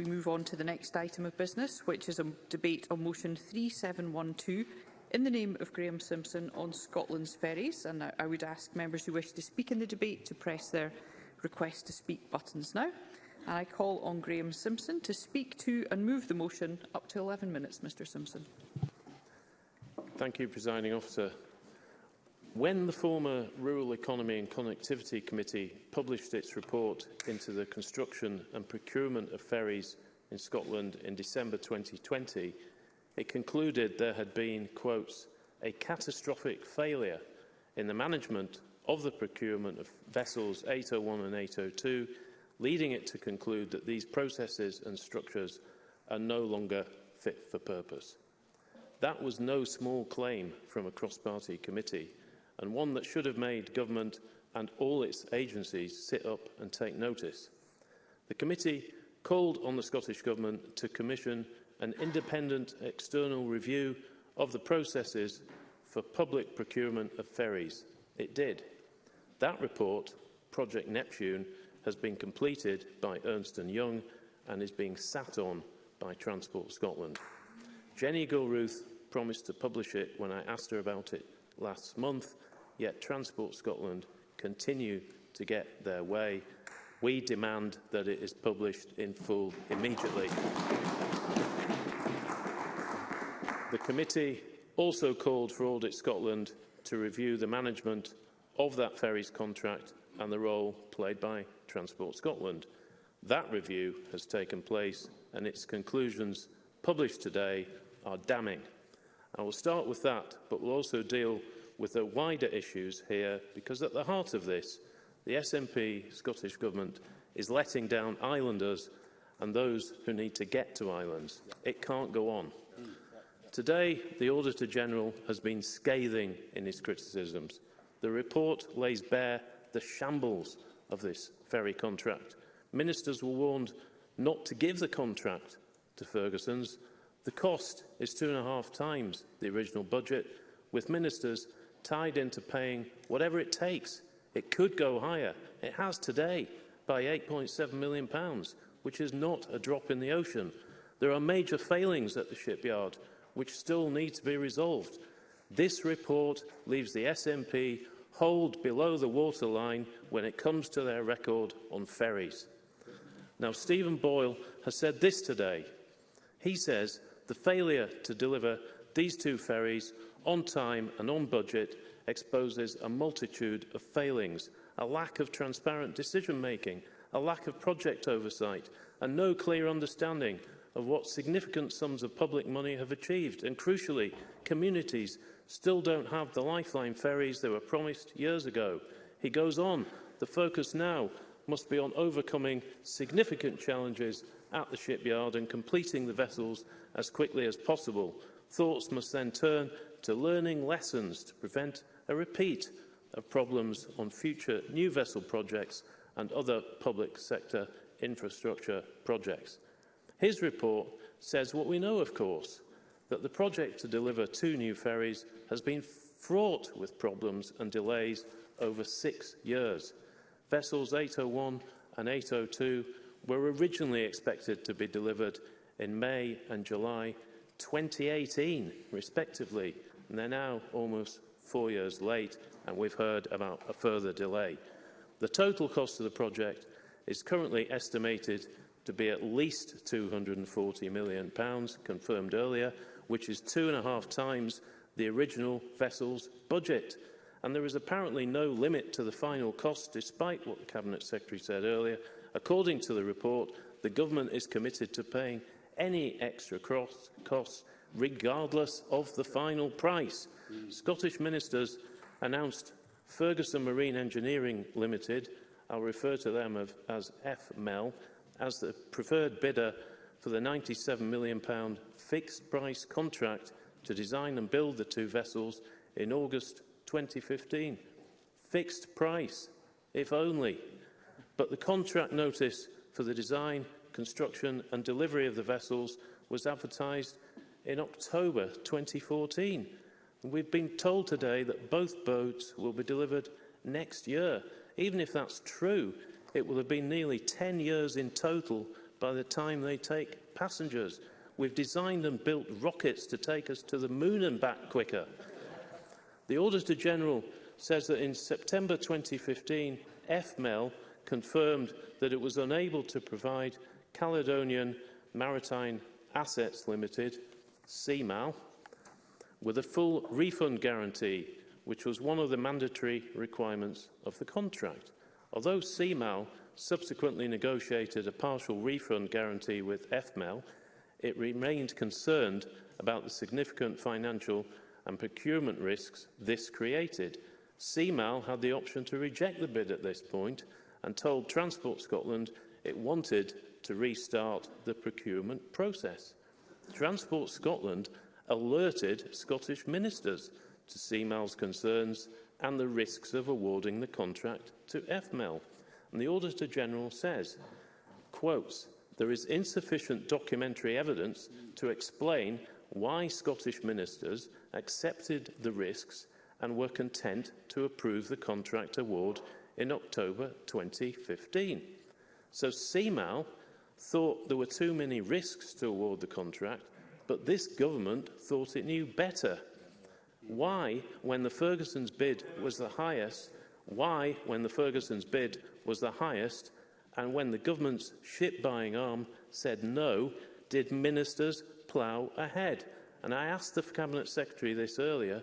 we move on to the next item of business, which is a debate on motion 3712 in the name of Graham Simpson on Scotland's ferries. And I, I would ask members who wish to speak in the debate to press their request to speak buttons now. And I call on Graham Simpson to speak to and move the motion up to 11 minutes, Mr Simpson. Thank you, Presiding Officer. When the former Rural Economy and Connectivity Committee published its report into the construction and procurement of ferries in Scotland in December 2020, it concluded there had been, quotes, a catastrophic failure in the management of the procurement of vessels 801 and 802, leading it to conclude that these processes and structures are no longer fit for purpose. That was no small claim from a cross-party committee and one that should have made government and all its agencies sit up and take notice. The committee called on the Scottish Government to commission an independent external review of the processes for public procurement of ferries. It did. That report, Project Neptune, has been completed by Ernst Young and is being sat on by Transport Scotland. Jenny Gilruth promised to publish it when I asked her about it last month, yet Transport Scotland continue to get their way. We demand that it is published in full immediately. The committee also called for Audit Scotland to review the management of that ferries contract and the role played by Transport Scotland. That review has taken place and its conclusions published today are damning. I will start with that, but will also deal with the wider issues here, because at the heart of this, the SNP Scottish Government is letting down islanders and those who need to get to islands. It can't go on. Today, the Auditor-General has been scathing in his criticisms. The report lays bare the shambles of this ferry contract. Ministers were warned not to give the contract to Ferguson's. The cost is two and a half times the original budget, with ministers tied into paying whatever it takes. It could go higher. It has today by £8.7 million, pounds, which is not a drop in the ocean. There are major failings at the shipyard which still need to be resolved. This report leaves the SNP hold below the waterline when it comes to their record on ferries. Now, Stephen Boyle has said this today. He says the failure to deliver these two ferries on time and on budget exposes a multitude of failings, a lack of transparent decision-making, a lack of project oversight and no clear understanding of what significant sums of public money have achieved. And crucially, communities still don't have the lifeline ferries they were promised years ago. He goes on, the focus now must be on overcoming significant challenges at the shipyard and completing the vessels as quickly as possible. Thoughts must then turn to learning lessons to prevent a repeat of problems on future new vessel projects and other public sector infrastructure projects. His report says what we know, of course, that the project to deliver two new ferries has been fraught with problems and delays over six years. Vessels 801 and 802 were originally expected to be delivered in May and July 2018, respectively, And they're now almost four years late, and we've heard about a further delay. The total cost of the project is currently estimated to be at least £240 million, pounds, confirmed earlier, which is two and a half times the original vessel's budget. And there is apparently no limit to the final cost, despite what the Cabinet Secretary said earlier. According to the report, the Government is committed to paying any extra costs regardless of the final price. Mm. Scottish ministers announced Ferguson Marine Engineering Limited, I'll refer to them as FMEL, as the preferred bidder for the £97 million fixed price contract to design and build the two vessels in August 2015. Fixed price, if only. But the contract notice for the design, construction and delivery of the vessels was advertised in October 2014. And we've been told today that both boats will be delivered next year. Even if that's true, it will have been nearly 10 years in total by the time they take passengers. We've designed and built rockets to take us to the moon and back quicker. the Auditor General says that in September 2015, FMEL confirmed that it was unable to provide Caledonian Maritime Assets Limited CMAL, with a full refund guarantee, which was one of the mandatory requirements of the contract. Although CMAL subsequently negotiated a partial refund guarantee with FMEL, it remained concerned about the significant financial and procurement risks this created. CMAL had the option to reject the bid at this point and told Transport Scotland it wanted to restart the procurement process. Transport Scotland alerted Scottish ministers to CMAL's concerns and the risks of awarding the contract to FMEL. And the Auditor-General says, quotes, there is insufficient documentary evidence to explain why Scottish ministers accepted the risks and were content to approve the contract award in October 2015. So CMAL thought there were too many risks to award the contract, but this government thought it knew better. Why, when the Ferguson's bid was the highest, why, when the Ferguson's bid was the highest, and when the government's ship-buying arm said no, did ministers plough ahead? And I asked the Cabinet Secretary this earlier,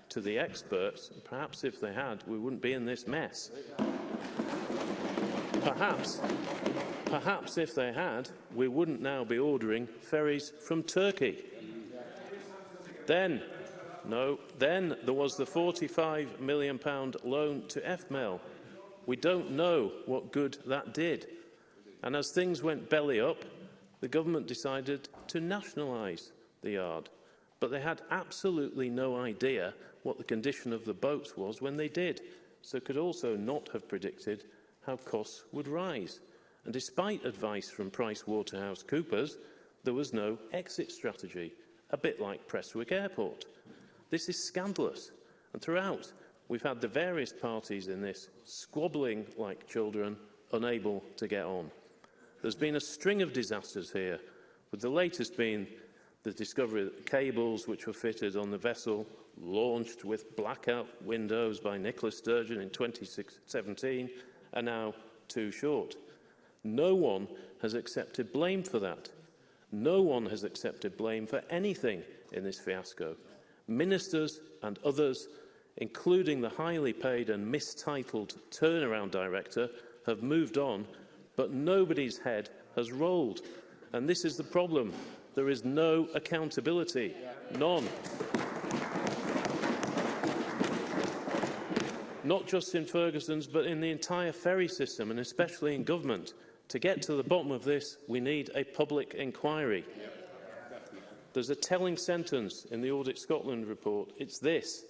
to the experts. Perhaps if they had, we wouldn't be in this mess. Perhaps, perhaps if they had, we wouldn't now be ordering ferries from Turkey. Then No. Then there was the £45 million loan to FML. We don't know what good that did. And as things went belly up, the government decided to nationalise the yard. But they had absolutely no idea what the condition of the boats was when they did, so could also not have predicted how costs would rise. And despite advice from PricewaterhouseCoopers, there was no exit strategy, a bit like Prestwick Airport. This is scandalous. And throughout, we've had the various parties in this squabbling like children, unable to get on. There's been a string of disasters here, with the latest being the discovery that cables which were fitted on the vessel launched with blackout windows by Nicola Sturgeon in 2017 are now too short. No one has accepted blame for that. No one has accepted blame for anything in this fiasco ministers and others, including the highly paid and mistitled turnaround director, have moved on, but nobody's head has rolled. And this is the problem. There is no accountability, none. Not just in Ferguson's, but in the entire ferry system, and especially in government. To get to the bottom of this, we need a public inquiry. There's a telling sentence in the Audit Scotland report. It's this.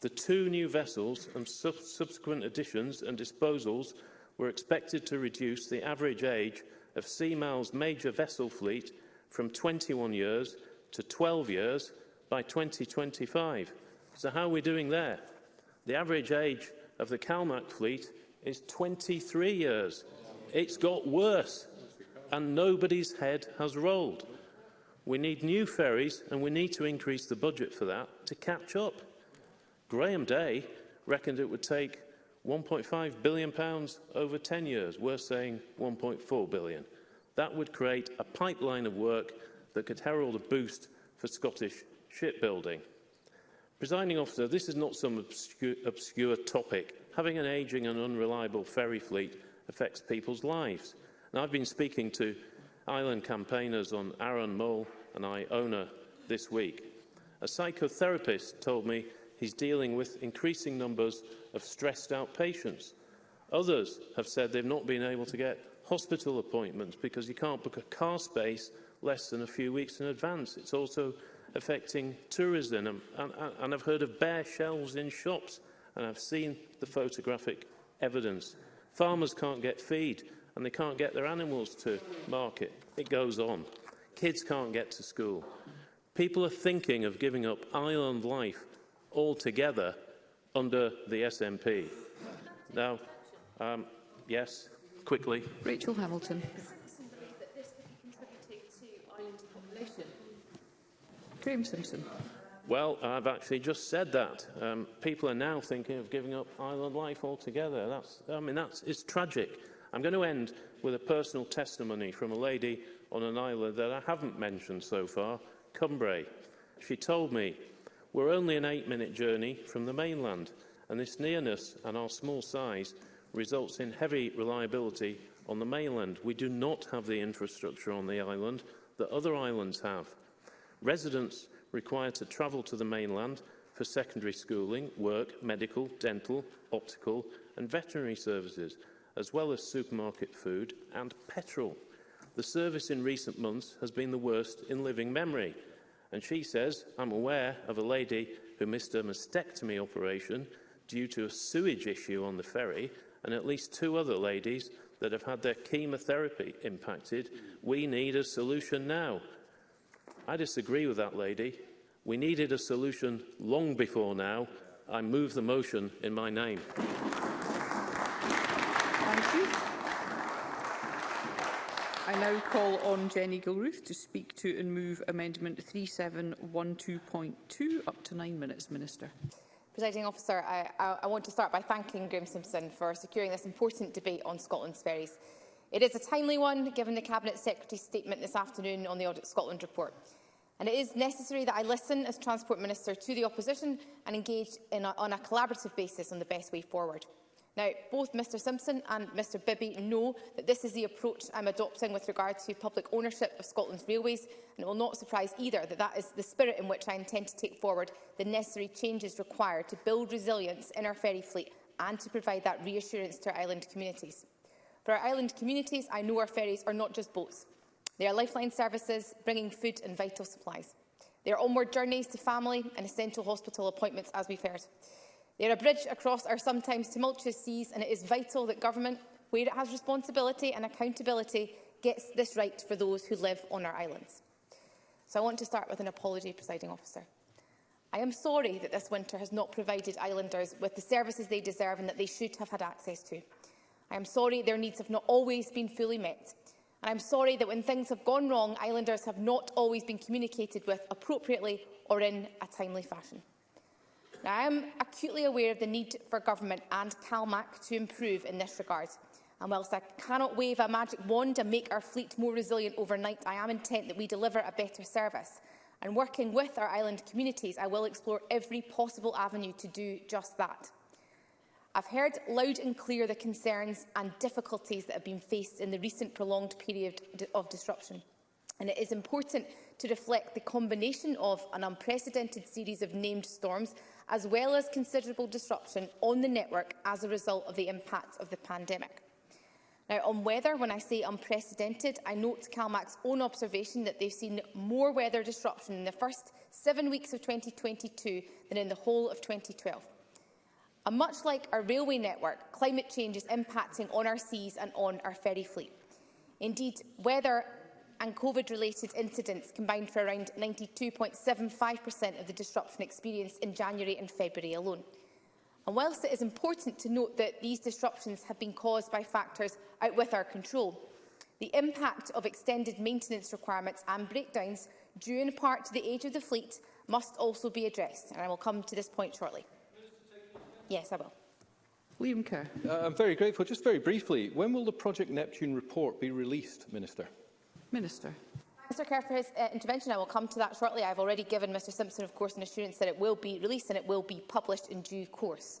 The two new vessels and sub subsequent additions and disposals were expected to reduce the average age of Seamal's major vessel fleet from 21 years to 12 years by 2025. So how are we doing there? The average age of the CalMac fleet is 23 years. It's got worse and nobody's head has rolled. We need new ferries and we need to increase the budget for that to catch up. Graham Day reckoned it would take 1.5 billion pounds over 10 years. We're saying 1.4 billion. That would create a pipeline of work that could herald a boost for Scottish shipbuilding. Presiding officer, this is not some obscure, obscure topic. Having an ageing and unreliable ferry fleet affects people's lives. And I've been speaking to island campaigners on Aaron Mull and I owner this week. A psychotherapist told me he's dealing with increasing numbers of stressed out patients. Others have said they've not been able to get hospital appointments because you can't book a car space less than a few weeks in advance. It's also affecting tourism and, and, and I've heard of bare shelves in shops and I've seen the photographic evidence. Farmers can't get feed and they can't get their animals to market. It goes on. Kids can't get to school. People are thinking of giving up island life altogether under the SNP. Now, um, yes, quickly. Rachel Hamilton. Graham Simpson. Well, I've actually just said that. Um, people are now thinking of giving up island life altogether. That's, I mean, that's, it's tragic. I'm going to end with a personal testimony from a lady on an island that I haven't mentioned so far, Cumbrae. She told me, we're only an eight-minute journey from the mainland, and this nearness and our small size results in heavy reliability on the mainland. We do not have the infrastructure on the island that other islands have. Residents require to travel to the mainland for secondary schooling, work, medical, dental, optical and veterinary services – as well as supermarket food and petrol. The service in recent months has been the worst in living memory. And she says, I'm aware of a lady who missed a mastectomy operation due to a sewage issue on the ferry and at least two other ladies that have had their chemotherapy impacted. We need a solution now. I disagree with that lady. We needed a solution long before now. I move the motion in my name. I now call on Jenny Gilruth to speak to and move Amendment 3712.2 up to nine minutes, Minister. Presiding officer, I, I, I want to start by thanking Graeme Simpson for securing this important debate on Scotland's ferries. It is a timely one, given the Cabinet Secretary's statement this afternoon on the Audit Scotland report. And it is necessary that I listen as Transport Minister to the opposition and engage a, on a collaborative basis on the best way forward. Now, both Mr Simpson and Mr Bibby know that this is the approach I'm adopting with regard to public ownership of Scotland's railways, and it will not surprise either that that is the spirit in which I intend to take forward the necessary changes required to build resilience in our ferry fleet and to provide that reassurance to our island communities. For our island communities, I know our ferries are not just boats. They are lifeline services, bringing food and vital supplies. They are onward journeys to family and essential hospital appointments, as we've heard. They are a bridge across our sometimes tumultuous seas, and it is vital that government, where it has responsibility and accountability, gets this right for those who live on our islands. So I want to start with an apology, presiding officer. I am sorry that this winter has not provided islanders with the services they deserve and that they should have had access to. I am sorry their needs have not always been fully met. And I'm sorry that when things have gone wrong, islanders have not always been communicated with appropriately or in a timely fashion. Now, I am acutely aware of the need for government and CalMac to improve in this regard. And whilst I cannot wave a magic wand and make our fleet more resilient overnight, I am intent that we deliver a better service. And working with our island communities, I will explore every possible avenue to do just that. I've heard loud and clear the concerns and difficulties that have been faced in the recent prolonged period of disruption. And it is important to reflect the combination of an unprecedented series of named storms as well as considerable disruption on the network as a result of the impact of the pandemic. Now, on weather, when I say unprecedented, I note CalMac's own observation that they've seen more weather disruption in the first seven weeks of 2022 than in the whole of 2012. And much like our railway network, climate change is impacting on our seas and on our ferry fleet. Indeed, weather and COVID-related incidents combined for around 92.75% of the disruption experienced in January and February alone. And whilst it is important to note that these disruptions have been caused by factors out with our control, the impact of extended maintenance requirements and breakdowns due in part to the age of the fleet must also be addressed. And I will come to this point shortly. Yes, I will. Liam Kerr. Uh, I'm very grateful. Just very briefly, when will the Project Neptune report be released, Minister? Minister. Mr Kerr for his uh, intervention. I will come to that shortly. I have already given Mr Simpson, of course, an assurance that it will be released and it will be published in due course.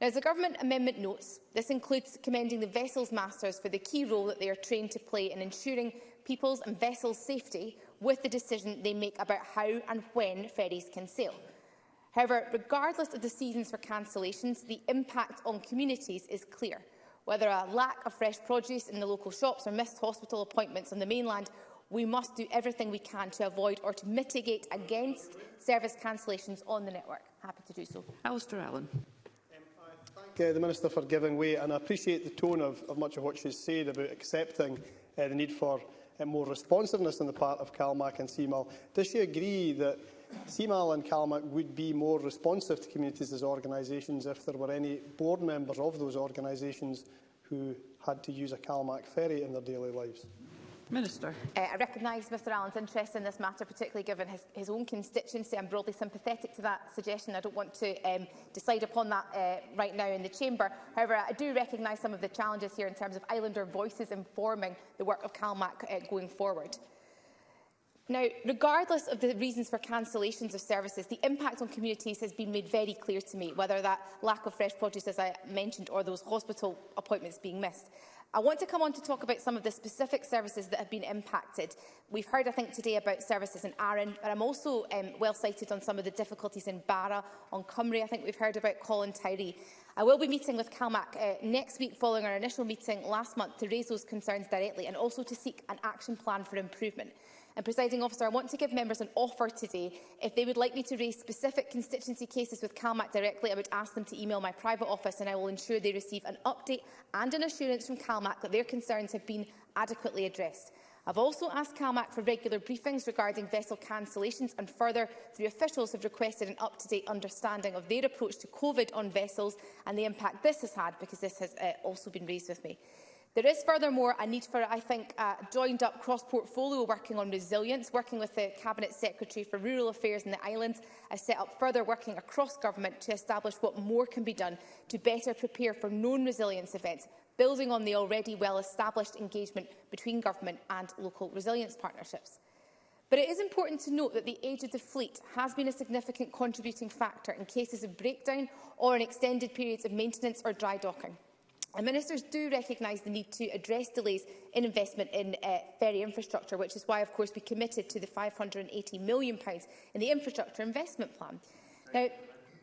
Now, as the Government amendment notes, this includes commending the vessels masters for the key role that they are trained to play in ensuring people's and vessels' safety with the decision they make about how and when ferries can sail. However, regardless of the seasons for cancellations, the impact on communities is clear. Whether a lack of fresh produce in the local shops or missed hospital appointments on the mainland, we must do everything we can to avoid or to mitigate against service cancellations on the network. Happy to do so. Alistair Allen uh, the Minister for giving way, and I appreciate the tone of, of much of what she's said about accepting uh, the need for uh, more responsiveness on the part of CalMAC and CMAL. Does she agree that CMAL and CalMAC would be more responsive to communities as organisations if there were any board members of those organisations who had to use a CalMAC ferry in their daily lives? Minister. Uh, I recognise Mr Allen's interest in this matter, particularly given his, his own constituency. I'm broadly sympathetic to that suggestion. I don't want to um, decide upon that uh, right now in the Chamber. However, I do recognise some of the challenges here in terms of Islander voices informing the work of CalMAC uh, going forward. Now, regardless of the reasons for cancellations of services, the impact on communities has been made very clear to me, whether that lack of fresh produce, as I mentioned, or those hospital appointments being missed. I want to come on to talk about some of the specific services that have been impacted. We've heard, I think, today about services in Arran, but I'm also um, well-cited on some of the difficulties in Barra, on Cymru, I think we've heard about Colin Tyree. I will be meeting with CalMAC uh, next week following our initial meeting last month to raise those concerns directly and also to seek an action plan for improvement. And, presiding officer, I want to give members an offer today. If they would like me to raise specific constituency cases with CalMAC directly, I would ask them to email my private office and I will ensure they receive an update and an assurance from CalMAC that their concerns have been adequately addressed. I've also asked CalMAC for regular briefings regarding vessel cancellations and further, three officials have requested an up-to-date understanding of their approach to COVID on vessels and the impact this has had, because this has uh, also been raised with me. There is furthermore a need for, I think, a joined up cross-portfolio working on resilience, working with the Cabinet Secretary for Rural Affairs in the Islands. I set up further working across government to establish what more can be done to better prepare for known resilience events, building on the already well-established engagement between government and local resilience partnerships. But it is important to note that the age of the fleet has been a significant contributing factor in cases of breakdown or in extended periods of maintenance or dry docking. And ministers do recognise the need to address delays in investment in uh, ferry infrastructure, which is why, of course, we committed to the £580 million in the infrastructure investment plan. Now,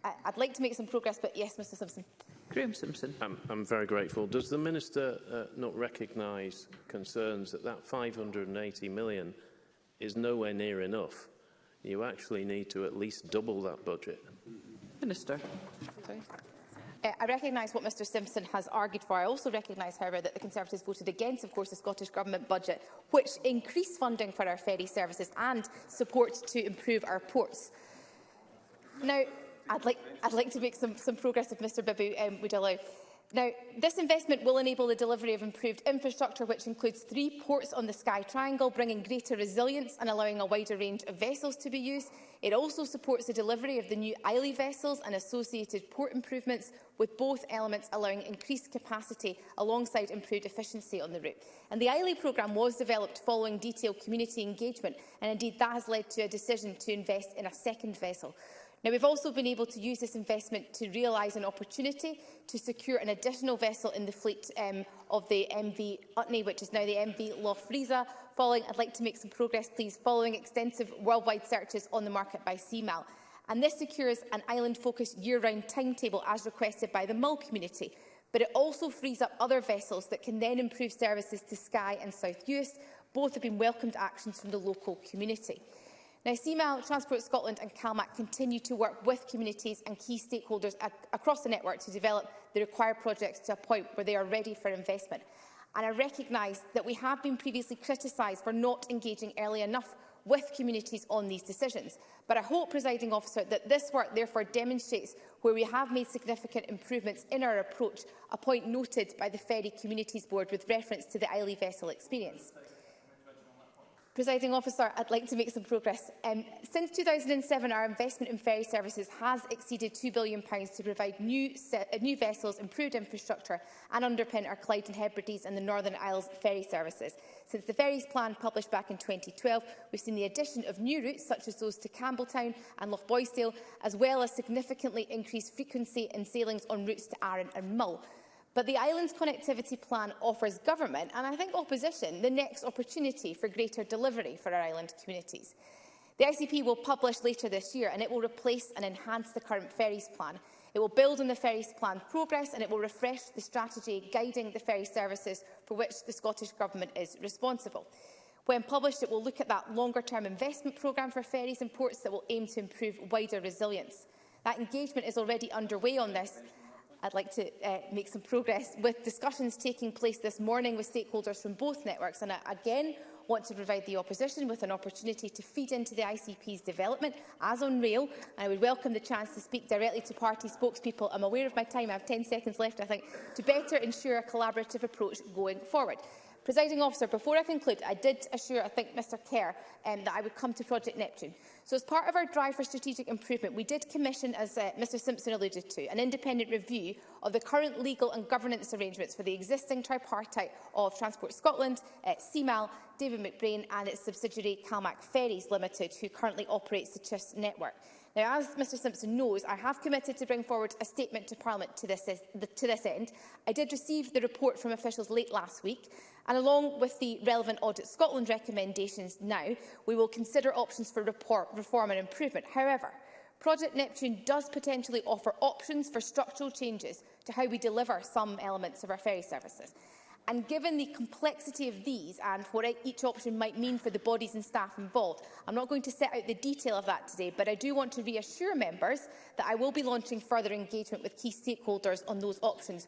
I'd like to make some progress, but yes, Mr Simpson. Graham Simpson. I'm, I'm very grateful. Does the Minister uh, not recognise concerns that that £580 million is nowhere near enough? You actually need to at least double that budget. Minister. Sorry. Uh, I recognise what Mr Simpson has argued for. I also recognise, however, that the Conservatives voted against, of course, the Scottish Government budget, which increased funding for our ferry services and support to improve our ports. Now, I'd like, I'd like to make some, some progress if Mr Babu um, would allow. Now, this investment will enable the delivery of improved infrastructure, which includes three ports on the Sky Triangle, bringing greater resilience and allowing a wider range of vessels to be used. It also supports the delivery of the new Islay vessels and associated port improvements, with both elements allowing increased capacity alongside improved efficiency on the route. And the Islay programme was developed following detailed community engagement, and indeed that has led to a decision to invest in a second vessel. Now, we've also been able to use this investment to realise an opportunity to secure an additional vessel in the fleet um, of the MV Utney, which is now the MV Lofriza. Following, I'd like to make some progress, please, following extensive worldwide searches on the market by CMAL. And this secures an island-focused year-round timetable as requested by the Mull community. But it also frees up other vessels that can then improve services to Skye and South Uist. Both have been welcomed actions from the local community. Now, CML, Transport Scotland and CalMac continue to work with communities and key stakeholders ac across the network to develop the required projects to a point where they are ready for investment. And I recognise that we have been previously criticised for not engaging early enough with communities on these decisions. But I hope, presiding officer, that this work therefore demonstrates where we have made significant improvements in our approach, a point noted by the Ferry Communities Board with reference to the Islay vessel experience. Presiding officer, I'd like to make some progress. Um, since 2007, our investment in ferry services has exceeded £2 billion to provide new, uh, new vessels, improved infrastructure and underpin our Clyde and Hebrides and the Northern Isles ferry services. Since the ferries plan published back in 2012, we've seen the addition of new routes such as those to Campbelltown and Lochboysdale, as well as significantly increased frequency in sailings on routes to Arran and Mull. But the island's connectivity plan offers government, and I think opposition, the next opportunity for greater delivery for our island communities. The ICP will publish later this year and it will replace and enhance the current ferries plan. It will build on the ferries plan progress and it will refresh the strategy guiding the ferry services for which the Scottish Government is responsible. When published, it will look at that longer-term investment programme for ferries and ports that will aim to improve wider resilience. That engagement is already underway on this, I'd like to uh, make some progress with discussions taking place this morning with stakeholders from both networks. And I again want to provide the opposition with an opportunity to feed into the ICP's development as on rail. And I would welcome the chance to speak directly to party spokespeople. I'm aware of my time. I have 10 seconds left, I think, to better ensure a collaborative approach going forward. Presiding officer, before I conclude, I did assure, I think, Mr Kerr um, that I would come to Project Neptune. So as part of our drive for strategic improvement, we did commission, as uh, Mr Simpson alluded to, an independent review of the current legal and governance arrangements for the existing tripartite of Transport Scotland, uh, CMAL, David McBrain and its subsidiary Calmac Ferries Limited, who currently operates the Chess network. Now, as Mr Simpson knows, I have committed to bring forward a statement to Parliament to this, to this end. I did receive the report from officials late last week. And along with the relevant Audit Scotland recommendations now, we will consider options for report, reform and improvement. However, Project Neptune does potentially offer options for structural changes to how we deliver some elements of our ferry services. And given the complexity of these and what e-, each option might mean for the bodies and staff involved, I'm not going to set out the detail of that today, but I do want to reassure members that I will be launching further engagement with key stakeholders on those options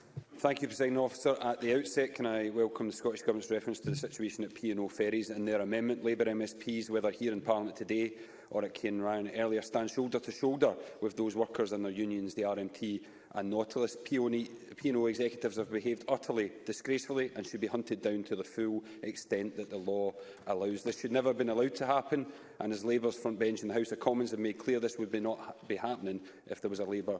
Thank you, President Officer. At the outset, can I welcome the Scottish Government's reference to the situation at P&O Ferries and their amendment Labour MSPs, whether here in Parliament today or at Cairn Ryan earlier, stand shoulder to shoulder with those workers and their unions, the RMT and Nautilus P&O executives have behaved utterly disgracefully and should be hunted down to the full extent that the law allows. This should never have been allowed to happen, and as Labour's front bench in the House of Commons have made clear, this would be not be happening if there was a Labour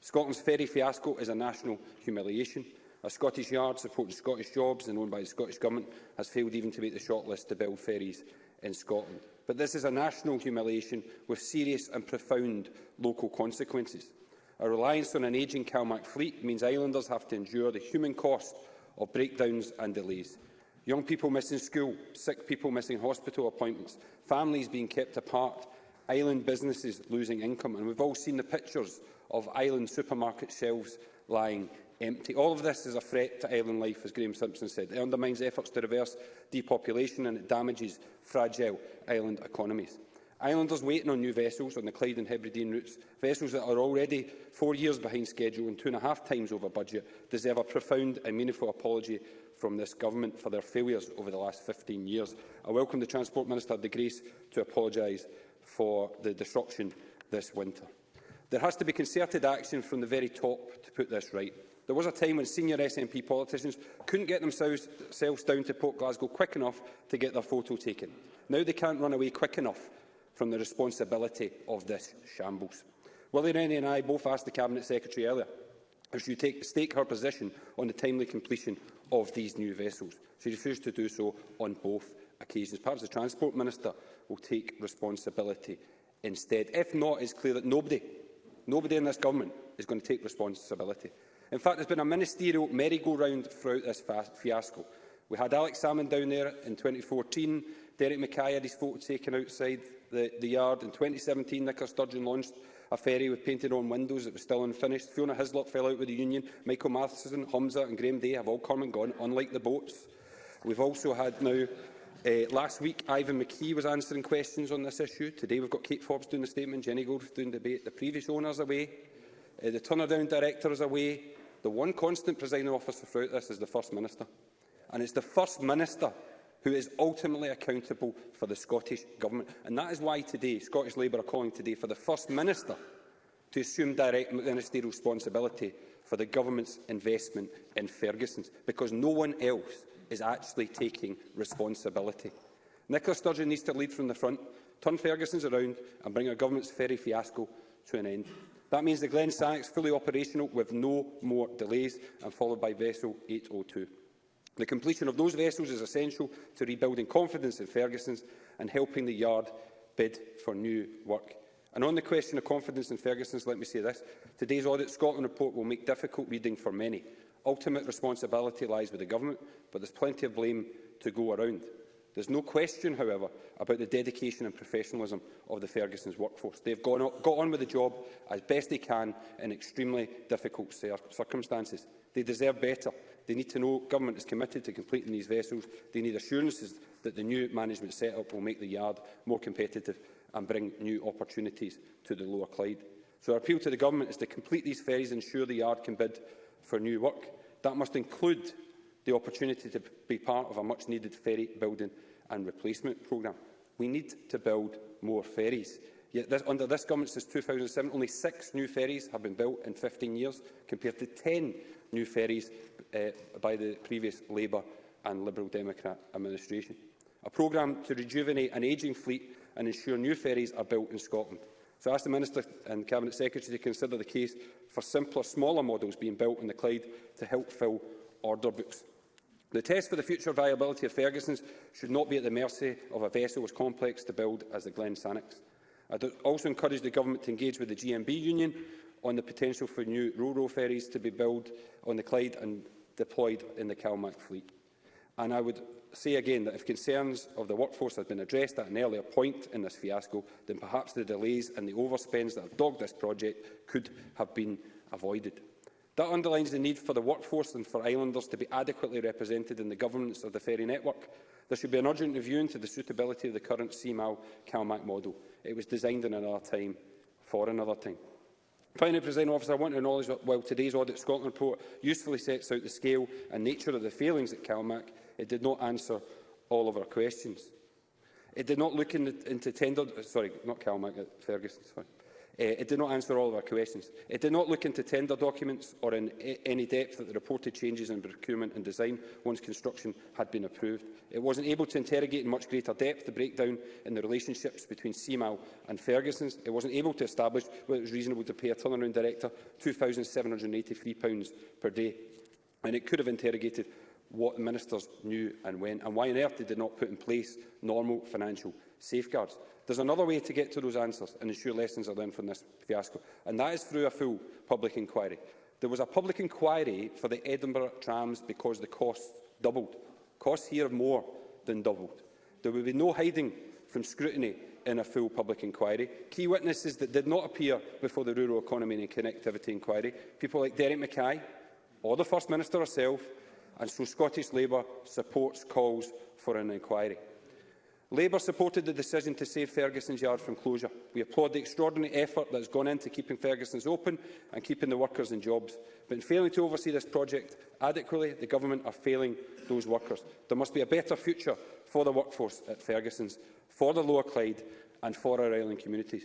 Scotland's ferry fiasco is a national humiliation. A Scottish yard supporting Scottish jobs and owned by the Scottish Government has failed even to make the shortlist to build ferries in Scotland. But this is a national humiliation with serious and profound local consequences. A reliance on an ageing CalMac fleet means islanders have to endure the human cost of breakdowns and delays young people missing school, sick people missing hospital appointments, families being kept apart, island businesses losing income. And we've all seen the pictures of island supermarket shelves lying empty. All of this is a threat to island life, as Graeme Simpson said. It undermines efforts to reverse depopulation and it damages fragile island economies. Islanders waiting on new vessels on the Clyde and Hebridean routes, vessels that are already four years behind schedule and two and a half times over budget, deserve a profound and meaningful apology from this government for their failures over the last 15 years. I welcome the Transport Minister De Grace to apologise for the disruption this winter. There has to be concerted action from the very top to put this right. There was a time when senior SNP politicians couldn't get themselves down to Port Glasgow quick enough to get their photo taken. Now they can't run away quick enough from the responsibility of this shambles. Willie Rennie and I both asked the Cabinet Secretary earlier if she would take, stake her position on the timely completion of these new vessels. She refused to do so on both occasions. Perhaps the Transport Minister will take responsibility instead. If not, it's clear that nobody, nobody in this government is going to take responsibility. In fact, there's been a ministerial merry-go-round throughout this fiasco. We had Alex Salmon down there in 2014, Derek Mackay had his photo taken outside the, the yard. In 2017, Nicola Sturgeon launched a ferry with painted on windows that was still unfinished. Fiona Hislop fell out with the union. Michael Matheson, Humza and Graham Day have all come and gone, unlike the boats. We've also had now Uh, last week, Ivan McKee was answering questions on this issue. Today, we've got Kate Forbes doing the statement, Jenny Gold doing the debate. The previous owner's away, uh, the turnaround director is away. The one constant presiding officer throughout this is the First Minister. And it's the First Minister who is ultimately accountable for the Scottish Government. And that is why today Scottish Labour are calling today for the First Minister to assume direct ministerial responsibility for the Government's investment in Ferguson's, because no one else is actually taking responsibility. Nicola Sturgeon needs to lead from the front, turn Ferguson's around and bring our Government's ferry fiasco to an end. That means the Glen Sannox fully operational with no more delays and followed by Vessel 802. The completion of those vessels is essential to rebuilding confidence in Ferguson's and helping the yard bid for new work. And on the question of confidence in Ferguson's, let me say this. Today's Audit Scotland report will make difficult reading for many. Ultimate responsibility lies with the Government, but there's plenty of blame to go around. There's no question, however, about the dedication and professionalism of the Ferguson's workforce. They've gone on, got on with the job as best they can in extremely difficult circumstances. They deserve better. They need to know government is committed to completing these vessels. They need assurances that the new management setup will make the yard more competitive and bring new opportunities to the Lower Clyde. So our appeal to the government is to complete these ferries and ensure the yard can bid for new work. That must include the opportunity to be part of a much-needed ferry building and replacement programme. We need to build more ferries. Yet this, under this government since 2007, only six new ferries have been built in 15 years, compared to 10 new ferries uh, by the previous Labour and Liberal Democrat administration. A programme to rejuvenate an ageing fleet and ensure new ferries are built in Scotland. So I ask the Minister and Cabinet Secretary to consider the case for simpler, smaller models being built in the Clyde to help fill order books. The test for the future viability of Ferguson's should not be at the mercy of a vessel as complex to build as the Glen Sannox. I also encourage the Government to engage with the GMB Union on the potential for new rural ferries to be built on the Clyde and deployed in the CalMac fleet. And I would say again that if concerns of the workforce had been addressed at an earlier point in this fiasco, then perhaps the delays and the overspends that have dogged this project could have been avoided. That underlines the need for the workforce and for islanders to be adequately represented in the governance of the ferry network. There should be an urgent review into the suitability of the current CMAL-CalMac model. It was designed in another time for another time. Finally, President Officer, I want to acknowledge that while today's Audit Scotland report usefully sets out the scale and nature of the failings at CalMac, it did not answer all of our questions. It did not look in the, into tender... Sorry, not CalMac, Ferguson. Sorry. Eh, it did not answer all of our questions. It did not look into tender documents or in any depth at the reported changes in procurement and design once construction had been approved. It wasn't able to interrogate in much greater depth the breakdown in the relationships between CMAL and Ferguson's. It wasn't able to establish whether it was reasonable to pay a turnaround director £2,783 per day. And it could have interrogated what ministers knew and when, and why on earth they did not put in place normal financial safeguards. There's another way to get to those answers and ensure lessons are learned from this fiasco, and that is through a full public inquiry. There was a public inquiry for the Edinburgh trams because the costs doubled. Costs here have more than doubled. There will be no hiding from scrutiny in a full public inquiry. Key witnesses that did not appear before the Rural Economy and Connectivity Inquiry, people like Derek Mackay or the First Minister herself, and so Scottish Labour supports calls for an inquiry. Labour supported the decision to save Ferguson's yard from closure. We applaud the extraordinary effort that has gone into keeping Ferguson's open and keeping the workers in jobs. But in failing to oversee this project adequately, the Government are failing those workers. There must be a better future for the workforce at Ferguson's, for the Lower Clyde and for our island communities.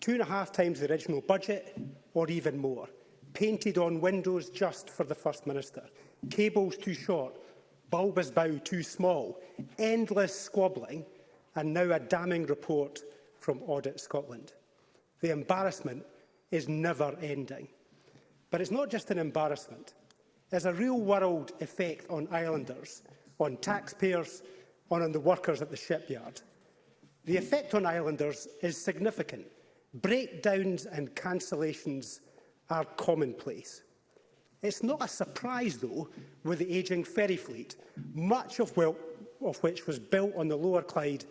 Two and a half times the original budget, or even more. Painted on windows just for the First Minister. Cables too short, bulbous bow too small. Endless squabbling, and now a damning report from Audit Scotland. The embarrassment is never ending. But it's not just an embarrassment. There's a real-world effect on islanders, on taxpayers and on the workers at the shipyard. The effect on islanders is significant. Breakdowns and cancellations are commonplace. It's not a surprise, though, with the ageing ferry fleet, much of, well, of which was built on the Lower Clyde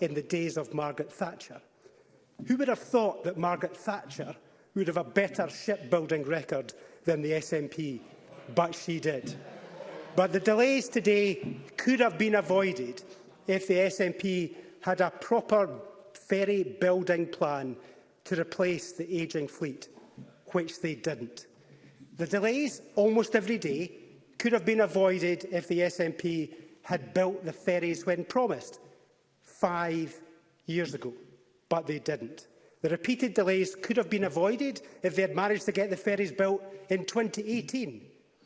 in the days of Margaret Thatcher. Who would have thought that Margaret Thatcher would have a better shipbuilding record than the SNP? But she did. But the delays today could have been avoided if the SNP had a proper ferry building plan to replace the ageing fleet, which they didn't. The delays almost every day could have been avoided if the SNP had built the ferries when promised, five years ago, but they didn't. The repeated delays could have been avoided if they had managed to get the ferries built in 2018,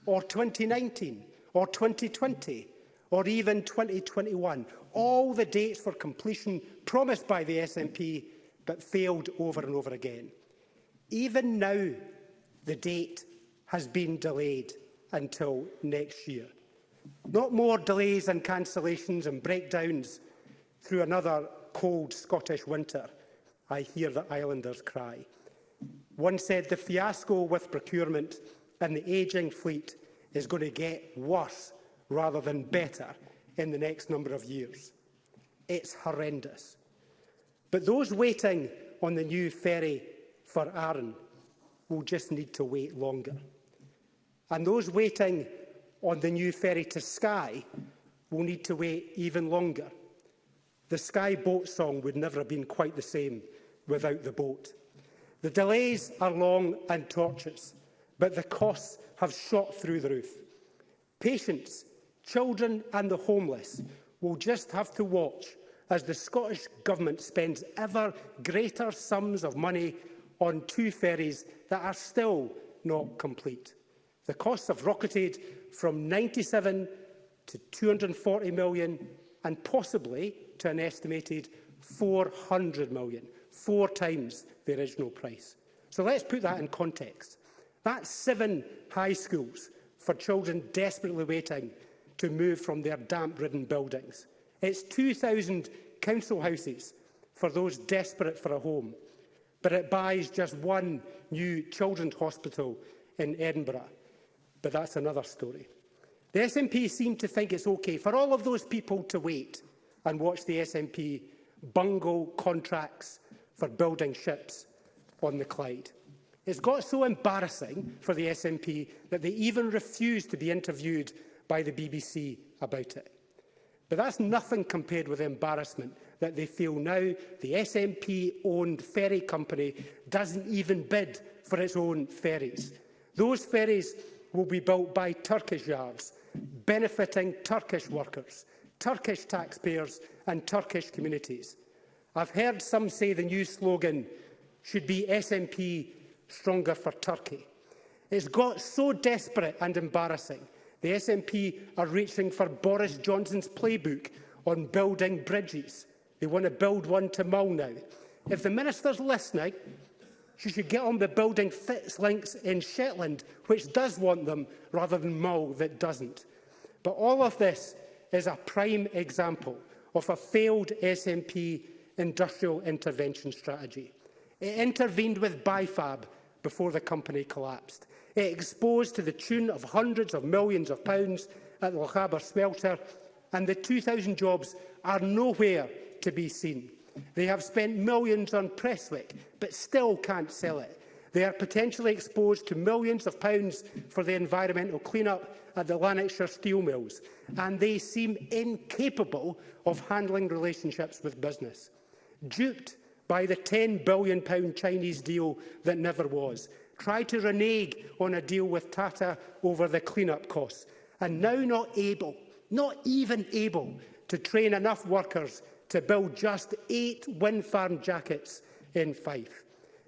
or 2019, or 2020, or even 2021. All the dates for completion promised by the SNP, but failed over and over again. Even now, the date has been delayed until next year. Not more delays and cancellations and breakdowns through another cold Scottish winter, I hear the islanders cry. One said the fiasco with procurement and the ageing fleet is going to get worse rather than better in the next number of years. It's horrendous. But those waiting on the new ferry for Arran will just need to wait longer. And those waiting on the new ferry to Skye will need to wait even longer The Sky Boat song would never have been quite the same without the boat. The delays are long and torturous, but the costs have shot through the roof. Patients, children and the homeless will just have to watch as the Scottish Government spends ever greater sums of money on two ferries that are still not complete. The costs have rocketed from 97 to 240 million and possibly to an estimated 400 million, four times the original price. So let's put that in context. That's seven high schools for children desperately waiting to move from their damp-ridden buildings. It's 2,000 council houses for those desperate for a home, but it buys just one new children's hospital in Edinburgh. But that's another story. The SNP seem to think it's okay for all of those people to wait, and watch the SNP bungle contracts for building ships on the Clyde. It's got so embarrassing for the SNP that they even refused to be interviewed by the BBC about it. But that's nothing compared with the embarrassment that they feel now the SNP-owned ferry company doesn't even bid for its own ferries. Those ferries will be built by Turkish yards, benefiting Turkish workers. Turkish taxpayers and Turkish communities. I've heard some say the new slogan should be SNP stronger for Turkey. It's got so desperate and embarrassing. The SNP are reaching for Boris Johnson's playbook on building bridges. They want to build one to Mull now. If the Minister's listening, she should get on the building fits links in Shetland, which does want them, rather than Mull that doesn't. But all of this is a prime example of a failed SNP industrial intervention strategy. It intervened with BIFAB before the company collapsed. It exposed to the tune of hundreds of millions of pounds at the Lochaber smelter, and the 2,000 jobs are nowhere to be seen. They have spent millions on Presswick, but still can't sell it. They are potentially exposed to millions of pounds for the environmental clean-up at the Lanarkshire steel mills, and they seem incapable of handling relationships with business. Duped by the £10 billion Chinese deal that never was, try to renege on a deal with Tata over the clean-up costs, and now not able, not even able, to train enough workers to build just eight wind farm jackets in Fife.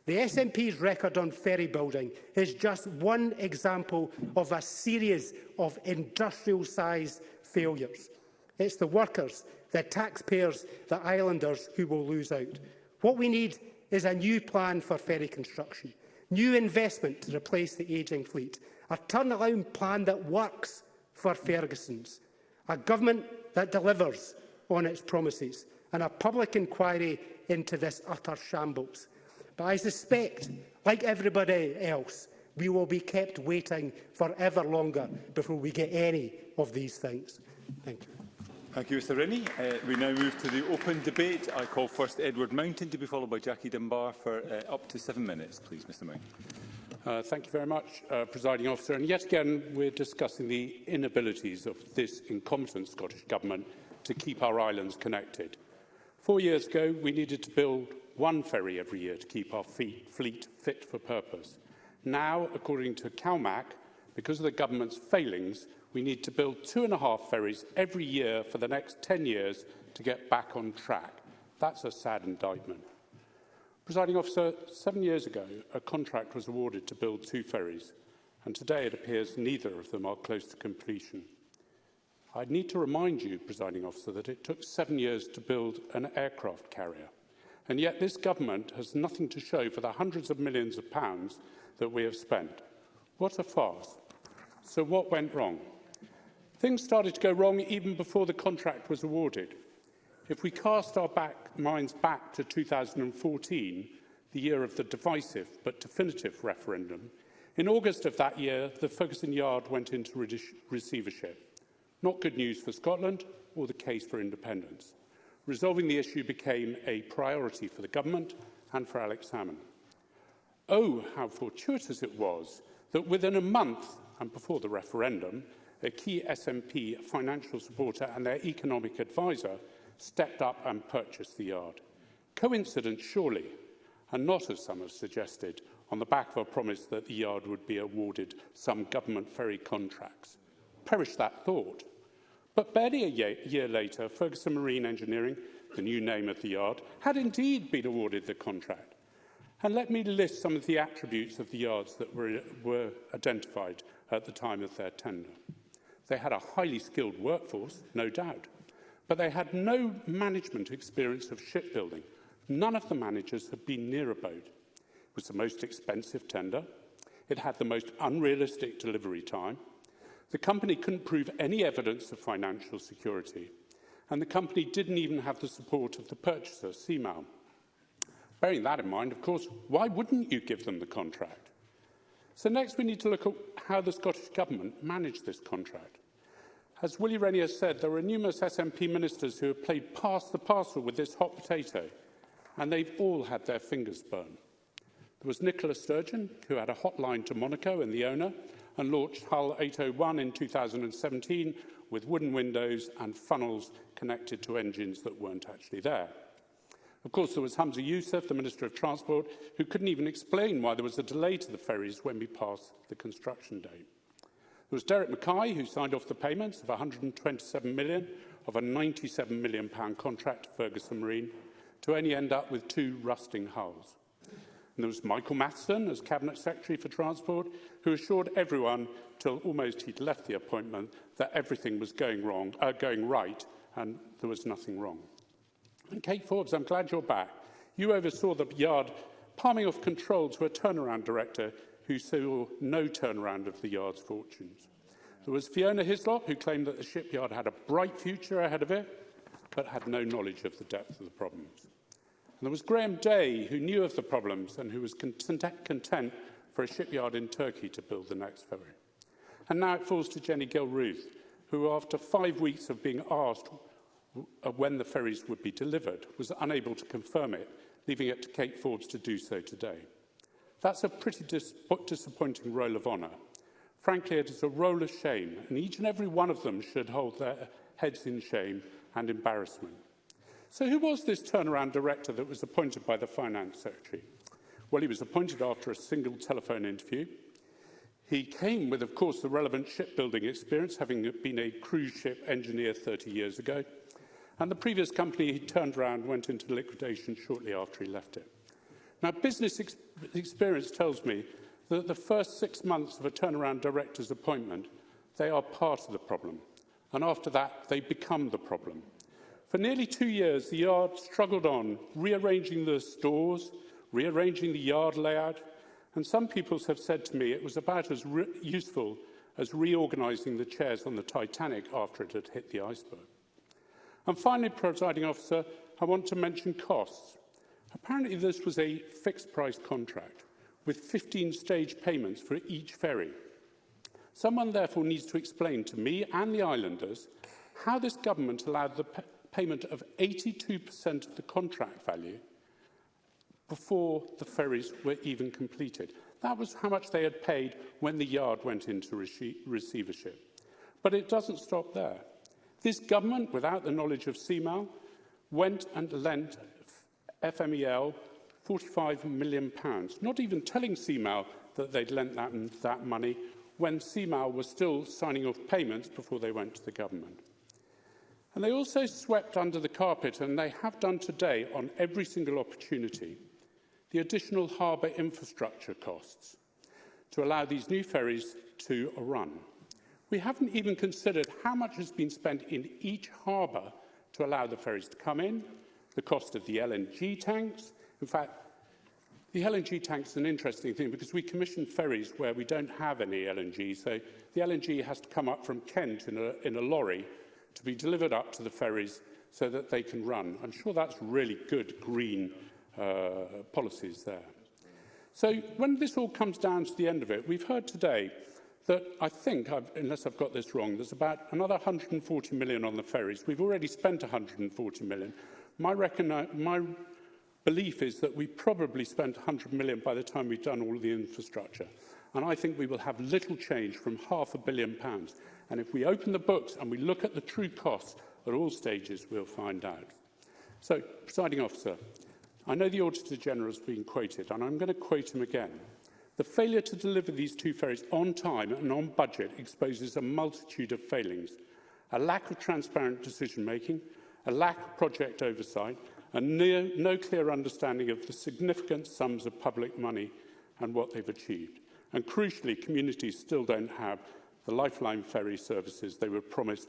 The SNP's record on ferry building is just one example of a series of industrial-sized failures. It's the workers, the taxpayers, the islanders who will lose out. What we need is a new plan for ferry construction, new investment to replace the ageing fleet, a turnaround plan that works for Ferguson's, a government that delivers on its promises, and a public inquiry into this utter shambles. But I suspect, like everybody else, we will be kept waiting for ever longer before we get any of these things. Thank you. Thank you, Mr Rennie. Uh, we now move to the open debate. I call first Edward Mountain to be followed by Jackie Dunbar for uh, up to seven minutes, please, Mr Mountain. Uh, thank you very much, uh, Presiding Officer. And yet again, we're discussing the inabilities of this incompetent Scottish Government to keep our islands connected. Four years ago, we needed to build one ferry every year to keep our fleet fit for purpose. Now, according to CalMAC, because of the government's failings, we need to build two and a half ferries every year for the next 10 years to get back on track. That's a sad indictment. Presiding officer, seven years ago, a contract was awarded to build two ferries, and today it appears neither of them are close to completion. I'd need to remind you, presiding officer, that it took seven years to build an aircraft carrier. And yet this government has nothing to show for the hundreds of millions of pounds that we have spent. What a farce. So what went wrong? Things started to go wrong even before the contract was awarded. If we cast our back, minds back to 2014, the year of the divisive but definitive referendum, in August of that year, the Ferguson Yard went into receivership. Not good news for Scotland or the case for independence. Resolving the issue became a priority for the government and for Alex Salmond. Oh, how fortuitous it was that within a month and before the referendum, a key SNP financial supporter and their economic adviser stepped up and purchased the yard. Coincidence, surely, and not, as some have suggested, on the back of a promise that the yard would be awarded some government ferry contracts. Perish that thought. But barely a year, year later, Ferguson Marine Engineering, the new name of the yard, had indeed been awarded the contract. And let me list some of the attributes of the yards that were, were identified at the time of their tender. They had a highly skilled workforce, no doubt, but they had no management experience of shipbuilding. None of the managers had been near a boat. It was the most expensive tender. It had the most unrealistic delivery time. The company couldn't prove any evidence of financial security, and the company didn't even have the support of the purchaser, CMAL. Bearing that in mind, of course, why wouldn't you give them the contract? So next we need to look at how the Scottish Government managed this contract. As Willie Rennie has said, there are numerous SNP ministers who have played past the parcel with this hot potato, and they've all had their fingers burned. There was Nicola Sturgeon, who had a hotline to Monaco and the owner, and launched Hull 801 in 2017 with wooden windows and funnels connected to engines that weren't actually there. Of course, there was Hamza Youssef, the Minister of Transport, who couldn't even explain why there was a delay to the ferries when we passed the construction date. There was Derek Mackay, who signed off the payments of 127 million of a 97 million pound contract to Ferguson Marine to only end up with two rusting hulls. And there was Michael Matheson as Cabinet Secretary for Transport, who assured everyone till almost he'd left the appointment that everything was going wrong, uh, going right, and there was nothing wrong. And Kate Forbes, I'm glad you're back. You oversaw the yard palming off control to a turnaround director who saw no turnaround of the yard's fortunes. There was Fiona Hislop, who claimed that the shipyard had a bright future ahead of it, but had no knowledge of the depth of the problems. And there was Graham Day, who knew of the problems and who was content for a shipyard in Turkey to build the next ferry. And now it falls to Jenny Gilruth, who, after five weeks of being asked uh, when the ferries would be delivered, was unable to confirm it, leaving it to Kate Forbes to do so today. That's a pretty dis disappointing role of honour. Frankly, it is a role of shame, and each and every one of them should hold their heads in shame and embarrassment. So who was this turnaround director that was appointed by the Finance Secretary? Well, he was appointed after a single telephone interview. He came with, of course, the relevant shipbuilding experience, having been a cruise ship engineer 30 years ago. And the previous company he turned around went into liquidation shortly after he left it. Now, business ex experience tells me that the first six months of a turnaround director's appointment, they are part of the problem. And after that, they become the problem. For nearly two years, the yard struggled on, rearranging the stores, rearranging the yard layout, and some people have said to me it was about as useful as reorganising the chairs on the Titanic after it had hit the iceberg. And finally, presiding officer, I want to mention costs. Apparently this was a fixed price contract with 15 stage payments for each ferry. Someone therefore needs to explain to me and the islanders how this government allowed the payment of 82% of the contract value before the ferries were even completed. That was how much they had paid when the yard went into receivership. But it doesn't stop there. This government, without the knowledge of CMAL, went and lent FMEL £45 million, pounds, not even telling CMAL that they'd lent that, that money when CMAL was still signing off payments before they went to the government. And they also swept under the carpet, and they have done today on every single opportunity, the additional harbour infrastructure costs to allow these new ferries to run. We haven't even considered how much has been spent in each harbour to allow the ferries to come in, the cost of the LNG tanks. In fact, the LNG tank's an interesting thing because we commission ferries where we don't have any LNG, so the LNG has to come up from Kent in a, in a lorry to be delivered up to the ferries so that they can run. I'm sure that's really good green uh, policies there. So when this all comes down to the end of it, we've heard today that I think, I've, unless I've got this wrong, there's about another 140 million on the ferries. We've already spent 140 million. My, my belief is that we probably spent 100 million by the time we've done all the infrastructure. And I think we will have little change from half a billion pounds. And if we open the books and we look at the true costs at all stages, we'll find out. So, presiding officer, I know the Auditor General has been quoted, and I'm going to quote him again. The failure to deliver these two ferries on time and on budget exposes a multitude of failings, a lack of transparent decision-making, a lack of project oversight, and near, no clear understanding of the significant sums of public money and what they've achieved. And crucially, communities still don't have the lifeline ferry services they were promised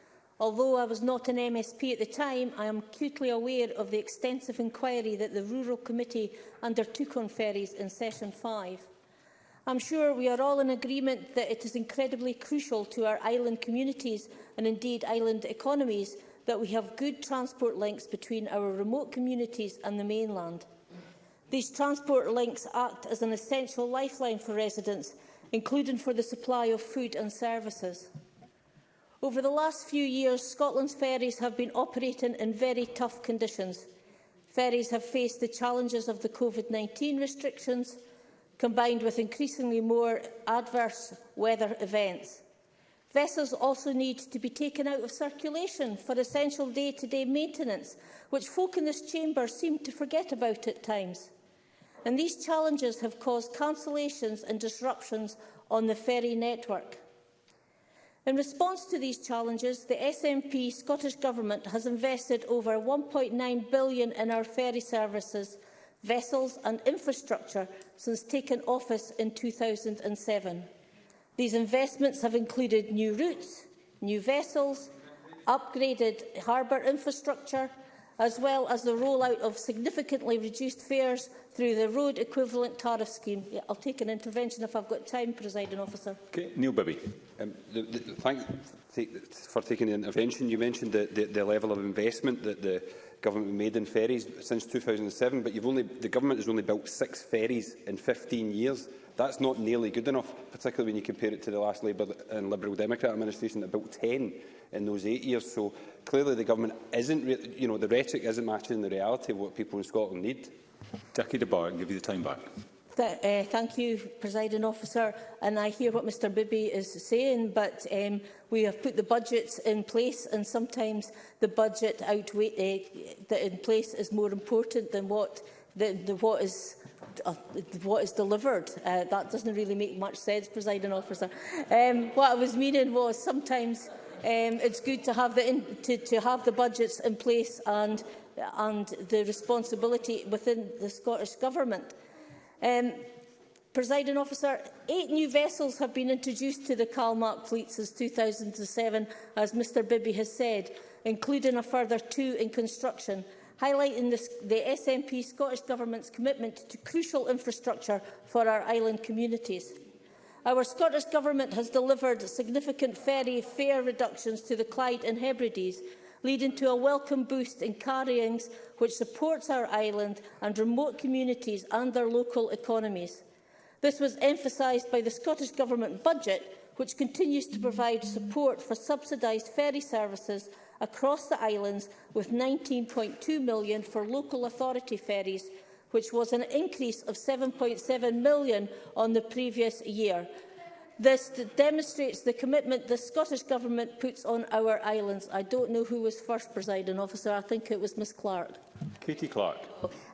Although I was not an MSP at the time, I am acutely aware of the extensive inquiry that the Rural Committee undertook on ferries in Session 5. I'm sure we are all in agreement that it is incredibly crucial to our island communities and indeed island economies that we have good transport links between our remote communities and the mainland. These transport links act as an essential lifeline for residents including for the supply of food and services. Over the last few years, Scotland's ferries have been operating in very tough conditions. Ferries have faced the challenges of the COVID-19 restrictions, combined with increasingly more adverse weather events. Vessels also need to be taken out of circulation for essential day-to-day -day maintenance, which folk in this chamber seem to forget about at times and these challenges have caused cancellations and disruptions on the ferry network. In response to these challenges, the SNP Scottish Government has invested over £1.9 billion in our ferry services, vessels and infrastructure since taking office in 2007. These investments have included new routes, new vessels, upgraded harbour infrastructure, as well as the rollout of significantly reduced fares through the road equivalent tariff scheme. Yeah, I'll take an intervention if I've got time, presiding officer. Okay, Neil Bibby. Um, the, the, thank you for taking the intervention. You mentioned the, the, the level of investment that the government made in ferries since 2007, but you've only, the government has only built six ferries in 15 years. That's not nearly good enough, particularly when you compare it to the last Labour and Liberal Democrat administration that built 10 in those eight years. So clearly the government isn't, you know, the rhetoric isn't matching the reality of what people in Scotland need. Jackie Bar, I'll give you the time back. Th uh, thank you, Presiding Officer. And I hear what Mr Bibby is saying, but um, we have put the budgets in place, and sometimes the budget outweigh, uh, that in place is more important than what, the, the, what is uh, what is delivered. Uh, that doesn't really make much sense, presiding officer. Um, what I was meaning was sometimes Um, it's good to have the in, to, to have the budgets in place and and the responsibility within the Scottish Government. Um, Presiding officer, eight new vessels have been introduced to the Calmark fleet since 2007, as Mr Bibby has said, including a further two in construction, highlighting the, the SNP Scottish Government's commitment to crucial infrastructure for our island communities. Our Scottish Government has delivered significant ferry fare reductions to the Clyde and Hebrides, leading to a welcome boost in carryings which supports our island and remote communities and their local economies. This was emphasised by the Scottish Government budget, which continues to provide support for subsidised ferry services across the islands, with £19.2 million for local authority ferries which was an increase of 7.7 million on the previous year. This demonstrates the commitment the Scottish Government puts on our islands. I don't know who was first presiding officer. I think it was Ms Clark. Katie Clark.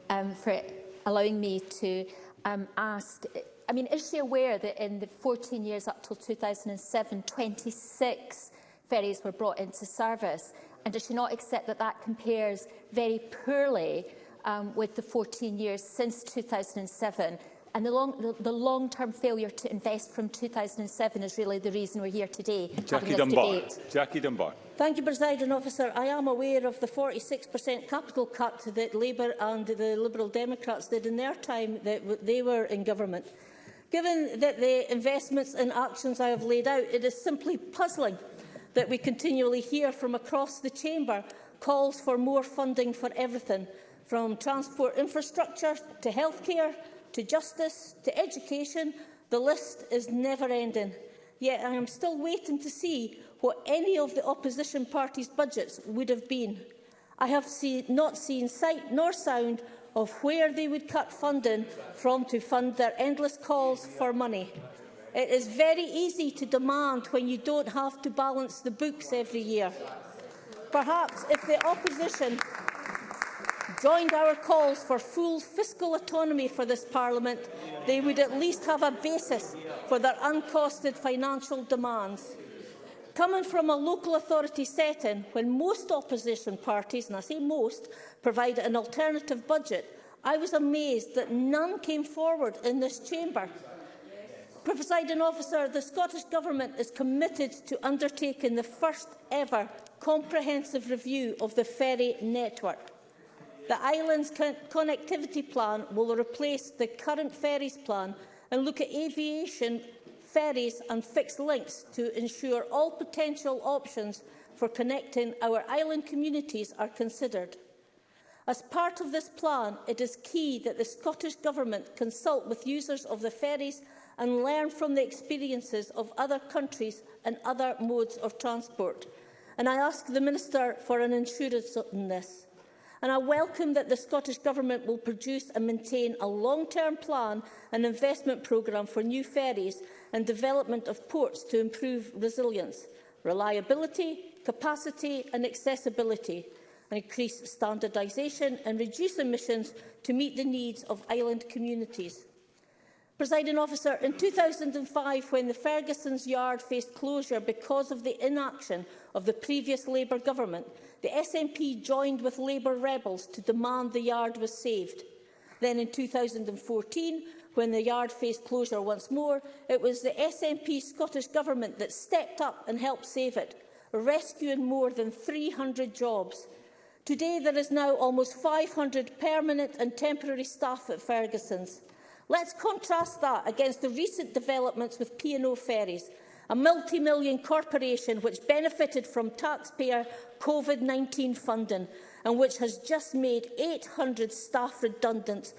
Um, for allowing me to um, ask, I mean, is she aware that in the 14 years up till 2007, 26 ferries were brought into service? And does she not accept that that compares very poorly um, with the 14 years since 2007. And the long the, the long -term failure to invest from 2007 is really the reason we're here today. Jackie Dunbar. Debate. Jackie Dunbar. Thank you, President Officer. I am aware of the 46% capital cut that Labour and the Liberal Democrats did in their time that they were in government. Given that the investments and actions I have laid out, it is simply puzzling that we continually hear from across the chamber calls for more funding for everything. From transport infrastructure to healthcare to justice to education, the list is never-ending. Yet I am still waiting to see what any of the opposition parties' budgets would have been. I have see, not seen sight nor sound of where they would cut funding from to fund their endless calls for money. It is very easy to demand when you don't have to balance the books every year. Perhaps if the opposition joined our calls for full fiscal autonomy for this Parliament, they would at least have a basis for their uncosted financial demands. Coming from a local authority setting, when most opposition parties, and I say most, provide an alternative budget, I was amazed that none came forward in this chamber. Presiding officer, the Scottish Government is committed to undertaking the first ever comprehensive review of the ferry network. The island's connectivity plan will replace the current ferries plan and look at aviation ferries and fixed links to ensure all potential options for connecting our island communities are considered. As part of this plan, it is key that the Scottish Government consult with users of the ferries and learn from the experiences of other countries and other modes of transport. And I ask the Minister for an assurance on this and I welcome that the Scottish Government will produce and maintain a long-term plan and investment programme for new ferries and development of ports to improve resilience, reliability, capacity and accessibility, and increase standardisation and reduce emissions to meet the needs of island communities. Presiding officer, in 2005, when the Ferguson's yard faced closure because of the inaction of the previous Labour government, the SNP joined with Labour rebels to demand the yard was saved. Then in 2014, when the yard faced closure once more, it was the SNP Scottish Government that stepped up and helped save it, rescuing more than 300 jobs. Today there is now almost 500 permanent and temporary staff at Ferguson's. Let's contrast that against the recent developments with P&O ferries, a multi-million corporation which benefited from taxpayer COVID-19 funding and which has just made 800 staff redundant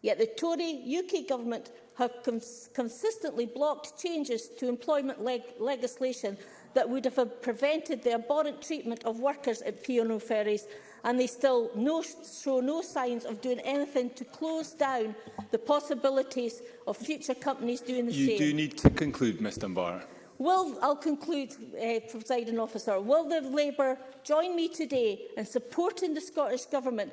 Yet the Tory UK government have cons consistently blocked changes to employment leg legislation that would have prevented the abhorrent treatment of workers at P&O ferries and they still no, show no signs of doing anything to close down the possibilities of future companies doing the you same. You do need to conclude, Ms Dunbar. Will, I'll conclude, uh, presiding officer, will the Labour join me today in supporting the Scottish Government,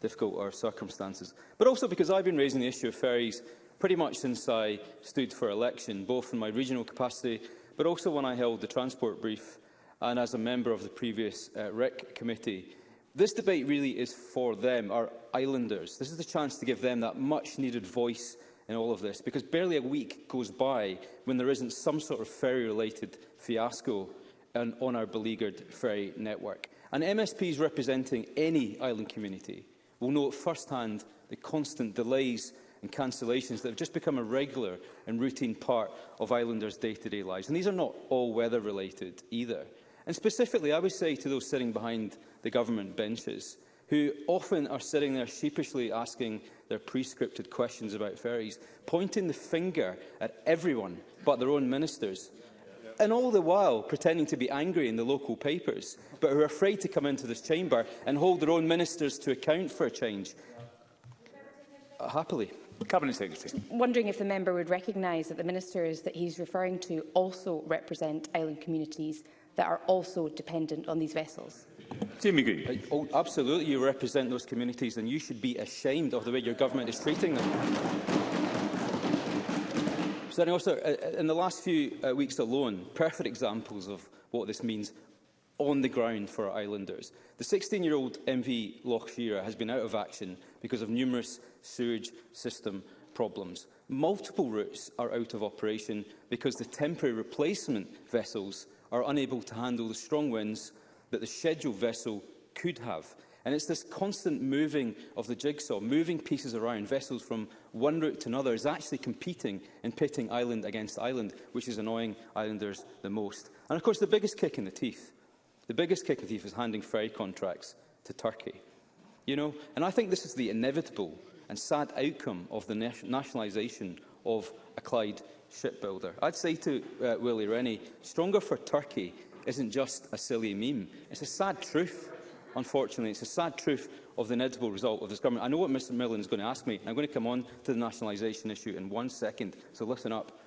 difficult or uh, circumstances, but also because I've been raising the issue of ferries pretty much since I stood for election, both in my regional capacity, but also when I held the transport brief and as a member of the previous uh, REC committee. This debate really is for them, our islanders. This is the chance to give them that much-needed voice in all of this, because barely a week goes by when there isn't some sort of ferry-related fiasco on, on our beleaguered ferry network. And MSPs representing any island community will know at first hand the constant delays and cancellations that have just become a regular and routine part of islanders' day-to-day -day lives. And these are not all weather-related either. And specifically, I would say to those sitting behind the government benches, who often are sitting there sheepishly asking their pre-scripted questions about ferries, pointing the finger at everyone but their own ministers, and all the while pretending to be angry in the local papers, but who are afraid to come into this chamber and hold their own ministers to account for a change. Uh, happily. Cabinet Secretary. Wondering if the member would recognise that the ministers that he's referring to also represent island communities that are also dependent on these vessels. Jamie Green. Uh, oh, absolutely, you represent those communities and you should be ashamed of the way your government is treating them. Senator Oster, uh, uh, in the last few weeks alone, perfect examples of what this means on the ground for our islanders. The 16-year-old MV Loch Shearer has been out of action because of numerous sewage system problems. Multiple routes are out of operation because the temporary replacement vessels are unable to handle the strong winds that the scheduled vessel could have. And it's this constant moving of the jigsaw, moving pieces around, vessels from one route to another, is actually competing and pitting island against island, which is annoying islanders the most. And of course, the biggest kick in the teeth, the biggest kick in the teeth is handing ferry contracts to Turkey. You know, and I think this is the inevitable and sad outcome of the nationalisation of a Clyde shipbuilder. I'd say to uh, Willie Rennie, stronger for Turkey isn't just a silly meme. It's a sad truth, unfortunately. It's a sad truth of the inevitable result of this government. I know what Mr Millen is going to ask me. I'm going to come on to the nationalisation issue in one second, so listen up.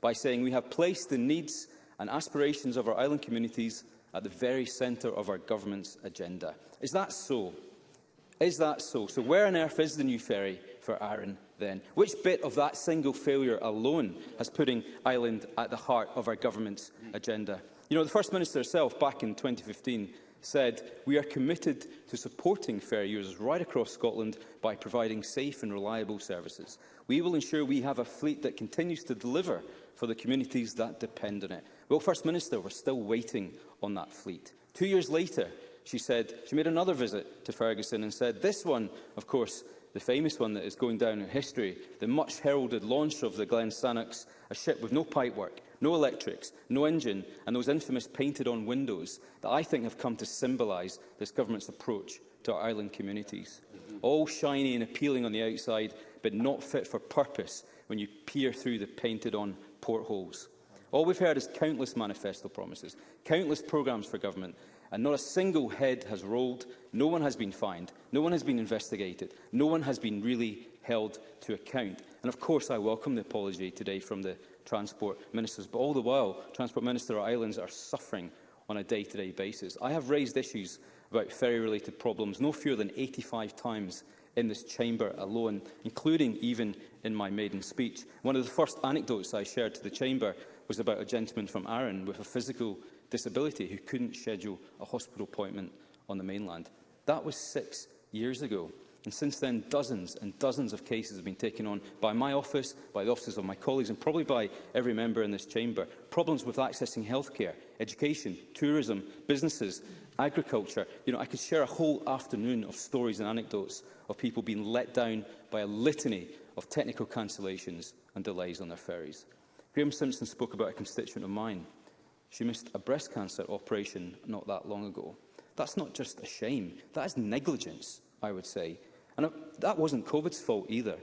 by saying we have placed the needs and aspirations of our island communities at the very centre of our government's agenda. Is that so? Is that so? So where on earth is the new ferry for Arran then? Which bit of that single failure alone has putting Ireland at the heart of our government's agenda? You know, the First Minister herself back in 2015 said, we are committed to supporting ferry users right across Scotland by providing safe and reliable services. We will ensure we have a fleet that continues to deliver for the communities that depend on it. Well, First Minister, we're still waiting on that fleet. Two years later, she said she made another visit to Ferguson and said this one, of course, the famous one that is going down in history, the much-heralded launch of the Glen Sannox, a ship with no pipework, no electrics, no engine, and those infamous painted-on windows that I think have come to symbolise this government's approach to our island communities. Mm-hmm. All shiny and appealing on the outside, but not fit for purpose when you peer through the painted-on portholes. All we've heard is countless manifesto promises, countless programmes for government, and not a single head has rolled, no one has been fined, no one has been investigated, no one has been really held to account. And of course I welcome the apology today from the Transport Ministers, but all the while Transport Minister Islands are suffering on a day-to-day -day basis. I have raised issues about ferry-related problems no fewer than 85 times in this chamber alone, including even in my maiden speech. One of the first anecdotes I shared to the chamber was about a gentleman from Arran with a physical disability who couldn't schedule a hospital appointment on the mainland. That was six years ago. And since then, dozens and dozens of cases have been taken on by my office, by the offices of my colleagues, and probably by every member in this chamber. Problems with accessing healthcare, education, tourism, businesses, agriculture. You know, I could share a whole afternoon of stories and anecdotes of people being let down by a litany of technical cancellations and delays on their ferries. Graham Simpson spoke about a constituent of mine. She missed a breast cancer operation not that long ago. That's not just a shame, that is negligence, I would say. And that wasn't COVID's fault either.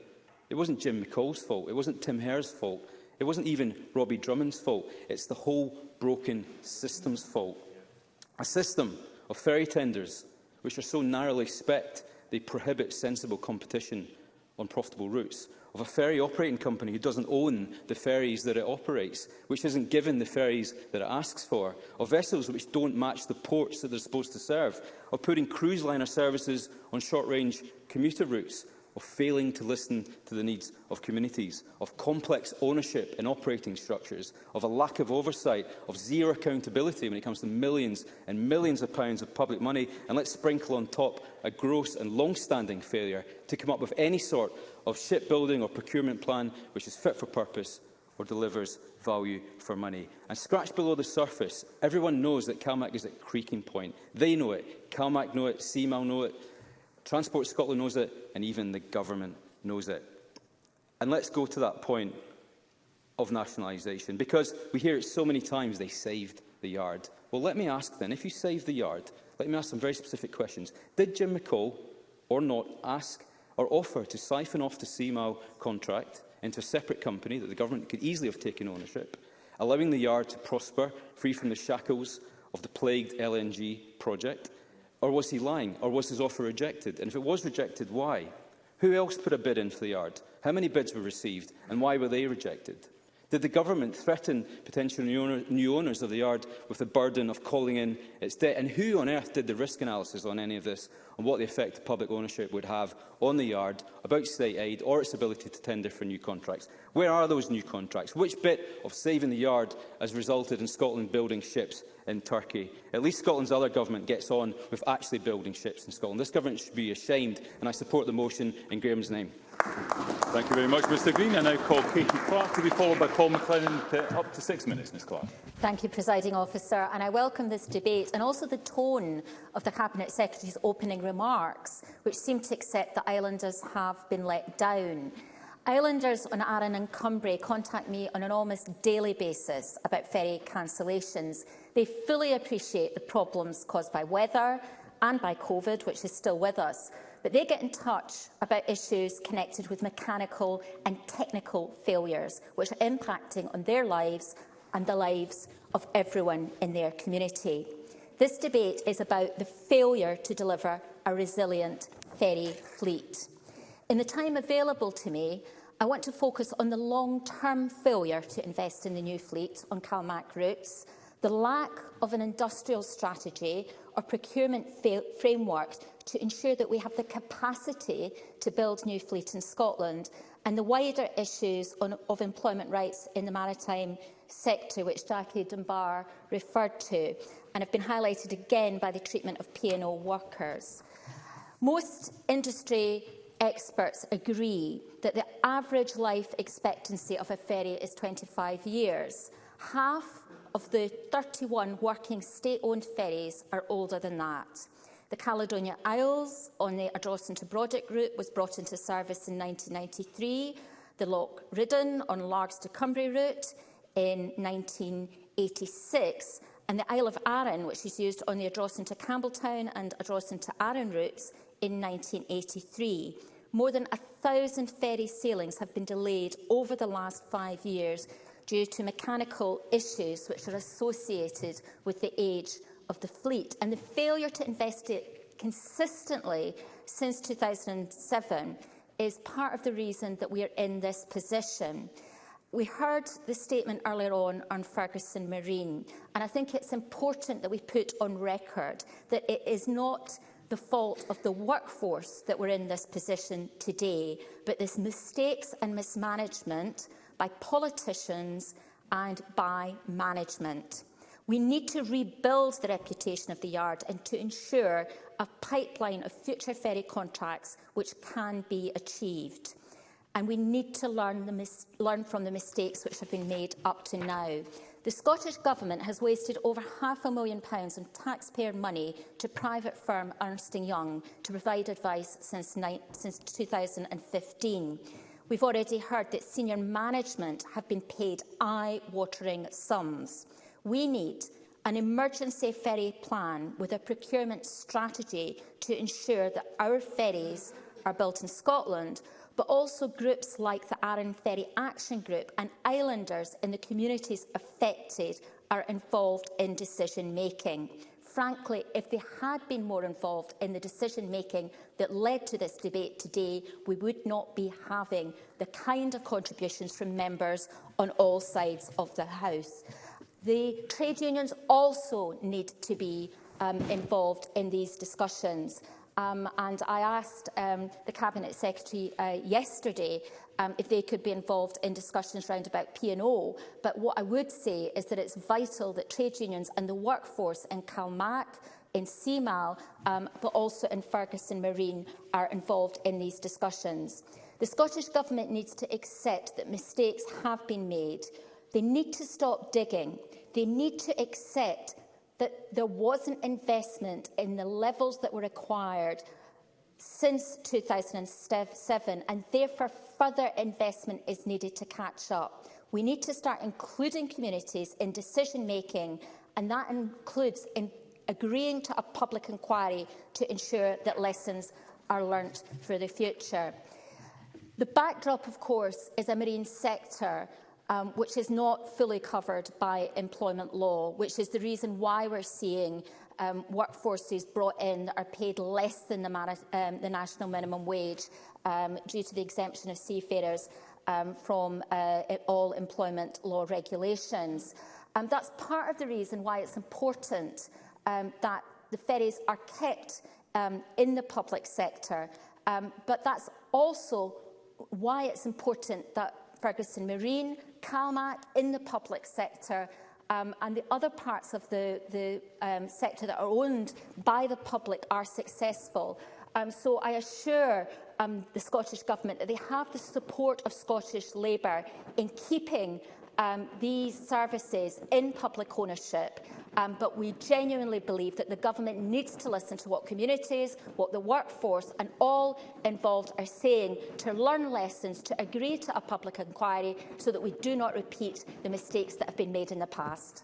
It wasn't Jim McCall's fault. It wasn't Tim Hare's fault. It wasn't even Robbie Drummond's fault. It's the whole broken system's fault. A system of ferry tenders which are so narrowly specced they prohibit sensible competition on profitable routes, of a ferry operating company who doesn't own the ferries that it operates, which isn't given the ferries that it asks for, of vessels which don't match the ports that they're supposed to serve, of putting cruise liner services on short-range commuter routes, of failing to listen to the needs of communities, of complex ownership and operating structures, of a lack of oversight, of zero accountability when it comes to millions and millions of pounds of public money, and let's sprinkle on top a gross and long-standing failure to come up with any sort of shipbuilding or procurement plan which is fit for purpose or delivers value for money. And scratch below the surface, everyone knows that CalMac is at creaking point. They know it. CalMac know it. CMAL know it. Transport Scotland knows it. And even the government knows it. And let's go to that point of nationalisation, because we hear it so many times, they saved the yard. Well, let me ask then, if you saved the yard, let me ask some very specific questions. Did Jim McCall or not ask or offer to siphon off the CMAL contract into a separate company that the government could easily have taken ownership, allowing the yard to prosper free from the shackles of the plagued LNG project? Or was he lying? Or was his offer rejected? And if it was rejected, why? Who else put a bid in for the yard? How many bids were received? And why were they rejected? Did the government threaten potential new, owner, new owners of the yard with the burden of calling in its debt? And who on earth did the risk analysis on any of this and what the effect public ownership would have on the yard, about state aid or its ability to tender for new contracts? Where are those new contracts? Which bit of saving the yard has resulted in Scotland building ships in Turkey? At least Scotland's other government gets on with actually building ships in Scotland. This government should be ashamed, and I support the motion in Graham's name. Thank you very much, Mr Green. I now call Katie Clark to be followed by Paul McLennan to up to six minutes, Ms Clark. Thank you, Presiding Officer, and I welcome this debate and also the tone of the Cabinet Secretary's opening remarks, which seem to accept that islanders have been let down. Islanders on Arran and Cumbria contact me on an almost daily basis about ferry cancellations. They fully appreciate the problems caused by weather and by COVID, which is still with us, but they get in touch about issues connected with mechanical and technical failures, which are impacting on their lives and the lives of everyone in their community. This debate is about the failure to deliver a resilient ferry fleet. In the time available to me, I want to focus on the long-term failure to invest in the new fleet on CalMac routes, the lack of an industrial strategy or procurement framework to ensure that we have the capacity to build new fleet in Scotland and the wider issues on, of employment rights in the maritime sector, which Jackie Dunbar referred to, and have been highlighted again by the treatment of P&O workers. Most industry experts agree that the average life expectancy of a ferry is 25 years. Half of the 31 working state-owned ferries are older than that. The Caledonia Isles on the Ardrossan to Brodick route was brought into service in 1993, the Loch Ridden on Largs to Cumbria route in 1986, and the Isle of Arran, which is used on the Ardrossan to Campbelltown and Ardrossan to Arran routes in 1983. More than a thousand ferry sailings have been delayed over the last five years due to mechanical issues which are associated with the age of the fleet and the failure to investigate consistently since 2007 is part of the reason that we are in this position. We heard the statement earlier on on Ferguson Marine, and I think it's important that we put on record that it is not the fault of the workforce that we're in this position today, but this mistakes and mismanagement by politicians and by management. We need to rebuild the reputation of the yard and to ensure a pipeline of future ferry contracts which can be achieved. And we need to learn, the learn from the mistakes which have been made up to now. The Scottish Government has wasted over half a million pounds in taxpayer money to private firm Ernst Young to provide advice since, since 2015. We've already heard that senior management have been paid eye-watering sums. We need an emergency ferry plan with a procurement strategy to ensure that our ferries are built in Scotland, but also groups like the Arran Ferry Action Group and islanders in the communities affected are involved in decision-making frankly, if they had been more involved in the decision-making that led to this debate today, we would not be having the kind of contributions from members on all sides of the House. The trade unions also need to be um, involved in these discussions. Um, and I asked um, the Cabinet Secretary uh, yesterday um, if they could be involved in discussions around about P&O. But what I would say is that it's vital that trade unions and the workforce in CalMac, in CMAL, um, but also in Ferguson Marine are involved in these discussions. The Scottish Government needs to accept that mistakes have been made. They need to stop digging. They need to accept that there wasn't investment in the levels that were required since 2007 and therefore further investment is needed to catch up. We need to start including communities in decision making and that includes in agreeing to a public inquiry to ensure that lessons are learnt for the future. The backdrop, of course, is a marine sector um, which is not fully covered by employment law, which is the reason why we're seeing um, workforces brought in that are paid less than the, um, the national minimum wage um, due to the exemption of seafarers um, from uh, e-, all employment law regulations. Um, that's part of the reason why it's important um, that the ferries are kept um, in the public sector. Um, but that's also why it's important that Ferguson Marine CalMAC in the public sector um, and the other parts of the, the um, sector that are owned by the public are successful. Um, so I assure um, the Scottish Government that they have the support of Scottish Labour in keeping um, these services in public ownership Um, but we genuinely believe that the government needs to listen to what communities, what the workforce and all involved are saying to learn lessons, to agree to a public inquiry so that we do not repeat the mistakes that have been made in the past.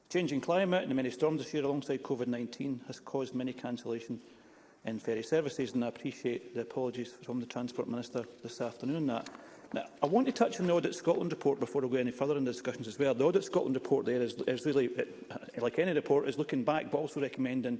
Changing climate and the many storms this year alongside COVID-19 has caused many cancellations in ferry services, and I appreciate the apologies from the Transport Minister this afternoon on that. Now, I want to touch on the Audit Scotland report before we go any further in the discussions as well. The Audit Scotland report there is, is really, it, like any report, is looking back but also recommending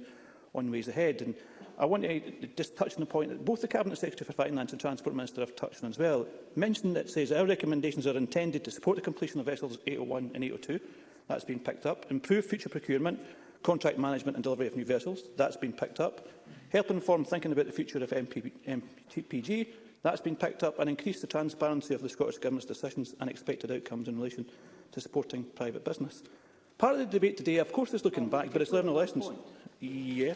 on ways ahead. And I want to just touch on the point that both the Cabinet Secretary for Finance and Transport Minister have touched on as well, mentioned that says our recommendations are intended to support the completion of vessels 801 and 802. That's been picked up. Improve future procurement, contract management and delivery of new vessels. That's been picked up. Help inform thinking about the future of MP, MPPG. That's been picked up and increase the transparency of the Scottish Government's decisions and expected outcomes in relation to supporting private business. Part of the debate today, of course, is looking back, but it's learning lessons. Yeah.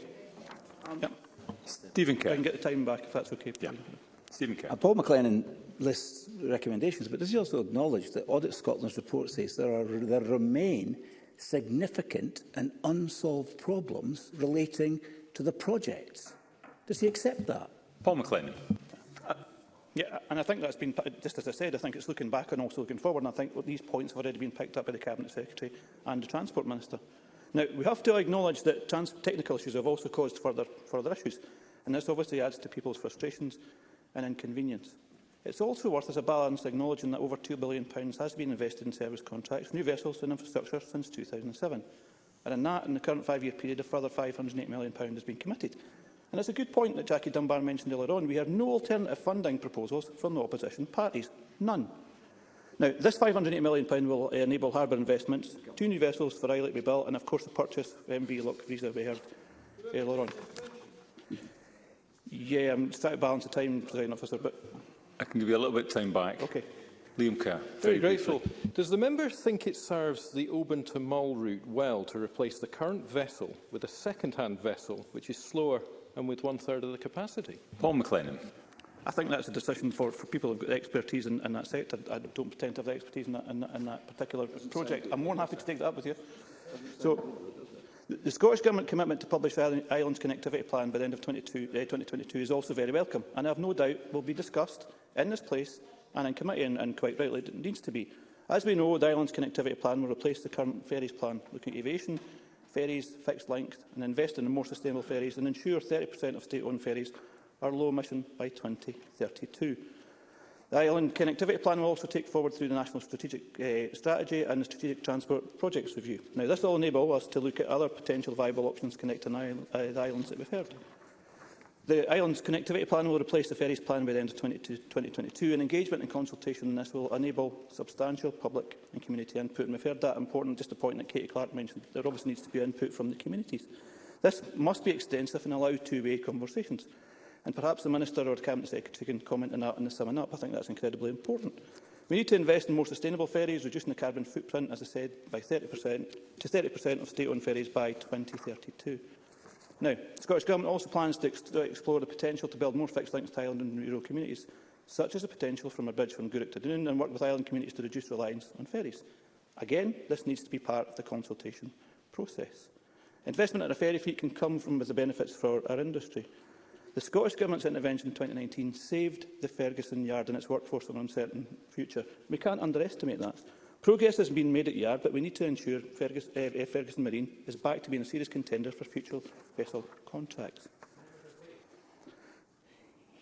Um, yep. Stephen Kerr. I can get the time back if that's okay. Yeah. Stephen Kerr. And Paul McLennan lists recommendations, but does he also acknowledge that Audit Scotland's report says there, are, there remain significant and unsolved problems relating to the projects? Does he accept that? Paul McLennan. Uh, yeah, and I think that's been, just as I said, I think it's looking back and also looking forward, and I think these points have already been picked up by the Cabinet Secretary and the Transport Minister. Now, we have to acknowledge that trans technical issues have also caused further, further issues, and this obviously adds to people's frustrations and inconvenience. It's also worth as a balance acknowledging that over £2 billion has been invested in service contracts, new vessels and infrastructure since 2007. And in that, in the current five-year period, a further £508 million has been committed. And it's a good point that Jackie Dunbar mentioned earlier on. We have no alternative funding proposals from the opposition parties. None. Now, this £580 million will uh, enable harbour investments, two new vessels for to be built, and of course the purchase of MV Loch Visa we heard earlier on. Yeah, I'm trying to balance the time, President Officer, but... I can give you a little bit of time back. Okay. Liam Kerr. Very, very grateful. Briefly. Does the member think it serves the Oban to Mull route well to replace the current vessel with a second-hand vessel which is slower and with one-third of the capacity? Paul McLennan. I think that's a decision for, for people who've got expertise in, in that sector. I, I don't pretend to have the expertise in that, in, in that particular project. I'm more than happy to take that up with you. So, The Scottish Government commitment to publish the Islands Connectivity Plan by the end of 22, uh, 2022 is also very welcome and I have no doubt will be discussed in this place and in committee, and, and quite rightly it needs to be. As we know, the Islands Connectivity Plan will replace the current ferries plan, looking at aviation, ferries, fixed length and investing in more sustainable ferries and ensure 30% of state-owned ferries our low emission by 2032. The Island Connectivity Plan will also take forward through the National Strategic uh, Strategy and the Strategic Transport Projects Review. Now, this will enable us to look at other potential viable options connecting uh, the islands that we've heard. The island's connectivity plan will replace the ferries plan by the end of 2022, and engagement and consultation on this will enable substantial public and community input. And we've heard that important, just the point that Katie Clark mentioned, there obviously needs to be input from the communities. This must be extensive and allow two-way conversations. And perhaps the Minister or Cabinet Secretary can comment on that in the summing up. I think that's incredibly important. We need to invest in more sustainable ferries, reducing the carbon footprint, as I said, by 30% to 30% of state-owned ferries by 2032. Now, the Scottish Government also plans to ex explore the potential to build more fixed links to island and rural communities, such as the potential from a bridge from Guruk to Dunoon, and work with island communities to reduce reliance on ferries. Again, this needs to be part of the consultation process. Investment in a ferry fleet can come from as the benefits for our industry. The Scottish Government's intervention in 2019 saved the Ferguson Yard and its workforce from an uncertain future. We can't underestimate that. Progress has been made at Yard, but we need to ensure Fergus, uh, Ferguson Marine is back to being a serious contender for future vessel contracts.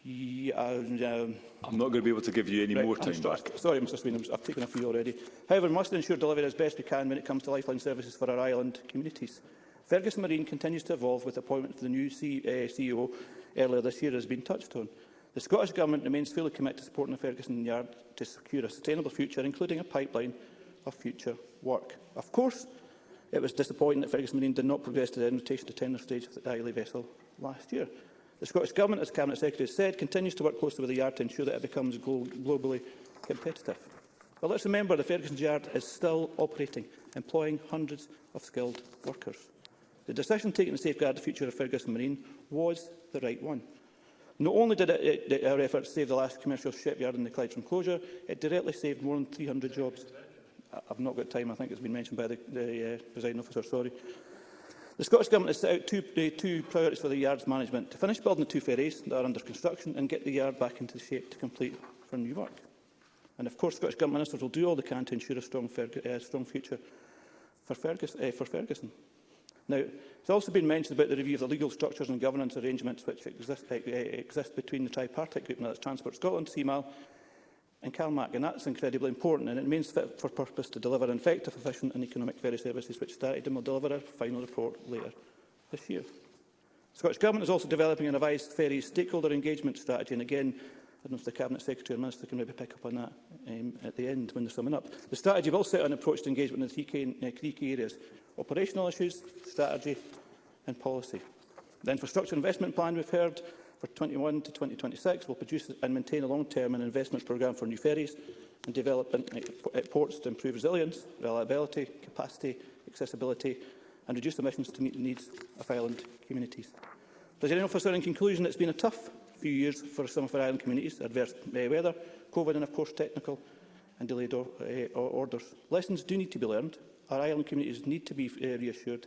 Yeah, um, I'm not going to be able to give you any right, more time back. Sorry, Mr Sweeney, I've taken a few already. However, we must ensure delivery as best we can when it comes to lifeline services for our island communities. Ferguson Marine continues to evolve with the appointment of the new C uh, eh, CEO earlier this year has been touched on. The Scottish Government remains fully committed to supporting the Ferguson Yard to secure a sustainable future, including a pipeline of future work. Of course, it was disappointing that Ferguson Marine did not progress to the invitation to tender stage of the Isle vessel last year. The Scottish Government, as Cabinet Secretary said, continues to work closely with the Yard to ensure that it becomes globally competitive. But let's remember the Ferguson Yard is still operating, employing hundreds of skilled workers. The decision taken to safeguard the future of Ferguson Marine was the right one. Not only did it, it, our efforts save the last commercial shipyard in the Clyde from closure, it directly saved more than 300 jobs. I've not got time, I think it's been mentioned by the, the uh, presiding officer, sorry. The Scottish Government has set out two, uh, two priorities for the yard's management, to finish building the two ferries that are under construction and get the yard back into shape to complete for new work. And of course, Scottish Government ministers will do all they can to ensure a strong, Ferg uh, strong future for, Fergus uh, for Ferguson. Now, it's also been mentioned about the review of the legal structures and governance arrangements which exist, eh, eh, exist between the tripartite group, now that's Transport Scotland, CMAL, and CalMAC, and that's incredibly important, and it means fit for purpose to deliver an effective, efficient and economic ferry services, which started and will deliver a final report later this year. The Scottish Government is also developing a revised ferry stakeholder engagement strategy, and again, I don't know if the Cabinet Secretary and Minister can maybe pick up on that um, at the end when they're summing up. The strategy will set an approach to engagement in the three key, uh, three key areas, operational issues, strategy and policy. The infrastructure investment plan we've heard for 21 to 2026 will produce and maintain a long-term investment programme for new ferries and development at ports to improve resilience, reliability, capacity, accessibility and reduce emissions to meet the needs of island communities. President Officer, in conclusion, it's been a tough few years for some of our island communities, adverse weather, COVID and, of course, technical and delayed eh, orders. Lessons do need to be learned Our island communities need to be uh, reassured,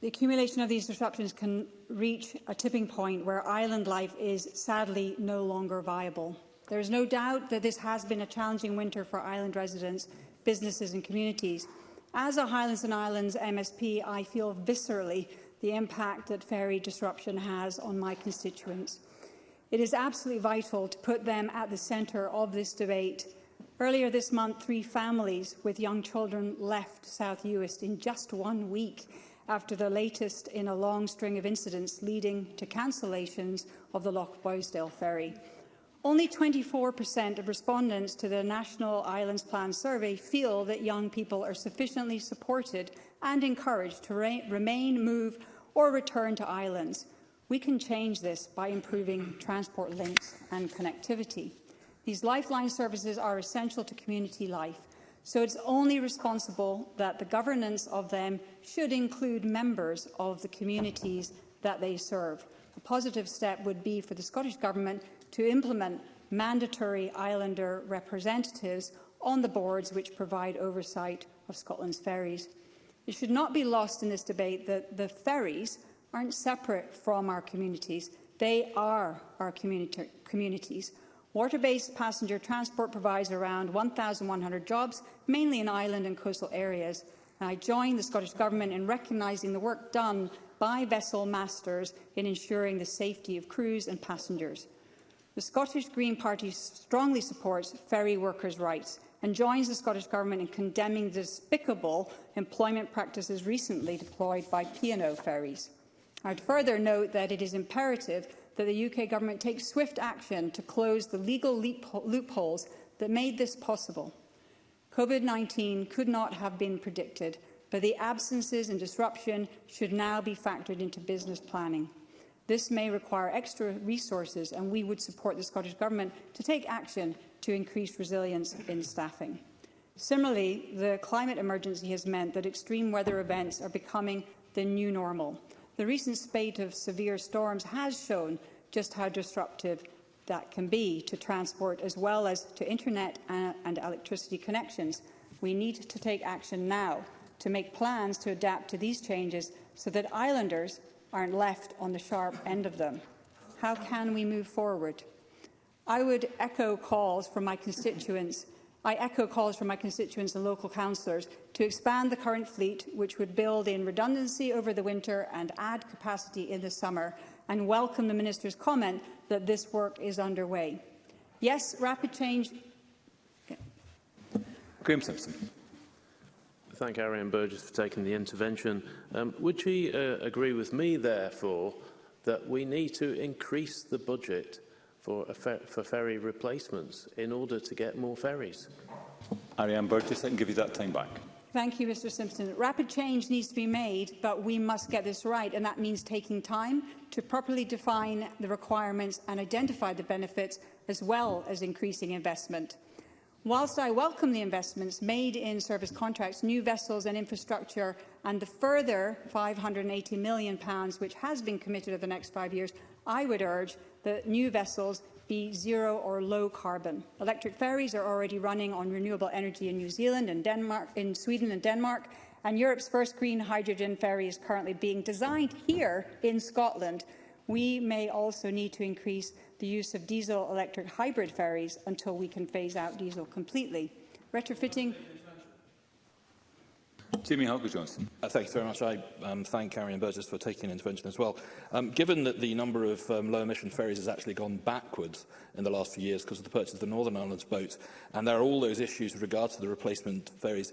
The accumulation of these disruptions can reach a tipping point where island life is sadly no longer viable. There is no doubt that this has been a challenging winter for island residents, businesses and communities. As a Highlands and Islands MSP, I feel viscerally the impact that ferry disruption has on my constituents. It is absolutely vital to put them at the centre of this debate. Earlier this month, three families with young children left South Uist in just one week after the latest in a long string of incidents leading to cancellations of the Loch Boysdale ferry. Only 24% of respondents to the National Islands Plan survey feel that young people are sufficiently supported and encouraged to re remain, move or return to islands. We can change this by improving transport links and connectivity. These lifeline services are essential to community life, so it's only responsible that the governance of them should include members of the communities that they serve. A positive step would be for the Scottish Government to implement mandatory islander representatives on the boards which provide oversight of Scotland's ferries. It should not be lost in this debate that the ferries aren't separate from our communities. They are our community communities. Water-based passenger transport provides around 1,100 jobs, mainly in island and coastal areas, and I join the Scottish Government in recognising the work done by vessel masters in ensuring the safety of crews and passengers. The Scottish Green Party strongly supports ferry workers' rights and joins the Scottish Government in condemning the despicable employment practices recently deployed by P&O ferries. I'd further note that it is imperative that the UK Government takes swift action to close the legal loopholes that made this possible. COVID-19 could not have been predicted, but the absences and disruption should now be factored into business planning. This may require extra resources, and we would support the Scottish Government to take action to increase resilience in staffing. Similarly, the climate emergency has meant that extreme weather events are becoming the new normal. The recent spate of severe storms has shown just how disruptive that can be to transport as well as to internet and electricity connections. We need to take action now to make plans to adapt to these changes so that islanders aren't left on the sharp end of them. How can we move forward? I would echo calls from my constituents I echo calls from my constituents and local councillors to expand the current fleet, which would build in redundancy over the winter and add capacity in the summer, and welcome the Minister's comment that this work is underway. Yes, rapid change... Okay. Graham Simpson. Thank Ariane Burgess for taking the intervention. Um, would she uh, agree with me, therefore, that we need to increase the budget for, fer for ferry replacements in order to get more ferries? Ariane Burgess, I can give you that time back. Thank you, Mr Simpson. Rapid change needs to be made, but we must get this right, and that means taking time to properly define the requirements and identify the benefits, as well as increasing investment. Whilst I welcome the investments made in service contracts, new vessels and infrastructure, and the further £580 million which has been committed over the next five years, I would urge that new vessels be zero or low carbon. Electric ferries are already running on renewable energy in New Zealand and Denmark, in Sweden and Denmark, and Europe's first green hydrogen ferry is currently being designed here in Scotland. We may also need to increase the use of diesel electric hybrid ferries until we can phase out diesel completely. Retrofitting Timmy Harker Johnson. Uh, thank you very much. I um, thank and Burgess for taking an intervention as well. Um, given that the number of um, low-emission ferries has actually gone backwards in the last few years because of the purchase of the Northern Ireland's boat, and there are all those issues with regard to the replacement ferries,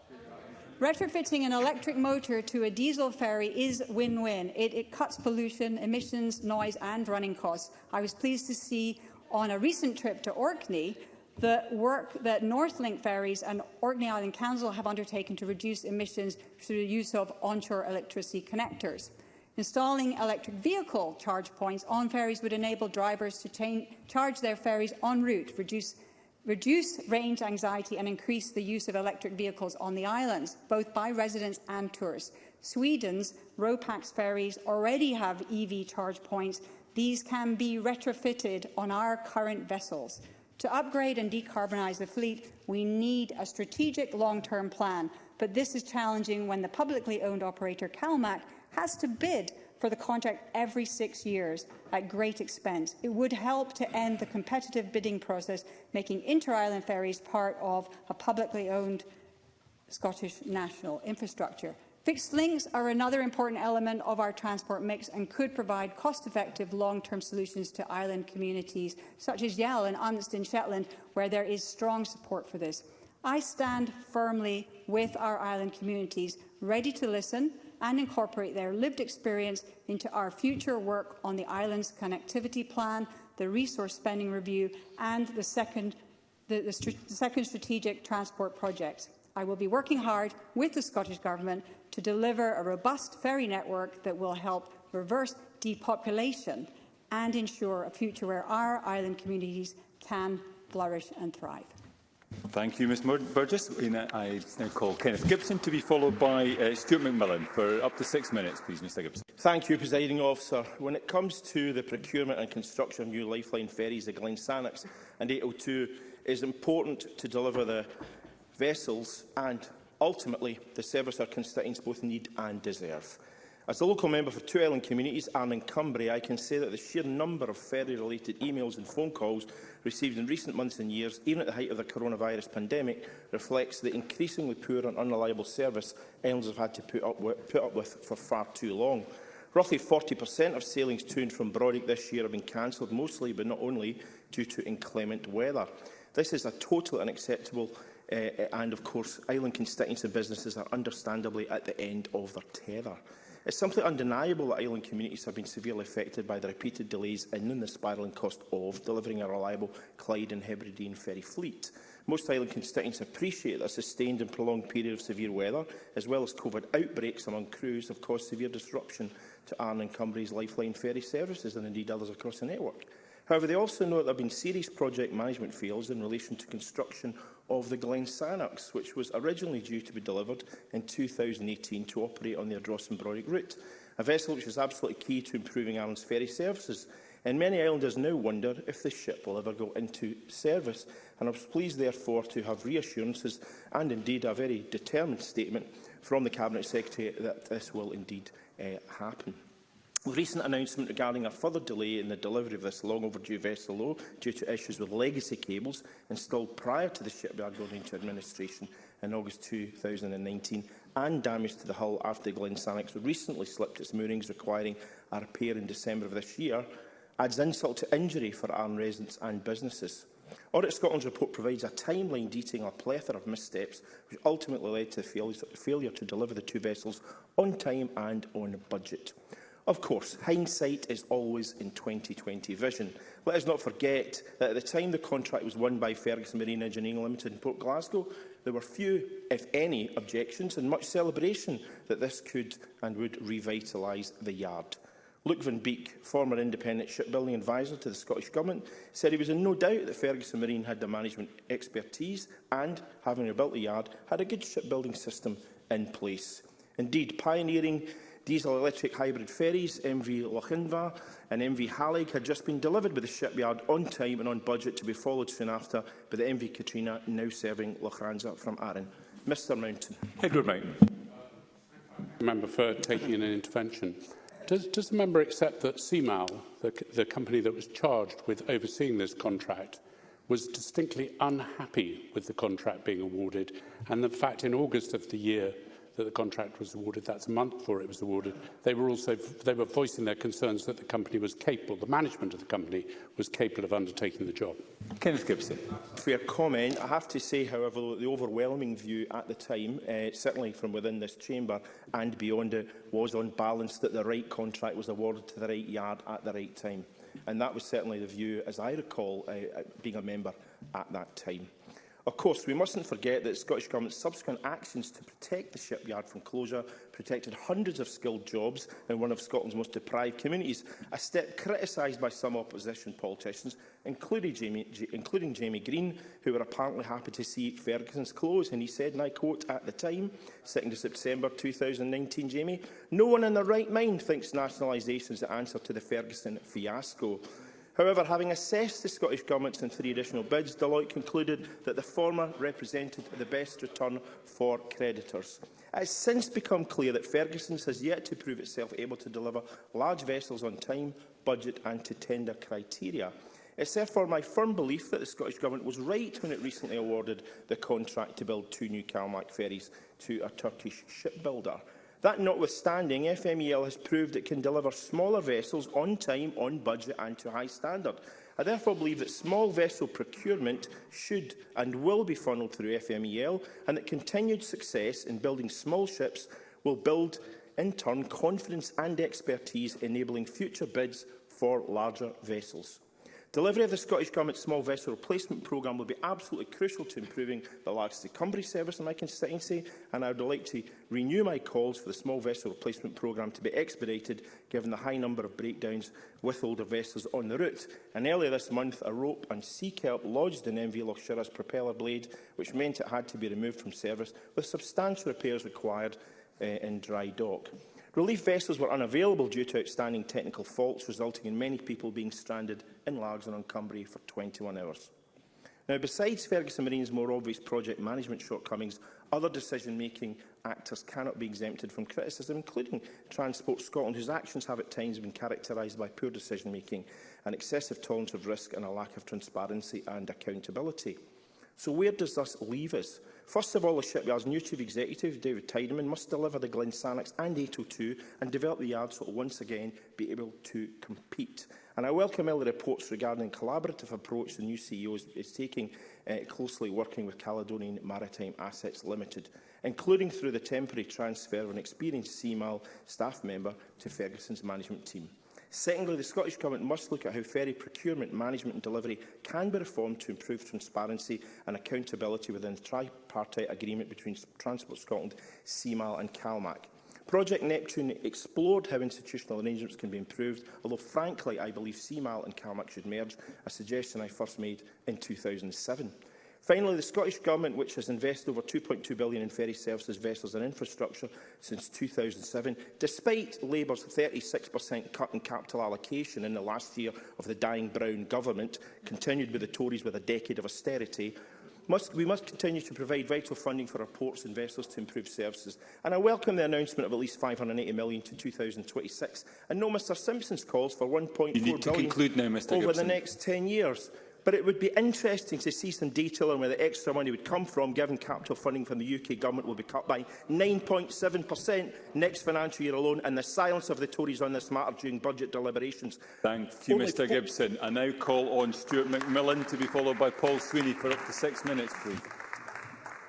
Retrofitting an electric motor to a diesel ferry is win-win. It, it cuts pollution, emissions, noise and running costs. I was pleased to see on a recent trip to Orkney the work that Northlink Ferries and Orkney Island Council have undertaken to reduce emissions through the use of onshore electricity connectors. Installing electric vehicle charge points on ferries would enable drivers to change, charge their ferries en route, reduce, reduce range anxiety and increase the use of electric vehicles on the islands, both by residents and tourists. Sweden's RoPax ferries already have EV charge points. These can be retrofitted on our current vessels. To upgrade and decarbonise the fleet, we need a strategic long-term plan, but this is challenging when the publicly owned operator CalMac has to bid for the contract every six years at great expense. It would help to end the competitive bidding process, making inter-island ferries part of a publicly owned Scottish national infrastructure. Fixed links are another important element of our transport mix and could provide cost-effective long-term solutions to island communities such as Yell and Amundsen, Shetland, where there is strong support for this. I stand firmly with our island communities, ready to listen and incorporate their lived experience into our future work on the island's connectivity plan, the resource spending review and the second, the, the, the second strategic transport project. I will be working hard with the Scottish Government to deliver a robust ferry network that will help reverse depopulation and ensure a future where our island communities can flourish and thrive. Thank you, Ms Burgess. I now call Kenneth Gibson to be followed by uh, Stuart McMillan for up to six minutes, please, Mr Gibson. Thank you, Presiding Officer. When it comes to the procurement and construction of new lifeline ferries, the Glen Sannox and 802 is important to deliver the vessels and, ultimately, the service our constituents both need and deserve. As a local member for two island communities, and in Cumbria, I can say that the sheer number of ferry-related emails and phone calls received in recent months and years, even at the height of the coronavirus pandemic, reflects the increasingly poor and unreliable service islands have had to put up with, put up with for far too long. Roughly 40% of sailings to and from Brodick this year have been cancelled, mostly but not only due to inclement weather. This is a totally unacceptable uh, and of course island constituents and businesses are understandably at the end of their tether. It's simply undeniable that island communities have been severely affected by the repeated delays and and the spiralling cost of delivering a reliable Clyde and Hebridean ferry fleet. Most island constituents appreciate that a sustained and prolonged period of severe weather, as well as COVID outbreaks among crews, have caused severe disruption to Arne and Cumbria's lifeline ferry services and indeed others across the network. However, they also know that there have been serious project management fails in relation to construction of the Glen Sanox, which was originally due to be delivered in 2018 to operate on the and broick route, a vessel which is absolutely key to improving Ireland's ferry services. And many islanders now wonder if the ship will ever go into service. And I was pleased, therefore, to have reassurances and, indeed, a very determined statement from the Cabinet Secretary that this will indeed uh, happen. The recent announcement regarding a further delay in the delivery of this long overdue vessel, SLO due to issues with legacy cables installed prior to the shipyard going into administration in August 2019 and damage to the hull after Glen Sanex recently slipped its moorings requiring a repair in December of this year adds insult to injury for Arn residents and businesses. Audit Scotland's report provides a timeline detailing a plethora of missteps which ultimately led to the failure to deliver the two vessels on time and on budget. Of course, hindsight is always in 2020 vision. Let us not forget that at the time the contract was won by Ferguson Marine Engineering Limited in Port Glasgow, there were few, if any, objections and much celebration that this could and would revitalise the yard. Luke Van Beek, former independent shipbuilding advisor to the Scottish Government, said he was in no doubt that Ferguson Marine had the management expertise and, having rebuilt the yard, had a good shipbuilding system in place. Indeed, pioneering diesel-electric hybrid ferries MV Lochinvar and MV Hallig had just been delivered by the shipyard on time and on budget to be followed soon after by the MV Katrina now serving Lochranza from Arran. Mr Mountain. Edward Mountain. Member for taking an intervention. Does, does the member accept that CMAL, the, the company that was charged with overseeing this contract, was distinctly unhappy with the contract being awarded and the fact in August of the year that the contract was awarded. That's a month before it was awarded. They were also they were voicing their concerns that the company was capable, the management of the company was capable of undertaking the job. Kenneth Gibson. For your comment, I have to say, however, the overwhelming view at the time, uh, certainly from within this chamber and beyond it, was on balance that the right contract was awarded to the right yard at the right time. And that was certainly the view, as I recall, uh, uh being a member at that time. Of course, we mustn't forget that the Scottish Government's subsequent actions to protect the shipyard from closure protected hundreds of skilled jobs in one of Scotland's most deprived communities, a step criticised by some opposition politicians, including Jamie, including Jamie Green, who were apparently happy to see Ferguson's close. And he said, and I quote, at the time, 2nd September 2019, Jamie, no one in their right mind thinks nationalisation is the answer to the Ferguson fiasco. However, having assessed the Scottish Government's and three additional bids, Deloitte concluded that the former represented the best return for creditors. It has since become clear that Ferguson's has yet to prove itself able to deliver large vessels on time, budget and to tender criteria. It is therefore my firm belief that the Scottish Government was right when it recently awarded the contract to build two new Calmac ferries to a Turkish shipbuilder. That notwithstanding, FMEL has proved it can deliver smaller vessels on time, on budget and to high standard. I therefore believe that small vessel procurement should and will be funnelled through FMEL and that continued success in building small ships will build, in turn, confidence and expertise enabling future bids for larger vessels. Delivery of the Scottish Government's small vessel replacement programme will be absolutely crucial to improving the largest Cumbria service in my constituency, and I would like to renew my calls for the small vessel replacement programme to be expedited, given the high number of breakdowns with older vessels on the route. And earlier this month, a rope and sea kelp lodged in MV Lochshire's propeller blade, which meant it had to be removed from service, with substantial repairs required uh, in dry dock. Relief vessels were unavailable due to outstanding technical faults, resulting in many people being stranded in Largs and on Cumbria for 21 hours. Now, besides Ferguson Marine's more obvious project management shortcomings, other decision-making actors cannot be exempted from criticism, including Transport Scotland, whose actions have at times been characterised by poor decision-making, an excessive tolerance of risk and a lack of transparency and accountability. So where does this leave us? First of all, the shipyard's new Chief Executive, David Tideman, must deliver the Glen Sanex and 802 and develop the yard so it will once again be able to compete. And I welcome all the reports regarding the collaborative approach the new CEO is taking uh, closely working with Caledonian Maritime Assets Limited, including through the temporary transfer of an experienced CMAL staff member to Ferguson's management team. Secondly, the Scottish Government must look at how ferry procurement, management and delivery can be reformed to improve transparency and accountability within the tripartite agreement between Transport Scotland, CMAL and CalMAC. Project Neptune explored how institutional arrangements can be improved, although frankly I believe CMAL and CalMAC should merge, a suggestion I first made in 2007. Finally, the Scottish Government, which has invested over £2.2 billion in ferry services, vessels and infrastructure since 2007, despite Labour's 36% cut in capital allocation in the last year of the dying Brown government, continued with the Tories with a decade of austerity, must, we must continue to provide vital funding for our ports and vessels to improve services. And I welcome the announcement of at least £580 million to 2026. And no Mr Simpson's calls for £1.4 billion now, over Gibson. the next 10 years. But it would be interesting to see some detail on where the extra money would come from, given capital funding from the UK Government will be cut by 9.7% next financial year alone, and the silence of the Tories on this matter during budget deliberations. Thank you, Only Mr Gibson. I now call on Stuart McMillan to be followed by Paul Sweeney for up to six minutes, please.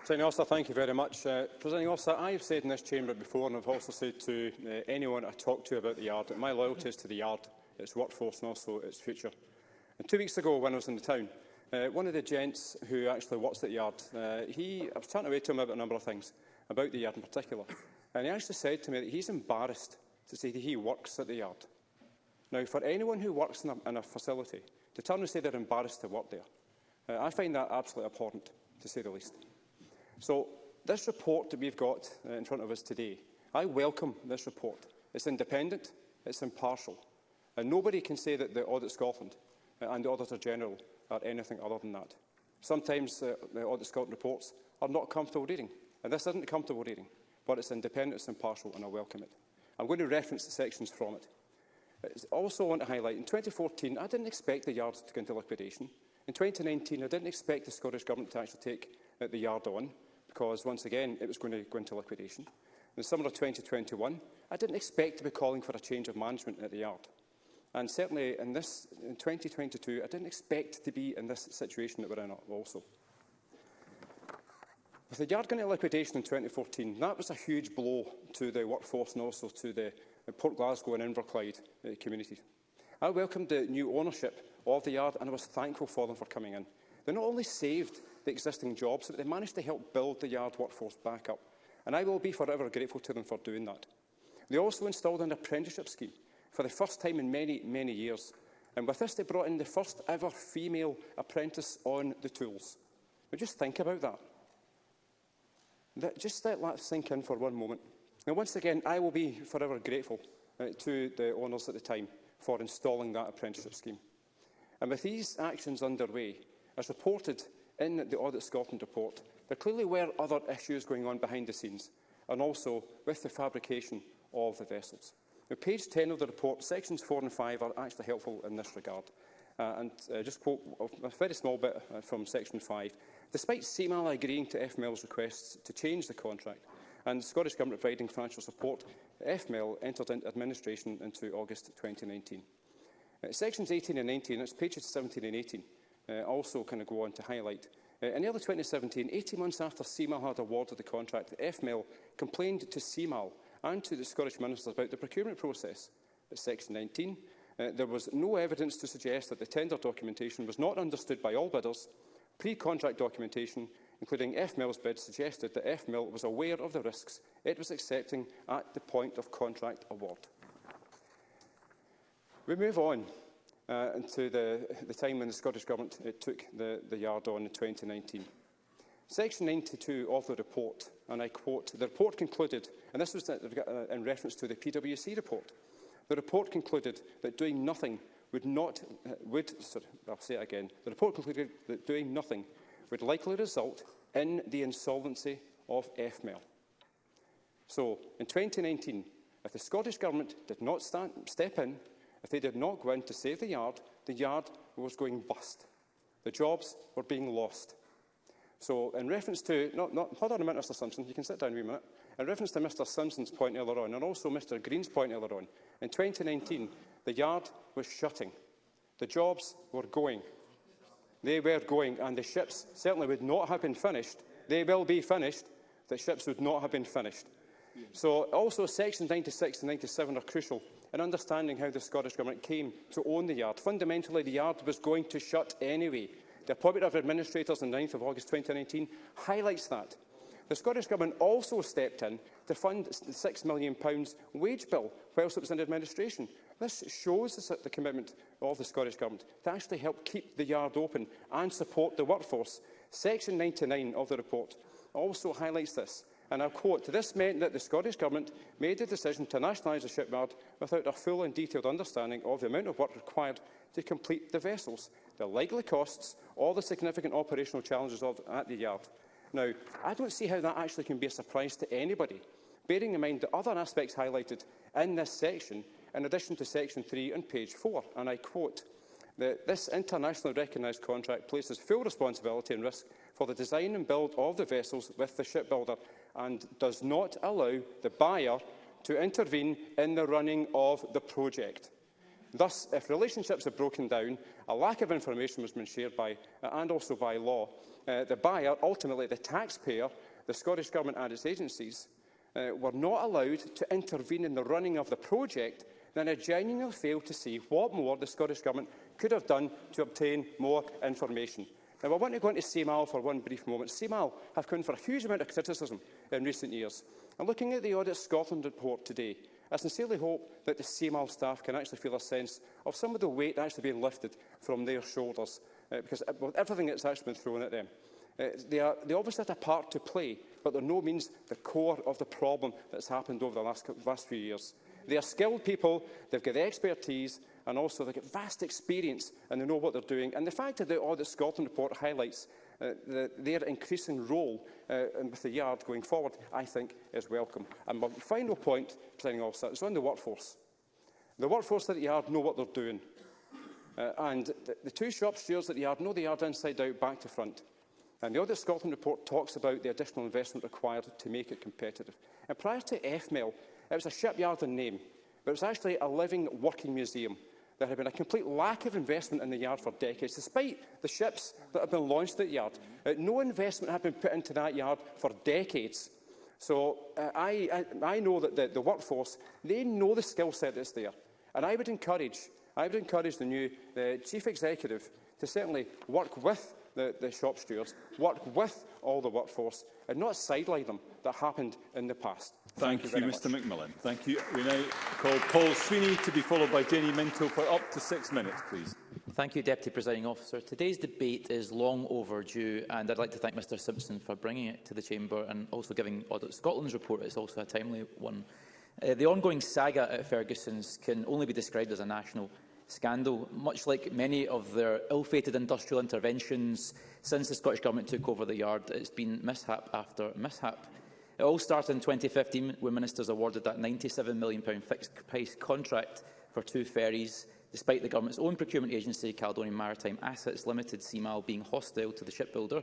Presiding Officer, thank you very much. Uh, Presiding Officer, I have said in this chamber before, and I've also said to uh, anyone I talk to about the Yard, that my loyalty is to the Yard, its workforce and also its future. And two weeks ago, when I was in the town, uh, one of the gents who actually works at the yard, uh, he, I was chatting away to him about a number of things, about the yard in particular. And he actually said to me that he's embarrassed to say that he works at the yard. Now, for anyone who works in a, in a facility, to turn and say they're embarrassed to work there, uh, I find that absolutely abhorrent, to say the least. So, this report that we've got uh, in front of us today, I welcome this report. It's independent, it's impartial, and nobody can say that the Audit Scotland Uh, and the Auditor-General are anything other than that. Sometimes uh, the Audit Scotland reports are not comfortable reading, and this isn't comfortable reading, but it's independent, it's impartial, and I welcome it. I'm going to reference the sections from it. I also want to highlight, in 2014, I didn't expect the yards to go into liquidation. In 2019, I didn't expect the Scottish Government to actually take uh, the yard on, because, once again, it was going to go into liquidation. In the summer of 2021, I didn't expect to be calling for a change of management at the yard. And certainly in, this, in 2022, I didn't expect to be in this situation that we're in also. With the yard gunning liquidation in 2014, that was a huge blow to the workforce and also to the Port Glasgow and Inverclyde uh, communities. I welcomed the new ownership of the yard and I was thankful for them for coming in. They not only saved the existing jobs, but they managed to help build the yard workforce back up. And I will be forever grateful to them for doing that. They also installed an apprenticeship scheme for the first time in many, many years. And with this, they brought in the first ever female apprentice on the tools. But just think about that. that just let that sink in for one moment. Now, once again, I will be forever grateful uh, to the owners at the time for installing that apprenticeship scheme. And with these actions underway, as reported in the Audit Scotland report, there clearly were other issues going on behind the scenes, and also with the fabrication of the vessels. Now, page 10 of the report, sections 4 and 5 are actually helpful in this regard. Uh, and uh, just quote a very small bit uh, from section 5. Despite CMAL agreeing to FML's requests to change the contract, and the Scottish Government providing financial support, FML entered into administration into August 2019. Uh, sections 18 and 19, that's pages 17 and 18, uh, also kind of go on to highlight. Uh, in early 2017, 18 months after CMAL had awarded the contract, FML complained to CMAL and to the Scottish Minister about the procurement process. But Section 19, uh, there was no evidence to suggest that the tender documentation was not understood by all bidders. Pre-contract documentation, including FMIL's bid, suggested that FMIL was aware of the risks it was accepting at the point of contract award. We move on uh, into the, the time when the Scottish Government it uh, took the, the yard on in 2019. Section 92 of the report, and I quote, the report concluded and this was uh, uh, in reference to the PwC report. The report concluded that doing nothing would not uh, would sorry, I'll say it again. The report concluded that doing nothing would likely result in the insolvency of FMEL. So, in 2019, if the Scottish Government did not stand, step in, if they did not go in to save the yard, the yard was going bust. The jobs were being lost. So, in reference to... not not hold on a minute, Mr Simpson. You can sit down for a minute. In reference to Mr Simpson's point earlier on, and also Mr Green's point earlier on, in 2019, the yard was shutting. The jobs were going. They were going, and the ships certainly would not have been finished. They will be finished. The ships would not have been finished. So also sections 96 and 97 are crucial in understanding how the Scottish Government came to own the yard. Fundamentally, the yard was going to shut anyway. The appointment of administrators on 9 th of August 2019 highlights that. The Scottish Government also stepped in to fund the £6 million wage bill whilst it was in administration. This shows the commitment of the Scottish Government to actually help keep the yard open and support the workforce. Section 99 of the report also highlights this. And I quote, this meant that the Scottish Government made the decision to nationalise the shipyard without a full and detailed understanding of the amount of work required to complete the vessels, the likely costs or the significant operational challenges of, at the yard. Now, I don't see how that actually can be a surprise to anybody, bearing in mind the other aspects highlighted in this section, in addition to Section 3 on page 4, and I quote, that this internationally recognised contract places full responsibility and risk for the design and build of the vessels with the shipbuilder and does not allow the buyer to intervene in the running of the project. Thus, if relationships are broken down, a lack of information has been shared by, and also by law, uh, the buyer, ultimately the taxpayer, the Scottish Government and its agencies, uh, were not allowed to intervene in the running of the project, then I genuinely fail to see what more the Scottish Government could have done to obtain more information. Now, I want to go into CMAL for one brief moment. CMAL have come for a huge amount of criticism in recent years. And looking at the Audit Scotland report today, I sincerely hope that the CMAL staff can actually feel a sense of some of the weight actually being lifted from their shoulders uh, because uh, well, everything that's actually been thrown at them, uh, they, are, they obviously had a part to play, but they're no means the core of the problem that's happened over the last, last few years. They are skilled people, they've got the expertise, and also they've got vast experience and they know what they're doing. And the fact that the Audit Scotland report highlights uh, the, their increasing role uh, with the Yard going forward, I think is welcome. And my final point, planning officer, is on the workforce. The workforce at the Yard know what they're doing. Uh, and the, the two show upstairs that the yard know the yard inside out, back to front. And the other Scotland report talks about the additional investment required to make it competitive. And prior to FMEL, it was a shipyard in name, but it was actually a living, working museum. There had been a complete lack of investment in the yard for decades, despite the ships that had been launched at the yard. Uh, no investment had been put into that yard for decades. So uh, I, I, I know that the, the workforce, they know the skill set that's there. And I would encourage I would encourage the new the Chief Executive to certainly work with the, the shop stewards, work with all the workforce and not sideline them that happened in the past. Thank, Thank you, you Mr much. McMillan. Thank you. We now call Paul Sweeney to be followed by Jenny Minto for up to six minutes, please. Thank you, Deputy Presiding Officer. Today's debate is long overdue, and I'd like to thank Mr Simpson for bringing it to the Chamber and also giving Audit Scotland's report. It's also a timely one. Uh, the ongoing saga at Ferguson's can only be described as a national scandal, much like many of their ill-fated industrial interventions since the Scottish Government took over the yard. It's been mishap after mishap. It all started in 2015 when ministers awarded that £97 million fixed-price contract for two ferries, despite the government's own procurement agency, Caledonian Maritime Assets Limited, CMAL, being hostile to the shipbuilder.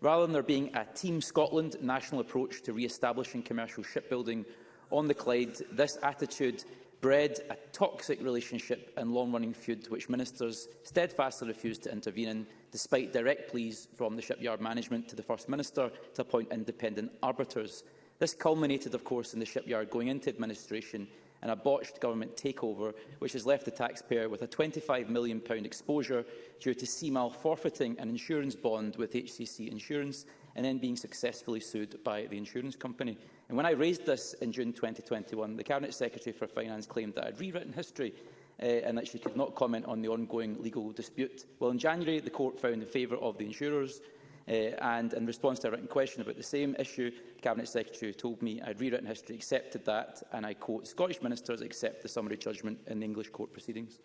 Rather than there being a Team Scotland national approach to re-establishing commercial shipbuilding on the Clyde, this attitude bred a toxic relationship and long-running feud which ministers steadfastly refused to intervene in, despite direct pleas from the shipyard management to the First Minister to appoint independent arbiters. This culminated, of course, in the shipyard going into administration and a botched government takeover, which has left the taxpayer with a £25 million exposure due to CMAL forfeiting an insurance bond with HCC Insurance and then being successfully sued by the insurance company. And when I raised this in June 2021, the Cabinet Secretary for Finance claimed that I'd rewritten history uh, and that she could not comment on the ongoing legal dispute. Well, in January, the court found in favour of the insurers, uh, and in response to a written question about the same issue, the Cabinet Secretary told me I'd rewritten history, accepted that, and I quote, Scottish ministers accept the summary judgment in the English court proceedings.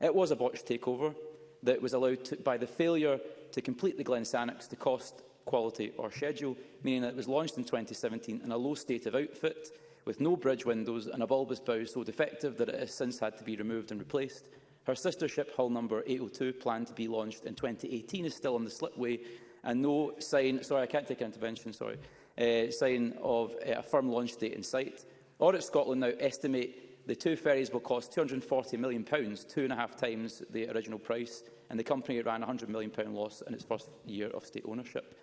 It was a botched takeover that was allowed to, by the failure to complete the Glen Sannox to cost quality or schedule, meaning that it was launched in 2017 in a low state of outfit, with no bridge windows and a bulbous bow so defective that it has since had to be removed and replaced. Her sister ship, hull number 802, planned to be launched in 2018, is still on the slipway, and no sign, sorry, I can't take an intervention, sorry, uh, sign of uh, a firm launch date in sight. Audit Scotland now estimate the two ferries will cost £240 million, two and a half times the original price and the company ran a £100 million loss in its first year of state ownership.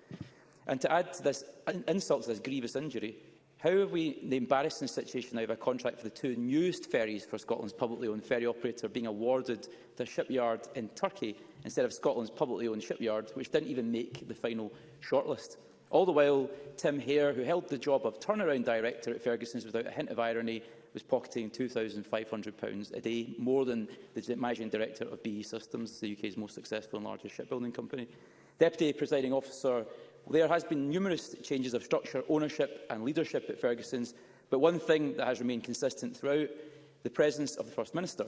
And to add to this insult to this grievous injury, how have we the embarrassing situation now of a contract for the two newest ferries for Scotland's publicly owned ferry operator being awarded to a shipyard in Turkey instead of Scotland's publicly owned shipyard, which didn't even make the final shortlist? All the while, Tim Hare, who held the job of turnaround director at Ferguson's without a hint of irony, was pocketing £2,500 a day, more than the managing director of BE Systems, the UK's most successful and largest shipbuilding company. Deputy Presiding Officer, there has been numerous changes of structure, ownership and leadership at Ferguson's, but one thing that has remained consistent throughout the presence of the First Minister.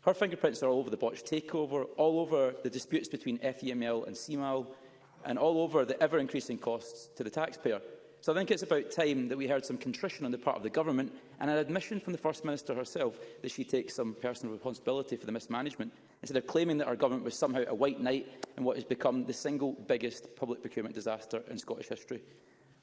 Her fingerprints are all over the botched takeover, all over the disputes between FEML and CMAL, and all over the ever-increasing costs to the taxpayer. So I think it's about time that we heard some contrition on the part of the government and an admission from the First Minister herself that she takes some personal responsibility for the mismanagement, instead of claiming that our government was somehow a white knight in what has become the single biggest public procurement disaster in Scottish history.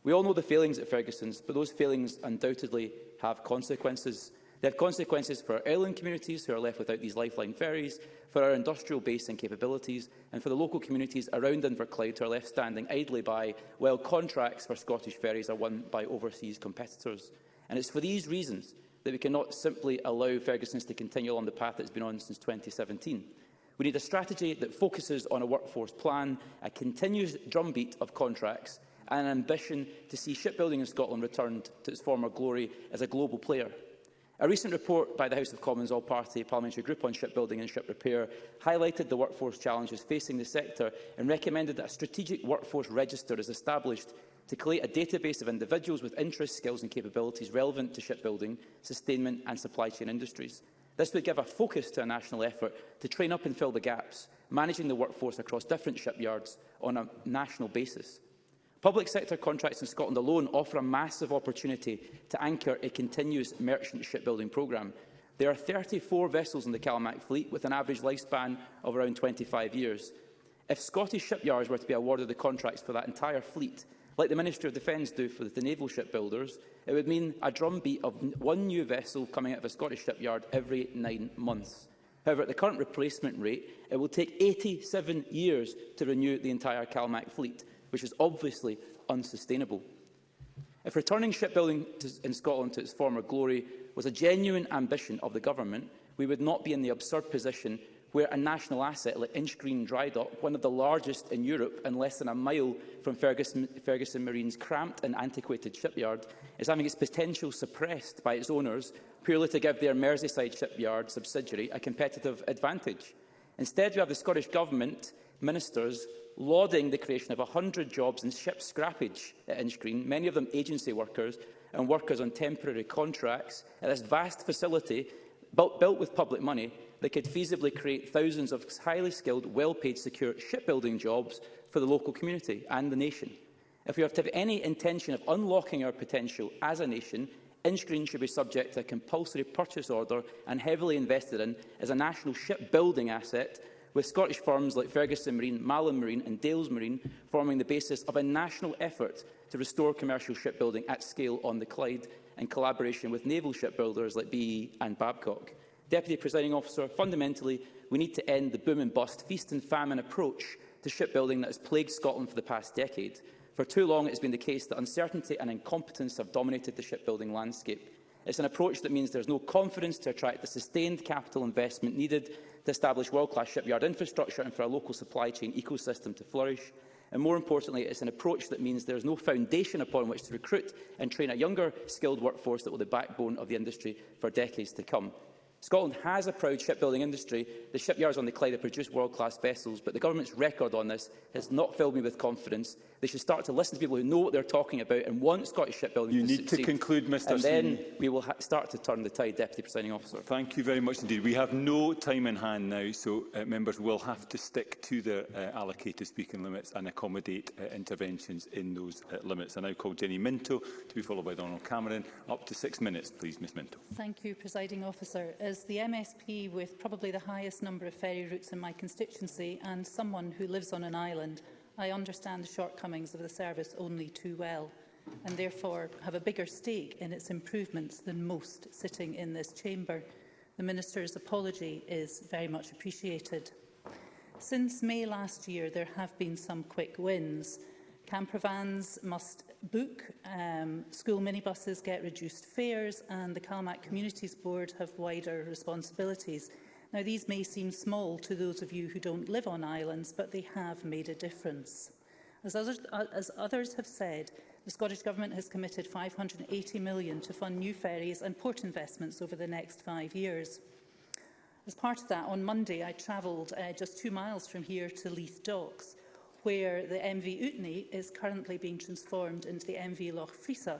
We all know the failings at Ferguson's, but those failings undoubtedly have consequences. They had consequences for our island communities, who are left without these lifeline ferries, for our industrial base and capabilities, and for the local communities around Inverclyde, who are left standing idly by while contracts for Scottish ferries are won by overseas competitors. And it's for these reasons that we cannot simply allow Ferguson's to continue on the path that's been on since 2017. We need a strategy that focuses on a workforce plan, a continuous drumbeat of contracts, and an ambition to see shipbuilding in Scotland returned to its former glory as a global player. A recent report by the House of Commons All-Party Parliamentary Group on Shipbuilding and Ship Repair highlighted the workforce challenges facing the sector and recommended that a strategic workforce register is established to create a database of individuals with interests, skills and capabilities relevant to shipbuilding, sustainment and supply chain industries. This would give a focus to a national effort to train up and fill the gaps, managing the workforce across different shipyards on a national basis. Public sector contracts in Scotland alone offer a massive opportunity to anchor a continuous merchant shipbuilding programme. There are 34 vessels in the Calamac fleet with an average lifespan of around 25 years. If Scottish shipyards were to be awarded the contracts for that entire fleet, like the Ministry of Defence do for the naval shipbuilders, it would mean a drumbeat of one new vessel coming out of a Scottish shipyard every nine months. However, at the current replacement rate, it will take 87 years to renew the entire CalMac fleet which is obviously unsustainable. If returning shipbuilding to, in Scotland to its former glory was a genuine ambition of the Government, we would not be in the absurd position where a national asset like Inchgreen Dry Dock, one of the largest in Europe and less than a mile from Ferguson, Ferguson Marine's cramped and antiquated shipyard, is having its potential suppressed by its owners purely to give their Merseyside shipyard subsidiary a competitive advantage. Instead, you have the Scottish Government ministers lauding the creation of 100 jobs in ship scrappage at uh, Inchgreen, many of them agency workers and workers on temporary contracts, at this vast facility built, built with public money that could feasibly create thousands of highly skilled, well-paid, secure shipbuilding jobs for the local community and the nation. If we are to have any intention of unlocking our potential as a nation, InScreen should be subject to a compulsory purchase order and heavily invested in as a national shipbuilding asset, with Scottish firms like Ferguson Marine, Malin Marine and Dales Marine forming the basis of a national effort to restore commercial shipbuilding at scale on the Clyde in collaboration with naval shipbuilders like BE and Babcock. Deputy Presiding Officer, fundamentally, we need to end the boom and bust, feast and famine approach to shipbuilding that has plagued Scotland for the past decade. For too long, it has been the case that uncertainty and incompetence have dominated the shipbuilding landscape. It's an approach that means there is no confidence to attract the sustained capital investment needed to establish world-class shipyard infrastructure and for a local supply chain ecosystem to flourish. And more importantly, it's an approach that means there is no foundation upon which to recruit and train a younger, skilled workforce that will be the backbone of the industry for decades to come. Scotland has a proud shipbuilding industry. The shipyards on the Clyde have produced world-class vessels, but the government's record on this has not filled me with confidence They should start to listen to people who know what they're talking about and want Scottish shipbuilding you to You need to conclude, Mr And Sweeney. then we will start to turn the tide, Deputy Presiding Officer. Thank you very much indeed. We have no time in hand now, so uh, members will have to stick to their uh, allocated speaking limits and accommodate uh, interventions in those uh, limits. I now call Jenny Minto to be followed by Donald Cameron. Up to six minutes, please, Ms Minto. Thank you, Presiding Officer. As the MSP with probably the highest number of ferry routes in my constituency and someone who lives on an island, I understand the shortcomings of the service only too well and therefore have a bigger stake in its improvements than most sitting in this chamber. The Minister's apology is very much appreciated. Since May last year, there have been some quick wins. Camper vans must book, um, school minibuses get reduced fares and the Calmac Communities Board have wider responsibilities. Now, these may seem small to those of you who don't live on islands, but they have made a difference. As others, as others have said, the Scottish Government has committed £580 million to fund new ferries and port investments over the next five years. As part of that, on Monday, I travelled uh, just two miles from here to Leith Docks, where the MV Utney is currently being transformed into the MV Loch Frisa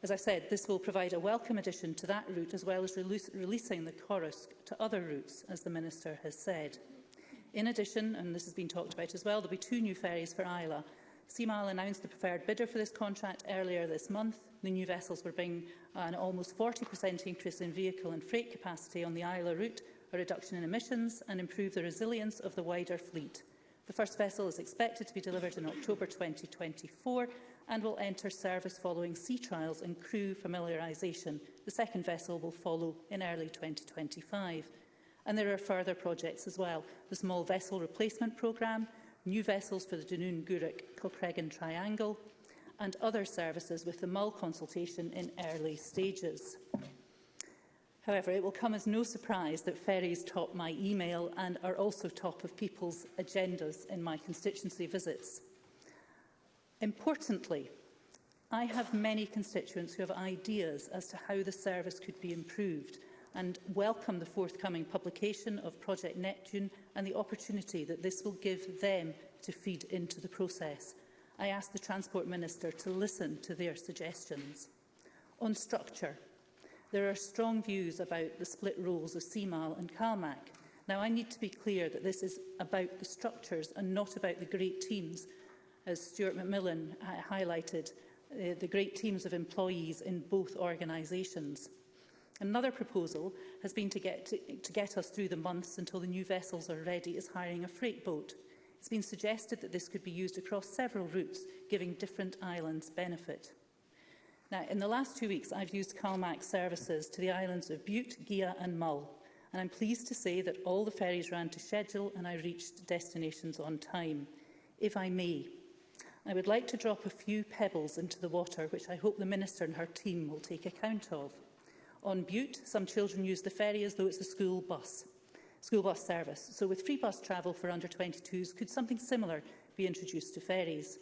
As I said, this will provide a welcome addition to that route, as well as release, releasing the Corusc to other routes, as the Minister has said. In addition, and this has been talked about as well, there will be two new ferries for Isla. Seamile announced the preferred bidder for this contract earlier this month. The new vessels will bring an almost 40% increase in vehicle and freight capacity on the Isla route, a reduction in emissions and improve the resilience of the wider fleet. The first vessel is expected to be delivered in October 2024 and will enter service following sea trials and crew familiarisation. The second vessel will follow in early 2025. And there are further projects as well. The small vessel replacement programme, new vessels for the Dunoon Guruk Kilcregan Triangle and other services with the Mull consultation in early stages. However, it will come as no surprise that ferries top my email and are also top of people's agendas in my constituency visits. Importantly, I have many constituents who have ideas as to how the service could be improved and welcome the forthcoming publication of Project Neptune and the opportunity that this will give them to feed into the process. I ask the Transport Minister to listen to their suggestions. On structure, there are strong views about the split roles of CMAL and CalMAC. Now, I need to be clear that this is about the structures and not about the great teams as Stuart McMillan highlighted, uh, the great teams of employees in both organisations. Another proposal has been to get, to, to get us through the months until the new vessels are ready is hiring a freight boat. It's been suggested that this could be used across several routes, giving different islands benefit. Now, in the last two weeks, I've used CalMAC services to the islands of Butte, Gia and Mull, and I'm pleased to say that all the ferries ran to schedule and I reached destinations on time. If I may, I would like to drop a few pebbles into the water, which I hope the Minister and her team will take account of. On Butte, some children use the ferry as though it's a school bus, school bus service. So with free bus travel for under 22s, could something similar be introduced to ferries?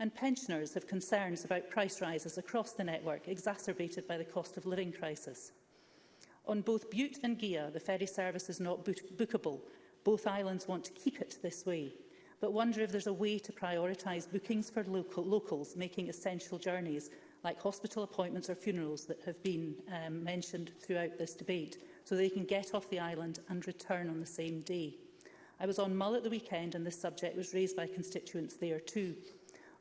And pensioners have concerns about price rises across the network, exacerbated by the cost of living crisis. On both Butte and Gia, the ferry service is not book bookable. Both islands want to keep it this way but wonder if there's a way to prioritise bookings for local, locals making essential journeys, like hospital appointments or funerals that have been um, mentioned throughout this debate, so they can get off the island and return on the same day. I was on Mull at the weekend and this subject was raised by constituents there too.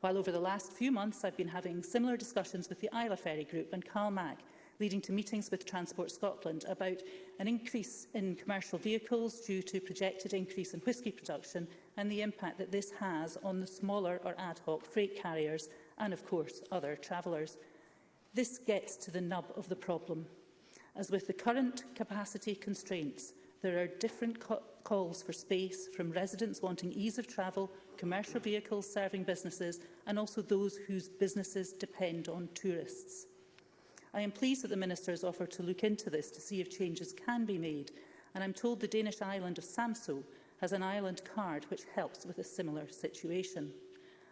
While over the last few months I've been having similar discussions with the Isla Ferry Group and Carl CalMac, leading to meetings with Transport Scotland about an increase in commercial vehicles due to projected increase in whisky production and the impact that this has on the smaller or ad hoc freight carriers and, of course, other travellers. This gets to the nub of the problem. As with the current capacity constraints, there are different calls for space from residents wanting ease of travel, commercial vehicles serving businesses and also those whose businesses depend on tourists. I am pleased that the Minister has offered to look into this to see if changes can be made, and I'm told the Danish island of Samso has an island card which helps with a similar situation.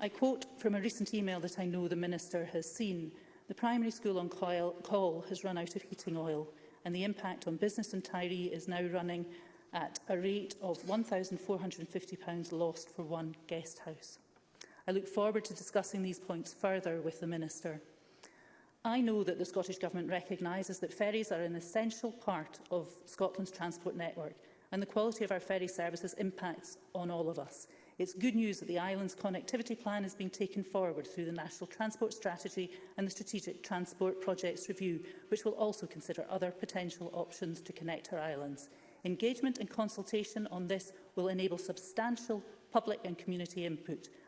I quote from a recent email that I know the Minister has seen. The primary school on coil, call has run out of heating oil and the impact on business in Tyree is now running at a rate of £1,450 lost for one guest house. I look forward to discussing these points further with the Minister. I know that the Scottish Government recognises that ferries are an essential part of Scotland's transport network and the quality of our ferry services impacts on all of us. It's good news that the island's connectivity plan is being taken forward through the National Transport Strategy and the Strategic Transport Projects Review, which will also consider other potential options to connect our islands. Engagement and consultation on this will enable substantial public and community input,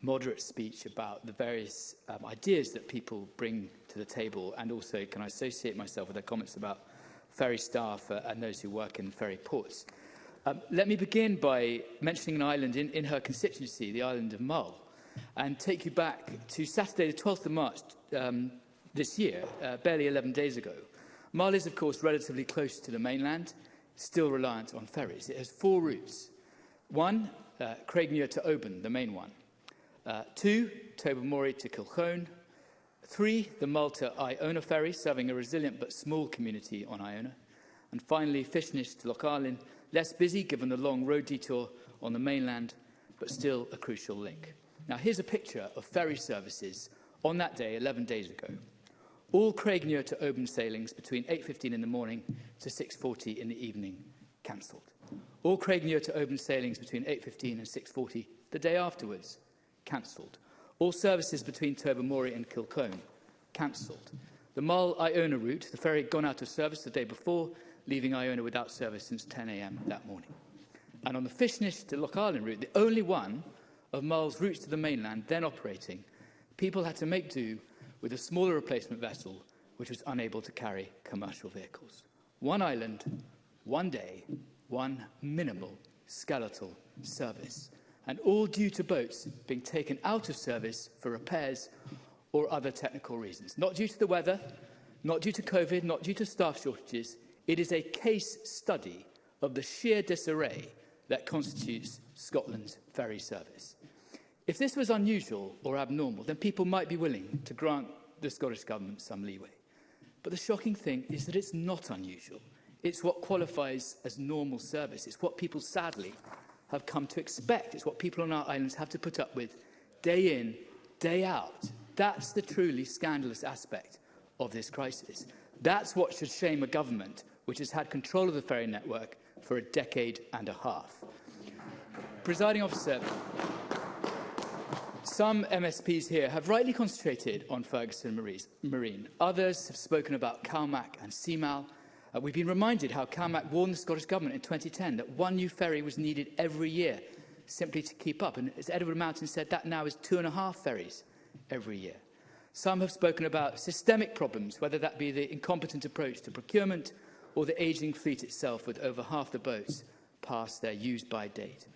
moderate speech about the various um, ideas that people bring to the table. And also, can I associate myself with her comments about ferry staff uh, and those who work in ferry ports. Um, let me begin by mentioning an island in, in her constituency, the island of Mull and take you back to Saturday, the 12th of March um, this year, uh, barely 11 days ago. Mali is, of course, relatively close to the mainland, still reliant on ferries. It has four routes. One, uh, Craigmuir to Oban, the main one. Uh, two, Tobermory to Kilchone. Three, the Malta-Iona ferry, serving a resilient but small community on Iona. And finally, Fishnish to Loch Arlin, less busy given the long road detour on the mainland, but still a crucial link. Now, here's a picture of ferry services on that day, 11 days ago. All Craignure to Oban sailings between 8.15 in the morning to 6.40 in the evening cancelled. All Craignure to Oban sailings between 8.15 and 6.40 the day afterwards cancelled. All services between Tobermory and Kilcone cancelled. The Mull Iona route, the ferry had gone out of service the day before, leaving Iona without service since 10am that morning. And on the Fishnish to Loch Island route, the only one of Mull's route to the mainland then operating, people had to make do with a smaller replacement vessel which was unable to carry commercial vehicles. One island, one day, one minimal skeletal service, and all due to boats being taken out of service for repairs or other technical reasons. Not due to the weather, not due to COVID, not due to staff shortages. It is a case study of the sheer disarray that constitutes Scotland's ferry service. If this was unusual or abnormal, then people might be willing to grant the Scottish Government some leeway. But the shocking thing is that it's not unusual. It's what qualifies as normal service. It's what people, sadly, have come to expect. It's what people on our islands have to put up with day in, day out. That's the truly scandalous aspect of this crisis. That's what should shame a government which has had control of the ferry network for a decade and a half. Presiding officer, Some MSPs here have rightly concentrated on Ferguson Marine. Others have spoken about CalMac and CMAL. Uh, we've been reminded how CalMac warned the Scottish Government in 2010 that one new ferry was needed every year simply to keep up. And as Edward Mountain said, that now is two and a half ferries every year. Some have spoken about systemic problems, whether that be the incompetent approach to procurement or the ageing fleet itself, with over half the boats past their used-by date.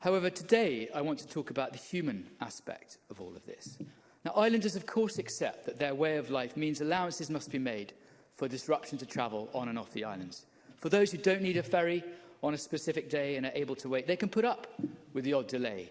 However, today I want to talk about the human aspect of all of this. Now, islanders of course accept that their way of life means allowances must be made for disruption to travel on and off the islands. For those who don't need a ferry on a specific day and are able to wait, they can put up with the odd delay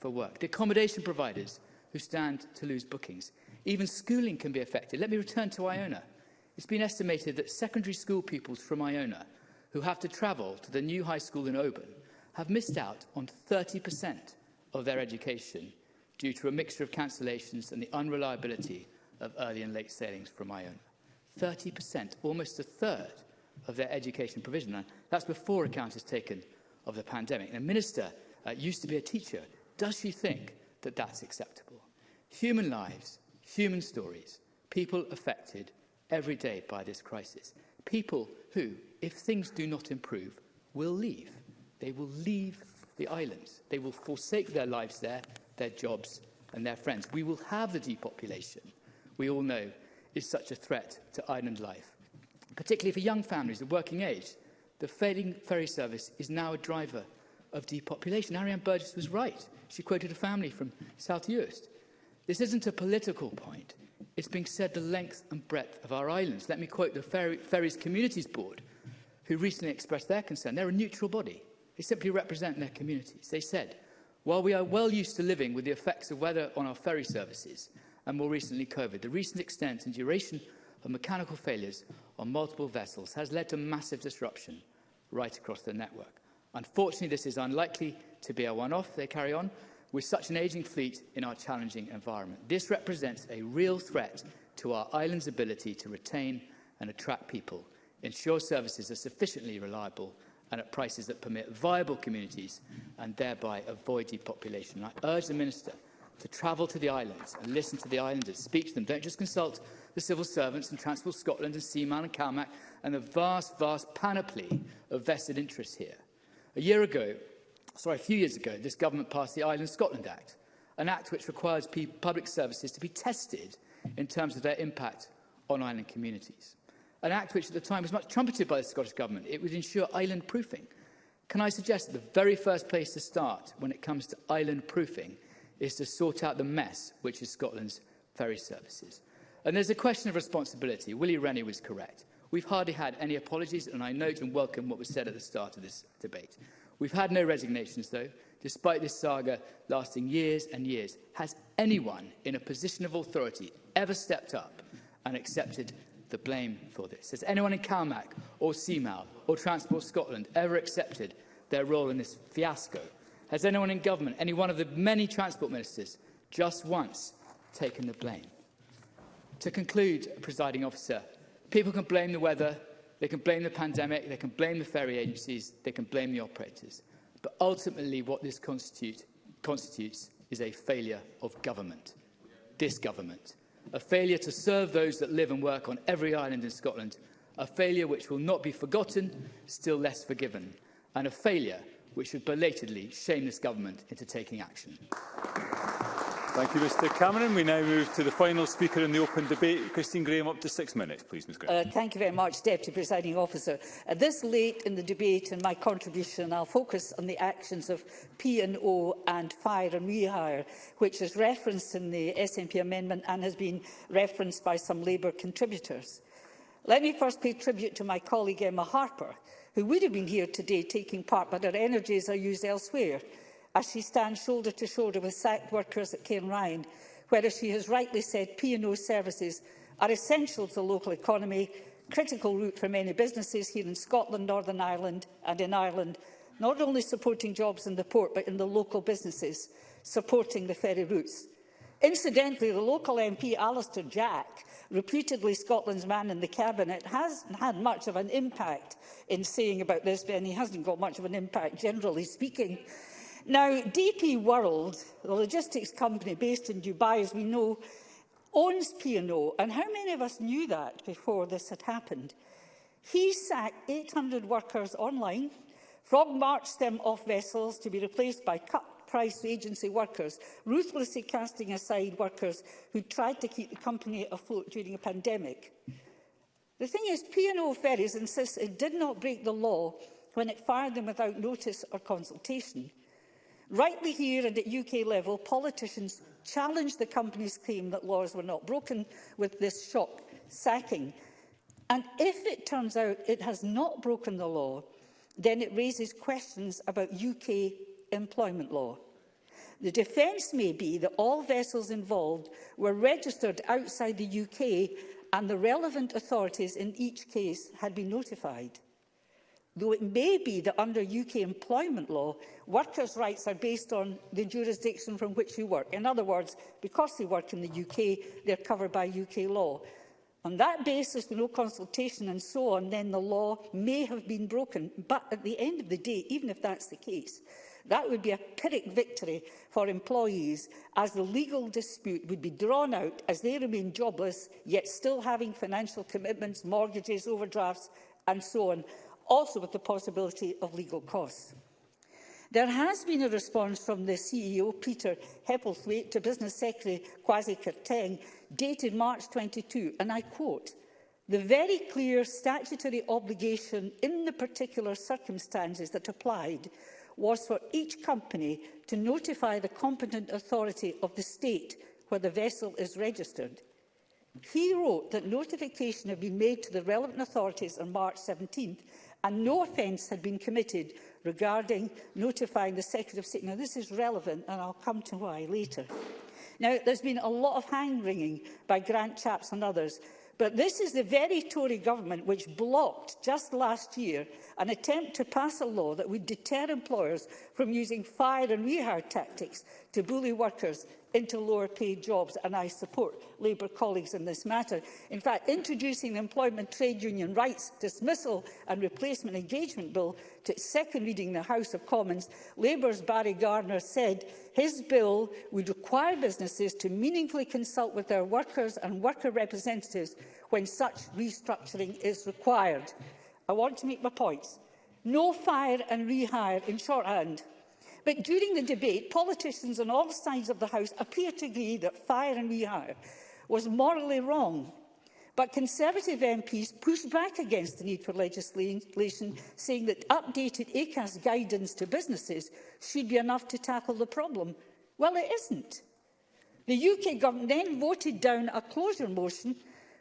for work, the accommodation providers who stand to lose bookings. Even schooling can be affected. Let me return to Iona. It's been estimated that secondary school pupils from Iona who have to travel to the new high school in Oban have missed out on 30% of their education due to a mixture of cancellations and the unreliability of early and late sailings from my 30%, almost a third of their education provision. Now, that's before account is taken of the pandemic. And a minister uh, used to be a teacher. Does she think that that's acceptable? Human lives, human stories, people affected every day by this crisis. People who, if things do not improve, will leave. They will leave the islands. They will forsake their lives there their jobs and their friends. We will have the depopulation we all know is such a threat to island life. Particularly for young families of working age, the failing ferry service is now a driver of depopulation. Ariane Burgess was right. She quoted a family from South Uist. This isn't a political point. It's being said the length and breadth of our islands. Let me quote the Ferry, Ferries Communities Board, who recently expressed their concern. They're a neutral body. They simply represent their communities. They said, While we are well used to living with the effects of weather on our ferry services, and more recently COVID, the recent extent and duration of mechanical failures on multiple vessels has led to massive disruption right across the network. Unfortunately, this is unlikely to be a one-off, they carry on, with such an ageing fleet in our challenging environment. This represents a real threat to our island's ability to retain and attract people, ensure services are sufficiently reliable and at prices that permit viable communities and thereby avoid depopulation. And I urge the Minister to travel to the islands and listen to the islanders, speak to them. Don't just consult the civil servants and Transport Scotland and Seaman and CalMac and the vast, vast panoply of vested interests here. A year ago, sorry, a few years ago, this government passed the Island Scotland Act, an act which requires public services to be tested in terms of their impact on island communities an act which at the time was much trumpeted by the Scottish Government. It would ensure island proofing. Can I suggest that the very first place to start when it comes to island proofing is to sort out the mess which is Scotland's ferry services? And there's a question of responsibility. Willie Rennie was correct. We've hardly had any apologies, and I note and welcome what was said at the start of this debate. We've had no resignations, though, despite this saga lasting years and years. Has anyone in a position of authority ever stepped up and accepted the blame for this? Has anyone in CalMac or CMAL or Transport Scotland ever accepted their role in this fiasco? Has anyone in government, any one of the many transport ministers, just once taken the blame? To conclude, presiding officer, people can blame the weather, they can blame the pandemic, they can blame the ferry agencies, they can blame the operators. But ultimately what this constitute, constitutes is a failure of government, this government a failure to serve those that live and work on every island in Scotland, a failure which will not be forgotten, still less forgiven, and a failure which should belatedly shame this government into taking action. Thank you, Mr Cameron. We now move to the final speaker in the open debate. Christine Graham, up to six minutes, please, Ms Graham. Uh, thank you very much, Deputy Presiding Officer. Uh, this late in the debate and my contribution, I'll focus on the actions of P&O and Fire and Rehire, which is referenced in the SNP amendment and has been referenced by some Labour contributors. Let me first pay tribute to my colleague Emma Harper, who would have been here today taking part, but her energies are used elsewhere as she stands shoulder to shoulder with site workers at Cairn Ryan, where, as she has rightly said, P&O services are essential to the local economy, critical route for many businesses here in Scotland, Northern Ireland and in Ireland, not only supporting jobs in the port but in the local businesses, supporting the ferry routes. Incidentally, the local MP Alistair Jack, reputedly Scotland's man in the Cabinet, hasn't had much of an impact in saying about this, and he hasn't got much of an impact generally speaking. Now, DP World, the logistics company based in Dubai, as we know, owns P&O, and how many of us knew that before this had happened? He sacked 800 workers online, frog-marched them off vessels to be replaced by cut-price agency workers, ruthlessly casting aside workers who tried to keep the company afloat during a pandemic. The thing is, P&O Ferries insists it did not break the law when it fired them without notice or consultation. Rightly here and at UK level, politicians challenged the company's claim that laws were not broken with this shock sacking. And if it turns out it has not broken the law, then it raises questions about UK employment law. The defence may be that all vessels involved were registered outside the UK and the relevant authorities in each case had been notified. Though it may be that under UK employment law, workers' rights are based on the jurisdiction from which they work. In other words, because they work in the UK, they're covered by UK law. On that basis, no consultation and so on, then the law may have been broken. But at the end of the day, even if that's the case, that would be a pyrrhic victory for employees, as the legal dispute would be drawn out as they remain jobless, yet still having financial commitments, mortgages, overdrafts and so on also with the possibility of legal costs. There has been a response from the CEO, Peter Hebblethwaite, to Business Secretary Kwasi Kwarteng, dated March 22, and I quote, the very clear statutory obligation in the particular circumstances that applied was for each company to notify the competent authority of the state where the vessel is registered He wrote that notification had been made to the relevant authorities on March 17th and no offence had been committed regarding notifying the Secretary of State. Now, this is relevant, and I'll come to why later. Now, there's been a lot of hand-wringing by Grant Chaps and others, but this is the very Tory government which blocked, just last year, an attempt to pass a law that would deter employers from using fire and rehire tactics to bully workers into lower paid jobs and I support Labour colleagues in this matter. In fact, introducing the Employment Trade Union Rights Dismissal and Replacement Engagement Bill to its second reading in the House of Commons, Labour's Barry Gardner said his bill would require businesses to meaningfully consult with their workers and worker representatives when such restructuring is required. I want to make my points. No fire and rehire in shorthand – But during the debate, politicians on all sides of the House appear to agree that fire and rehire was morally wrong. But Conservative MPs pushed back against the need for legislation, saying that updated ACAS guidance to businesses should be enough to tackle the problem. Well, it isn't. The UK government then voted down a closure motion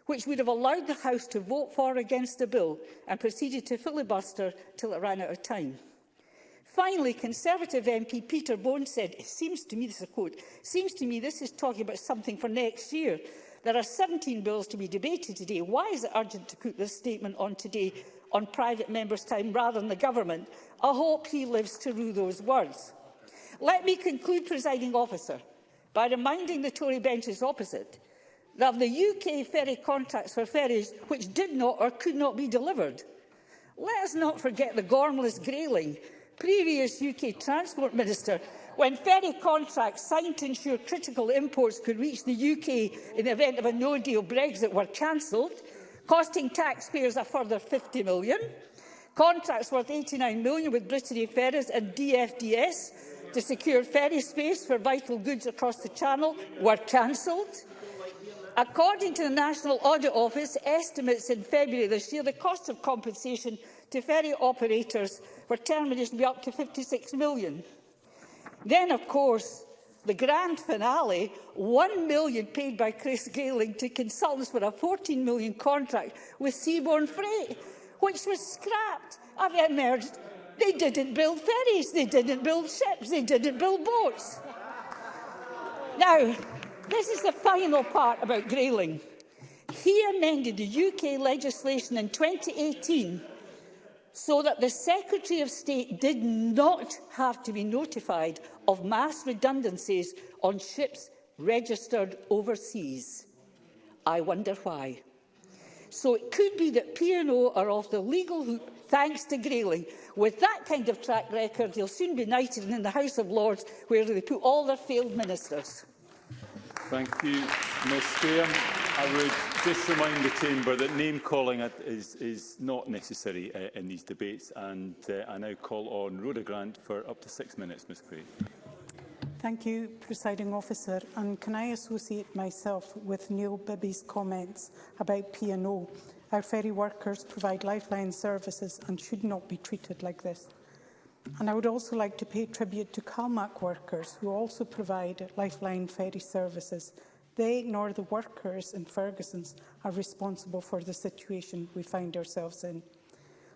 which would have allowed the House to vote for against the bill and proceeded to filibuster till it ran out of time. Finally, Conservative MP Peter Bone said, it seems to me, this is a quote, seems to me this is talking about something for next year. There are 17 bills to be debated today. Why is it urgent to put this statement on today on private members' time rather than the government? I hope he lives to rue those words. Let me conclude, presiding officer, by reminding the Tory benches opposite that of the UK ferry contracts for ferries which did not or could not be delivered. Let us not forget the Gormless Grayling previous UK Transport Minister when ferry contracts signed to ensure critical imports could reach the UK in the event of a no-deal Brexit were cancelled, costing taxpayers a further £50 million. Contracts worth £89 million with Brittany Ferries and DFDS to secure ferry space for vital goods across the Channel were cancelled. According to the National Audit Office estimates in February this year, the cost of compensation to ferry operators for termination be up to 56 million. Then, of course, the grand finale, 1 million paid by Chris Galing to consultants for a 14 million contract with Seaborne Freight, which was scrapped. I've emerged. They didn't build ferries, they didn't build ships, they didn't build boats. Now, this is the final part about Grayling. He amended the UK legislation in 2018 so that the Secretary of State did not have to be notified of mass redundancies on ships registered overseas. I wonder why. So it could be that P&O are off the legal hoop thanks to Grayling. With that kind of track record, he'll soon be knighted in the House of Lords, where they put all their failed ministers. Thank you, Ms Graham. I would just remind the Chamber that name calling is, is not necessary uh, in these debates and uh, I now call on Rhoda Grant for up to six minutes, Ms Craig. Thank you, Presiding Officer. And can I associate myself with Neil Bibby's comments about P&O? Our ferry workers provide lifeline services and should not be treated like this. And I would also like to pay tribute to CalMac workers who also provide lifeline ferry services They nor the workers in Ferguson's are responsible for the situation we find ourselves in.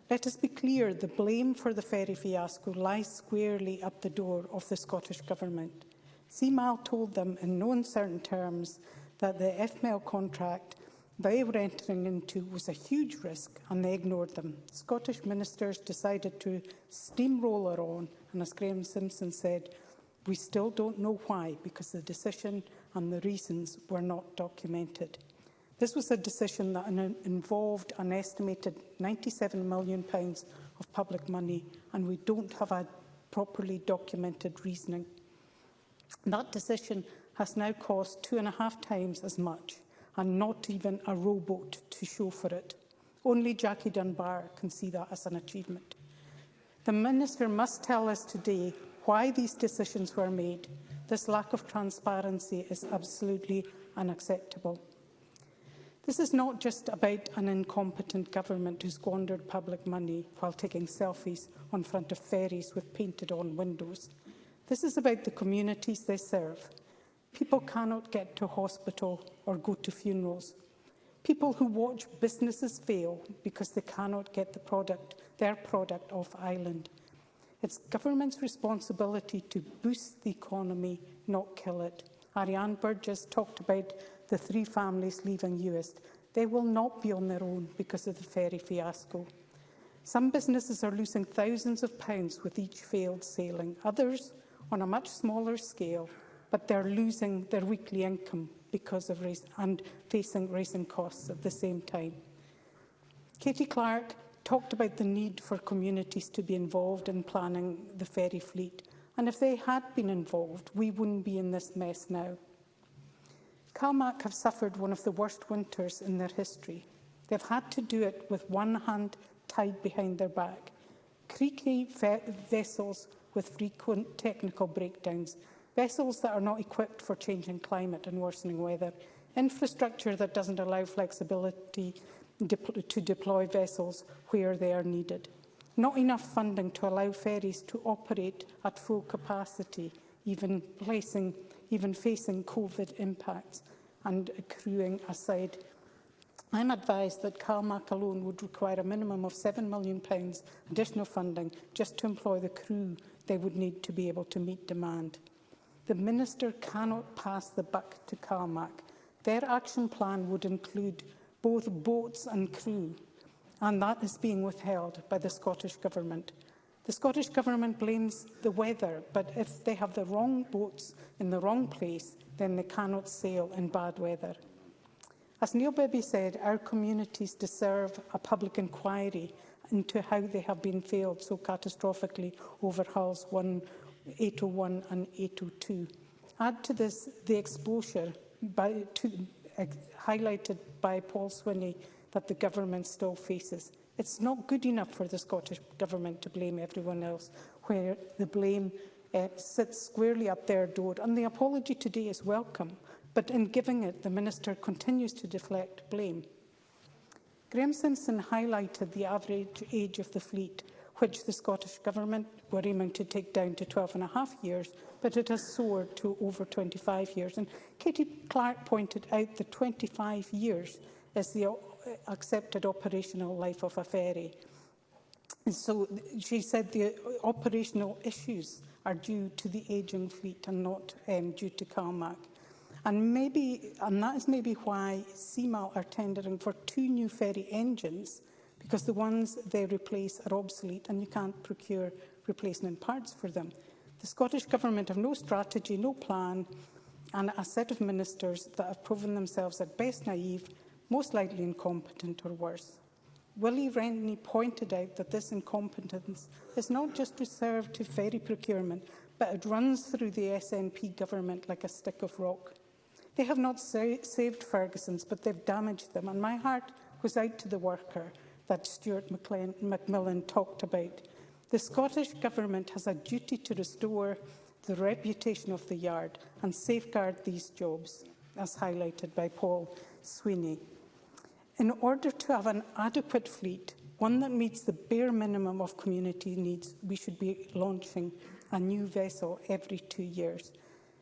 Let us be clear, the blame for the ferry fiasco lies squarely at the door of the Scottish Government. CMAL told them in no uncertain terms that the FML contract they were entering into was a huge risk and they ignored them. Scottish ministers decided to steamroller on and as Graham Simpson said, we still don't know why because the decision and the reasons were not documented. This was a decision that involved an estimated £97 million of public money and we don't have a properly documented reasoning. That decision has now cost two and a half times as much and not even a rowboat to show for it. Only Jackie Dunbar can see that as an achievement. The Minister must tell us today why these decisions were made This lack of transparency is absolutely unacceptable. This is not just about an incompetent government who squandered public money while taking selfies on front of ferries with painted-on windows. This is about the communities they serve. People cannot get to hospital or go to funerals. People who watch businesses fail because they cannot get the product, their product off island. It's government's responsibility to boost the economy, not kill it. Ariane Burgess talked about the three families leaving Uist. They will not be on their own because of the ferry fiasco. Some businesses are losing thousands of pounds with each failed sailing, others on a much smaller scale, but they're losing their weekly income because of race and facing rising costs at the same time. Katie Clark talked about the need for communities to be involved in planning the ferry fleet. And if they had been involved, we wouldn't be in this mess now. Calmac have suffered one of the worst winters in their history. They've had to do it with one hand tied behind their back. Creaky vessels with frequent technical breakdowns, vessels that are not equipped for changing climate and worsening weather, infrastructure that doesn't allow flexibility depl to deploy vessels where they are needed. Not enough funding to allow ferries to operate at full capacity, even, placing, even facing COVID impacts and accruing aside. I'm advised that CalMac alone would require a minimum of £7 million additional funding just to employ the crew they would need to be able to meet demand. The Minister cannot pass the buck to CalMac. Their action plan would include both Boats and crew, and that is being withheld by the Scottish Government. The Scottish Government blames the weather, but if they have the wrong boats in the wrong place, then they cannot sail in bad weather. As Neil Bibby said, our communities deserve a public inquiry into how they have been failed so catastrophically over hulls 1, 801 and 802. Add to this the exposure by, to, uh, highlighted by Paul Swinney that the government still faces. It's not good enough for the Scottish Government to blame everyone else, where the blame uh, sits squarely at their door. And the apology today is welcome, but in giving it, the Minister continues to deflect blame. Graham Simpson highlighted the average age of the fleet which the Scottish Government were aiming to take down to 12 and a half years, but it has soared to over 25 years. And Katie Clark pointed out the 25 years as the accepted operational life of a ferry. And so she said the operational issues are due to the ageing fleet and not um, due to CalMAC. And maybe, and that is maybe why CMAL are tendering for two new ferry engines because the ones they replace are obsolete and you can't procure replacement parts for them. The Scottish Government have no strategy, no plan, and a set of ministers that have proven themselves at best naive, most likely incompetent or worse. Willie Rennie pointed out that this incompetence is not just reserved to ferry procurement, but it runs through the SNP government like a stick of rock. They have not sa saved Ferguson's, but they've damaged them, and my heart goes out to the worker that Stuart McLean, Macmillan talked about. The Scottish Government has a duty to restore the reputation of the Yard and safeguard these jobs, as highlighted by Paul Sweeney. In order to have an adequate fleet, one that meets the bare minimum of community needs, we should be launching a new vessel every two years.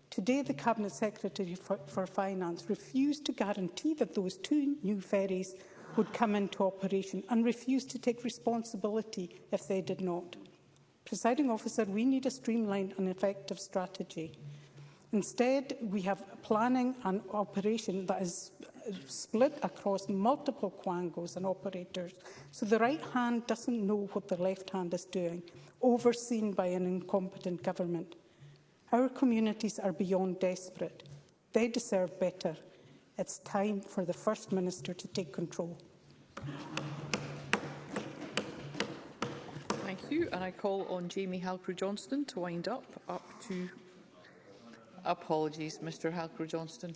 Today, the Cabinet Secretary for, for Finance refused to guarantee that those two new ferries would come into operation and refuse to take responsibility if they did not. Presiding officer, we need a streamlined and effective strategy. Instead, we have planning and operation that is split across multiple quangos and operators, so the right hand doesn't know what the left hand is doing, overseen by an incompetent government. Our communities are beyond desperate. They deserve better. It's time for the First Minister to take control. Thank you. And I call on Jamie Halcrow johnston to wind up, up to... Apologies, Mr Halcrow johnston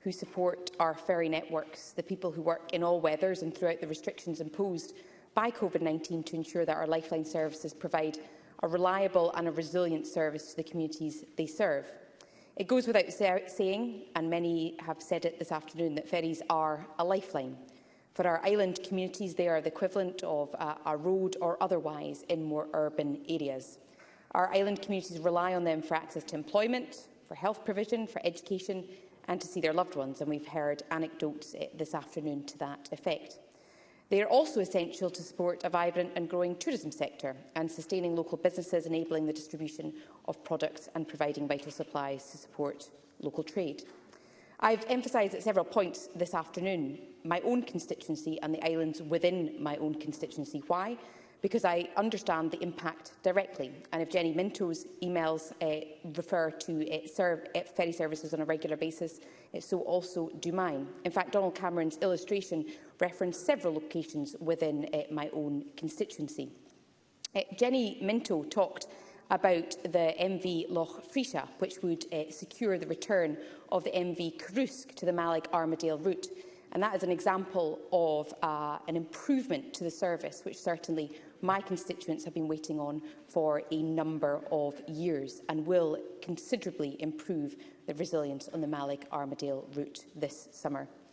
who support our ferry networks, the people who work in all weathers and throughout the restrictions imposed by COVID-19 to ensure that our lifeline services provide a reliable and a resilient service to the communities they serve. It goes without saying, and many have said it this afternoon, that ferries are a lifeline. For our island communities, they are the equivalent of uh, a road or otherwise in more urban areas. Our island communities rely on them for access to employment, for health provision, for education and to see their loved ones, and we've heard anecdotes eh, this afternoon to that effect. They are also essential to support a vibrant and growing tourism sector and sustaining local businesses, enabling the distribution of products and providing vital supplies to support local trade. I've emphasised at several points this afternoon my own constituency and the islands within my own constituency. Why? Because I understand the impact directly. And if Jenny Minto's emails uh, refer to uh, serve, uh, ferry services on a regular basis, uh, so also do mine. In fact, Donald Cameron's illustration referenced several locations within uh, my own constituency. Uh, Jenny Minto talked about the MV Loch Frisia, which would uh, secure the return of the MV Karusk to the Malig Armadale route. And that is an example of uh, an improvement to the service, which certainly my constituents have been waiting on for a number of years and will considerably improve the resilience on the Malig Armadale route this summer.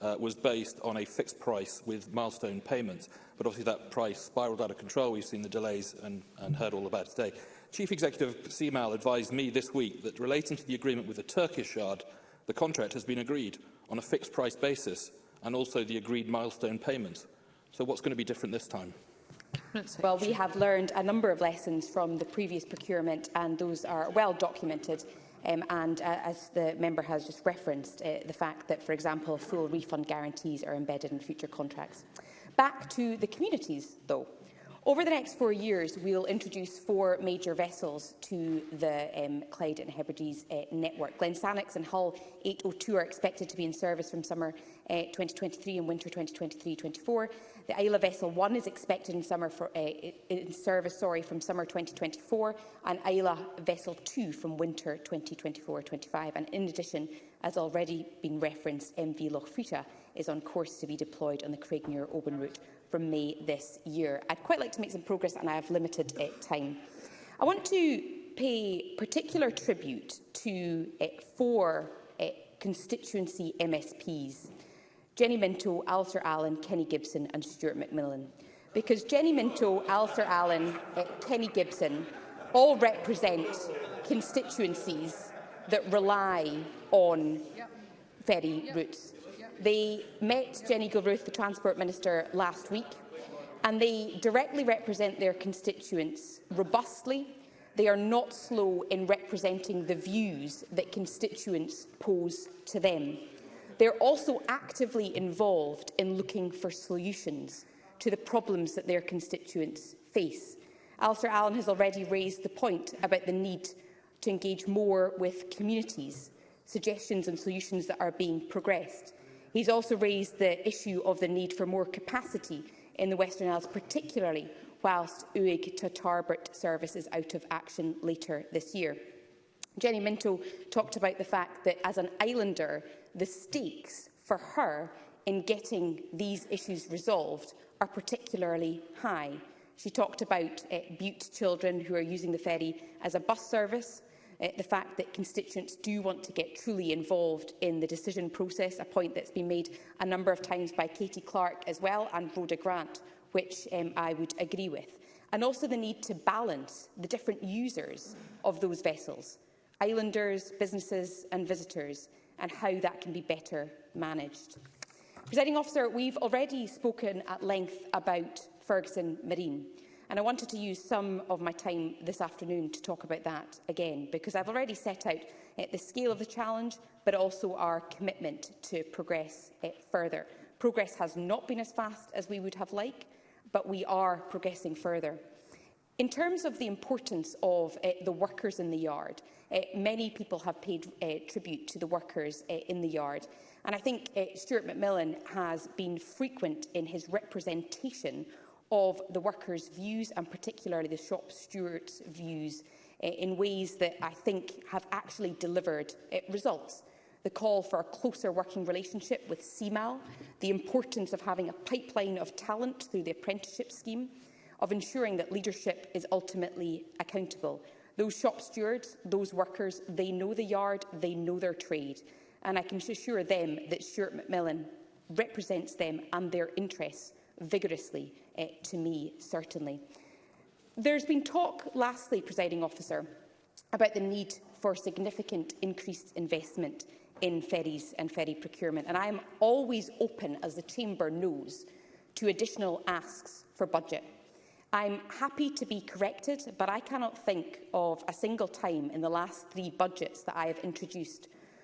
uh, was based on a fixed price with milestone payments, but obviously that price spiralled out of control. We've seen the delays and, and heard all about today. Chief Executive CMAL advised me this week that relating to the agreement with the Turkish Yard, the contract has been agreed on a fixed price basis and also the agreed milestone payments. So what's going to be different this time? Well, we have learned a number of lessons from the previous procurement and those are well documented. Um, and uh, as the member has just referenced, uh, the fact that, for example, full refund guarantees are embedded in future contracts. Back to the communities, though. Over the next four years, we'll introduce four major vessels to the um, Clyde and Hebrides uh, network. Glensannix and Hull 802 are expected to be in service from summer uh, 2023 and winter 2023-24. The Isla Vessel 1 is expected in, summer for, uh, in service sorry, from summer 2024 and Isla Vessel 2 from winter 2024-25. And in addition, as already been referenced, MV Loch Frita is on course to be deployed on the Craigmere-Oban route from May this year. I'd quite like to make some progress and I have limited uh, time. I want to pay particular tribute to uh, four uh, constituency MSPs, Jenny Minto, Alistair Allen, Kenny Gibson and Stuart McMillan. Because Jenny Minto, Alistair Allen, uh, Kenny Gibson all represent constituencies that rely on ferry yep. routes. They met Jenny Gilruth, the Transport Minister, last week, and they directly represent their constituents robustly. They are not slow in representing the views that constituents pose to them. They're also actively involved in looking for solutions to the problems that their constituents face. Alistair Allen has already raised the point about the need to engage more with communities, suggestions and solutions that are being progressed. He's also raised the issue of the need for more capacity in the Western Isles, particularly whilst UIG to Tarbert service is out of action later this year. Jenny Minto talked about the fact that as an islander, the stakes for her in getting these issues resolved are particularly high. She talked about uh, Butte children who are using the ferry as a bus service, uh, the fact that constituents do want to get truly involved in the decision process, a point that's been made a number of times by Katie Clark as well and Rhoda Grant, which um, I would agree with. And also the need to balance the different users of those vessels, islanders, businesses and visitors, and how that can be better managed. Presiding officer, we've already spoken at length about Ferguson Marine. And I wanted to use some of my time this afternoon to talk about that again, because I've already set out uh, the scale of the challenge, but also our commitment to progress uh, further. Progress has not been as fast as we would have liked, but we are progressing further. In terms of the importance of uh, the workers in the yard, uh, many people have paid uh, tribute to the workers in the yard. And I think Stuart McMillan has been frequent in his representation of the workers' views and particularly the shop stewards' views uh, in ways that I think have actually delivered uh, results. The call for a closer working relationship with CMAL, the importance of having a pipeline of talent through the apprenticeship scheme, of ensuring that leadership is ultimately accountable. Those shop stewards, those workers, they know the yard, they know their trade. And I can assure them that Stuart McMillan represents them and their interests vigorously, uh, to me, certainly. There's been talk, lastly, presiding officer, about the need for significant increased investment in ferries and ferry procurement. And I am always open, as the Chamber knows, to additional asks for budget. I'm happy to be corrected, but I cannot think of a single time in the last three budgets that I have introduced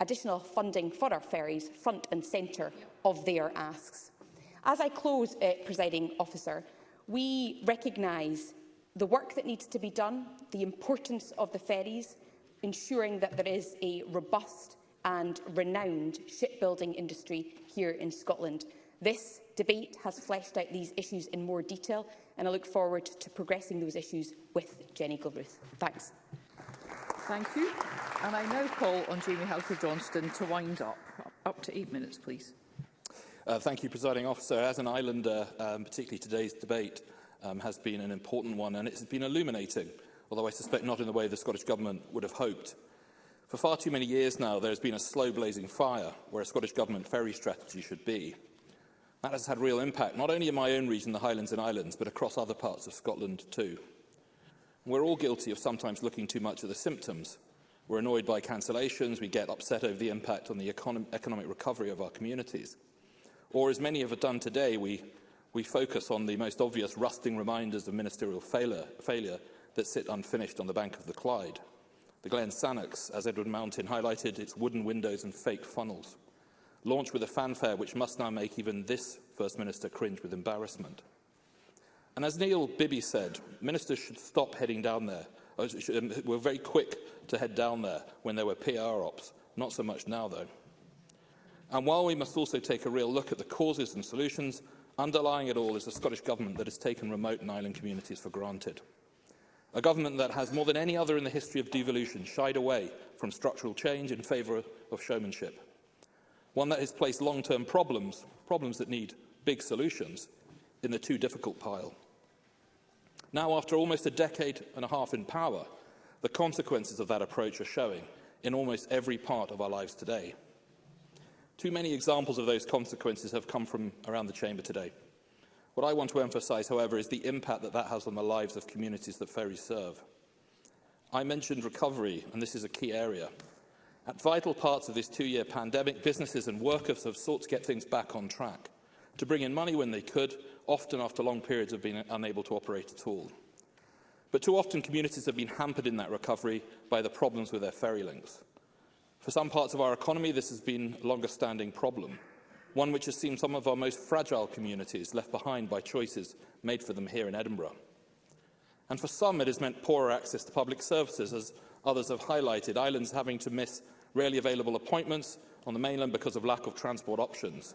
additional funding for our ferries front and centre of their asks. As I close, uh, presiding officer, we recognise the work that needs to be done, the importance of the ferries, ensuring that there is a robust and renowned shipbuilding industry here in Scotland. This debate has fleshed out these issues in more detail, and I look forward to progressing those issues with Jenny Gilruth. Thanks. Thank you. And I now call on Jamie Halker-Johnston to wind up. Up to eight minutes, please. Uh, thank you, Presiding Officer. As an islander, um, particularly today's debate um, has been an important one, and it's been illuminating, although I suspect not in the way the Scottish Government would have hoped. For far too many years now, there has been a slow blazing fire where a Scottish Government ferry strategy should be. That has had real impact, not only in my own region, the Highlands and Islands, but across other parts of Scotland too. We're all guilty of sometimes looking too much at the symptoms. We're annoyed by cancellations, we get upset over the impact on the econ economic recovery of our communities. Or, as many of have done today, we we focus on the most obvious rusting reminders of ministerial failure, failure that sit unfinished on the bank of the Clyde. The Glen Sannox, as Edward Mountain highlighted, its wooden windows and fake funnels. Launched with a fanfare which must now make even this First Minister cringe with embarrassment. And as Neil Bibby said, ministers should stop heading down there. Uh, um, we're very quick to head down there when there were PR ops. Not so much now, though. And while we must also take a real look at the causes and solutions, Underlying it all is the Scottish Government that has taken remote and island communities for granted. A government that has, more than any other in the history of devolution, shied away from structural change in favour of showmanship. One that has placed long-term problems, problems that need big solutions, in the too difficult pile. Now, after almost a decade and a half in power, the consequences of that approach are showing in almost every part of our lives today. Too many examples of those consequences have come from around the Chamber today. What I want to emphasise, however, is the impact that that has on the lives of communities that ferries serve. I mentioned recovery, and this is a key area. At vital parts of this two-year pandemic, businesses and workers have sought to get things back on track, to bring in money when they could, often after long periods of being unable to operate at all. But too often, communities have been hampered in that recovery by the problems with their ferry links. For some parts of our economy, this has been a longer-standing problem, one which has seen some of our most fragile communities left behind by choices made for them here in Edinburgh. And for some, it has meant poorer access to public services, as others have highlighted, islands having to miss rarely available appointments on the mainland because of lack of transport options.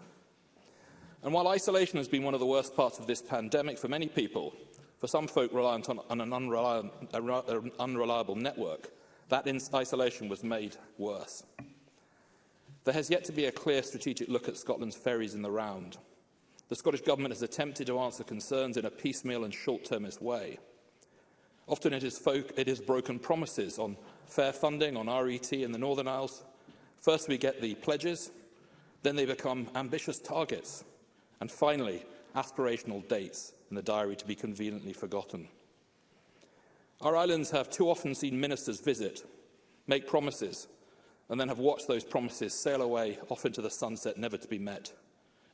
And while isolation has been one of the worst parts of this pandemic for many people, for some folk reliant on, an unreliable, unreliable network, That isolation was made worse. There has yet to be a clear strategic look at Scotland's ferries in the round. The Scottish Government has attempted to answer concerns in a piecemeal and short-termist way. Often it is, folk, it is broken promises on fair funding, on RET in the Northern Isles. First we get the pledges, then they become ambitious targets, and finally aspirational dates in the diary to be conveniently forgotten. Our islands have too often seen ministers visit, make promises, and then have watched those promises sail away off into the sunset, never to be met.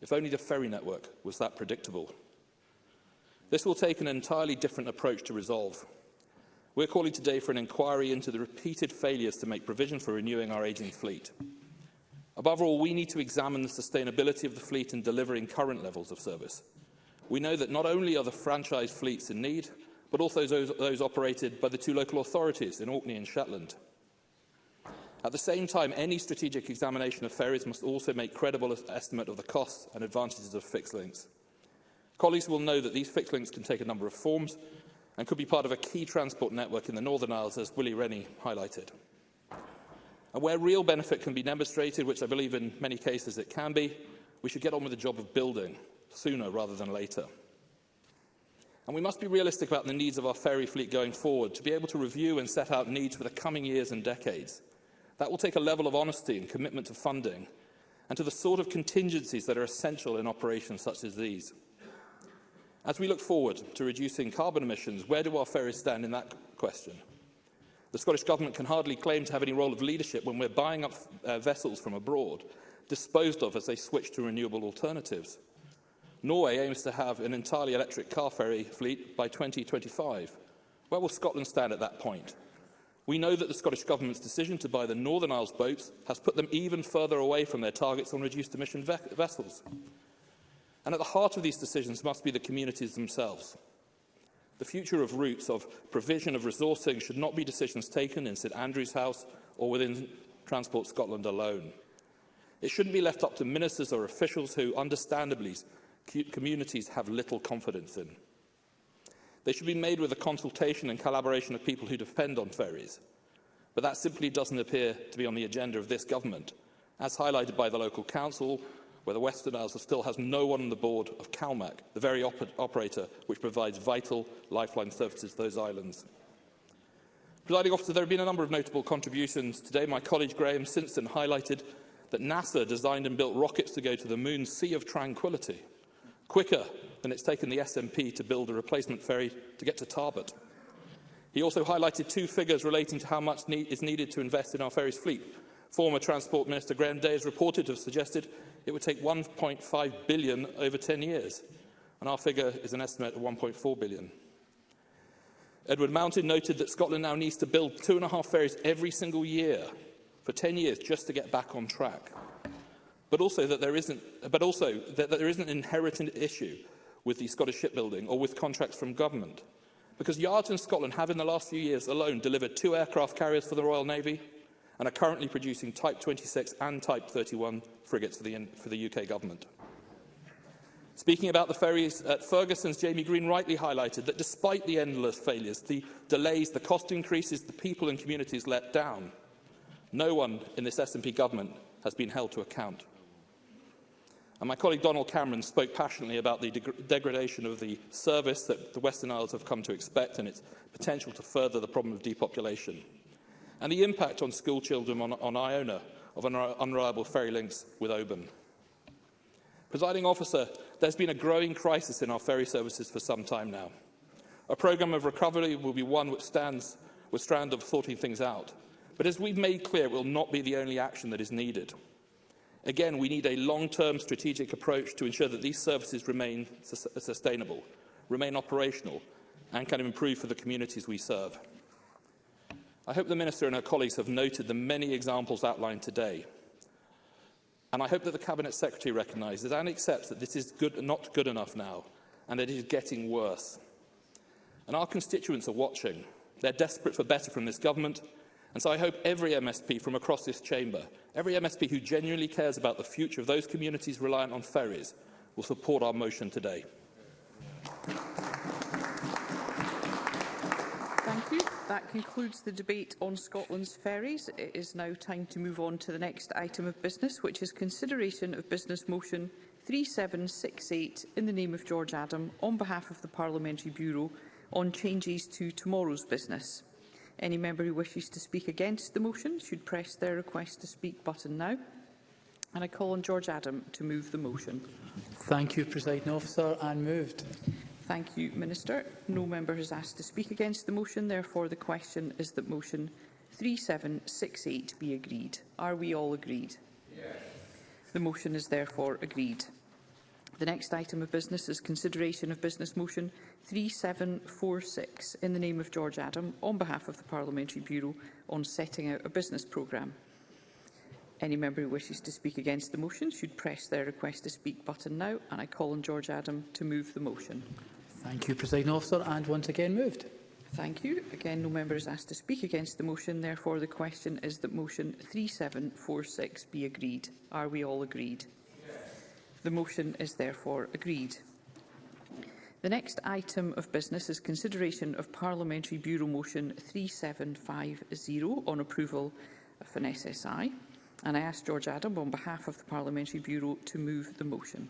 If only the ferry network was that predictable. This will take an entirely different approach to resolve. We're calling today for an inquiry into the repeated failures to make provision for renewing our ageing fleet. Above all, we need to examine the sustainability of the fleet in delivering current levels of service. We know that not only are the franchise fleets in need, but also those, those operated by the two local authorities in Orkney and Shetland. At the same time, any strategic examination of ferries must also make credible estimate of the costs and advantages of fixed links. Colleagues will know that these fixed links can take a number of forms and could be part of a key transport network in the Northern Isles, as Willie Rennie highlighted. And where real benefit can be demonstrated, which I believe in many cases it can be, we should get on with the job of building sooner rather than later. And we must be realistic about the needs of our ferry fleet going forward to be able to review and set out needs for the coming years and decades. That will take a level of honesty and commitment to funding and to the sort of contingencies that are essential in operations such as these. As we look forward to reducing carbon emissions, where do our ferries stand in that question? The Scottish Government can hardly claim to have any role of leadership when we're buying up uh, vessels from abroad, disposed of as they switch to renewable alternatives. Norway aims to have an entirely electric car ferry fleet by 2025. Where will Scotland stand at that point? We know that the Scottish Government's decision to buy the Northern Isles boats has put them even further away from their targets on reduced emission ve vessels. And at the heart of these decisions must be the communities themselves. The future of routes of provision of resourcing should not be decisions taken in St Andrew's House or within Transport Scotland alone. It shouldn't be left up to ministers or officials who, understandably, communities have little confidence in. They should be made with a consultation and collaboration of people who depend on ferries. But that simply doesn't appear to be on the agenda of this government, as highlighted by the local council, where the Western Isles still has no one on the board of CalMac, the very op operator which provides vital lifeline services to those islands. Presiding officer, there have been a number of notable contributions. Today, my colleague Graham Simpson highlighted that NASA designed and built rockets to go to the moon Sea of Tranquility – quicker than it's taken the SNP to build a replacement ferry to get to Tarbert. He also highlighted two figures relating to how much need is needed to invest in our ferry's fleet. Former Transport Minister Graham Day is reported to have suggested it would take 1.5 billion over 10 years, and our figure is an estimate of 1.4 billion. Edward Mountain noted that Scotland now needs to build two and a half ferries every single year for 10 years just to get back on track but also that there isn't, but also that, that there isn't an inherited issue with the Scottish shipbuilding or with contracts from government. Because yards in Scotland have in the last few years alone delivered two aircraft carriers for the Royal Navy and are currently producing Type 26 and Type 31 frigates for the, for the UK government. Speaking about the ferries, at Ferguson's Jamie Green rightly highlighted that despite the endless failures, the delays, the cost increases, the people and communities let down, no one in this SNP government has been held to account. And my colleague Donald Cameron spoke passionately about the deg degradation of the service that the Western Isles have come to expect and its potential to further the problem of depopulation. And the impact on school children on, on Iona of unreliable ferry links with Oban. Presiding officer, there's been a growing crisis in our ferry services for some time now. A programme of recovery will be one which stands with strand of sorting things out. But as we've made clear, it will not be the only action that is needed. Again, we need a long-term strategic approach to ensure that these services remain su sustainable, remain operational and can improve for the communities we serve. I hope the Minister and her colleagues have noted the many examples outlined today. And I hope that the Cabinet Secretary recognises and accepts that this is good, not good enough now and that it is getting worse. And our constituents are watching. They're desperate for better from this government And so I hope every MSP from across this chamber, every MSP who genuinely cares about the future of those communities reliant on ferries, will support our motion today. Thank you. That concludes the debate on Scotland's ferries. It is now time to move on to the next item of business, which is consideration of Business Motion 3768 in the name of George Adam on behalf of the Parliamentary Bureau on changes to tomorrow's business. Any member who wishes to speak against the motion should press their request to speak button now. And I call on George Adam to move the motion. Thank you, Presiding Officer, and moved. Thank you, Minister. No member has asked to speak against the motion. Therefore, the question is that motion 3768 be agreed. Are we all agreed? Yes. The motion is therefore agreed. The next item of business is consideration of business motion 3746 in the name of George Adam on behalf of the Parliamentary Bureau on setting out a business programme. Any member who wishes to speak against the motion should press their request to speak button now and I call on George Adam to move the motion. Thank you, President Officer, and once again moved. Thank you. Again, no member is asked to speak against the motion. Therefore, the question is that motion 3746 be agreed. Are we all agreed? Yes. The motion is therefore agreed. The next item of business is consideration of Parliamentary Bureau Motion 3750 on approval of an SSI. And I ask George Adam on behalf of the Parliamentary Bureau to move the motion.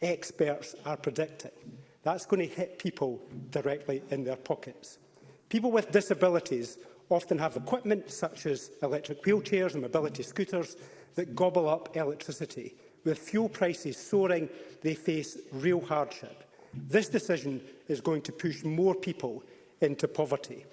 experts are predicting. That's going to hit people directly in their pockets. People with disabilities often have equipment such as electric wheelchairs and mobility scooters that gobble up electricity. With fuel prices soaring, they face real hardship. This decision is going to push more people into poverty.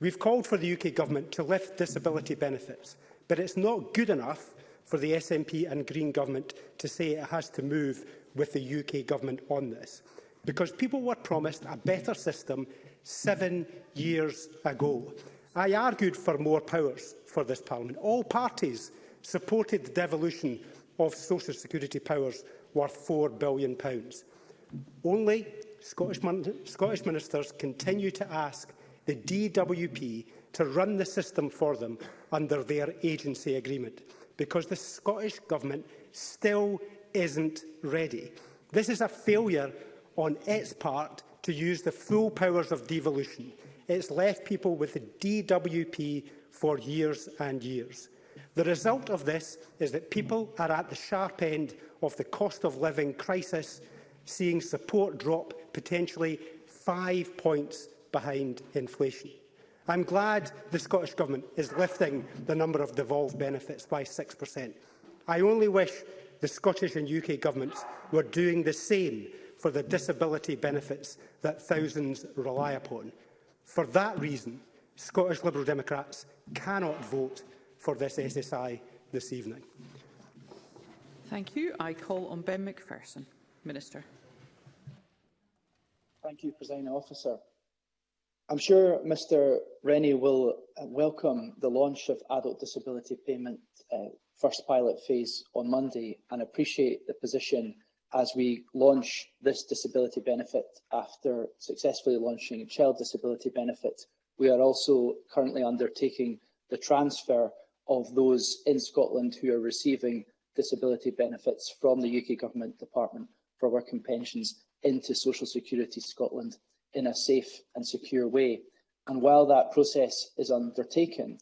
We've called for the UK Government to lift disability benefits, but it's not good enough for the SNP and Green Government to say it has to move with the UK Government on this, because people were promised a better system seven years ago. I argued for more powers for this Parliament. All parties supported the devolution of Social Security powers worth £4 billion. Only Scottish, Scottish ministers continue to ask the DWP to run the system for them under their agency agreement, because the Scottish Government still isn't ready. This is a failure on its part to use the full powers of devolution. It's left people with the DWP for years and years. The result of this is that people are at the sharp end of the cost of living crisis, seeing support drop potentially five points behind inflation. I'm glad the Scottish Government is lifting the number of devolved benefits by 6%. I only wish the Scottish and UK governments were doing the same for the disability benefits that thousands rely upon. For that reason, Scottish Liberal Democrats cannot vote for this SSI this evening. Thank you. I call on Ben McPherson. Minister. Thank you, President Officer. I'm sure Mr Rennie will uh, welcome the launch of adult disability payment uh, first pilot phase on Monday and appreciate the position as we launch this disability benefit after successfully launching child disability benefit. We are also currently undertaking the transfer of those in Scotland who are receiving disability benefits from the UK Government Department for Work and Pensions into Social Security Scotland in a safe and secure way. And while that process is undertaken,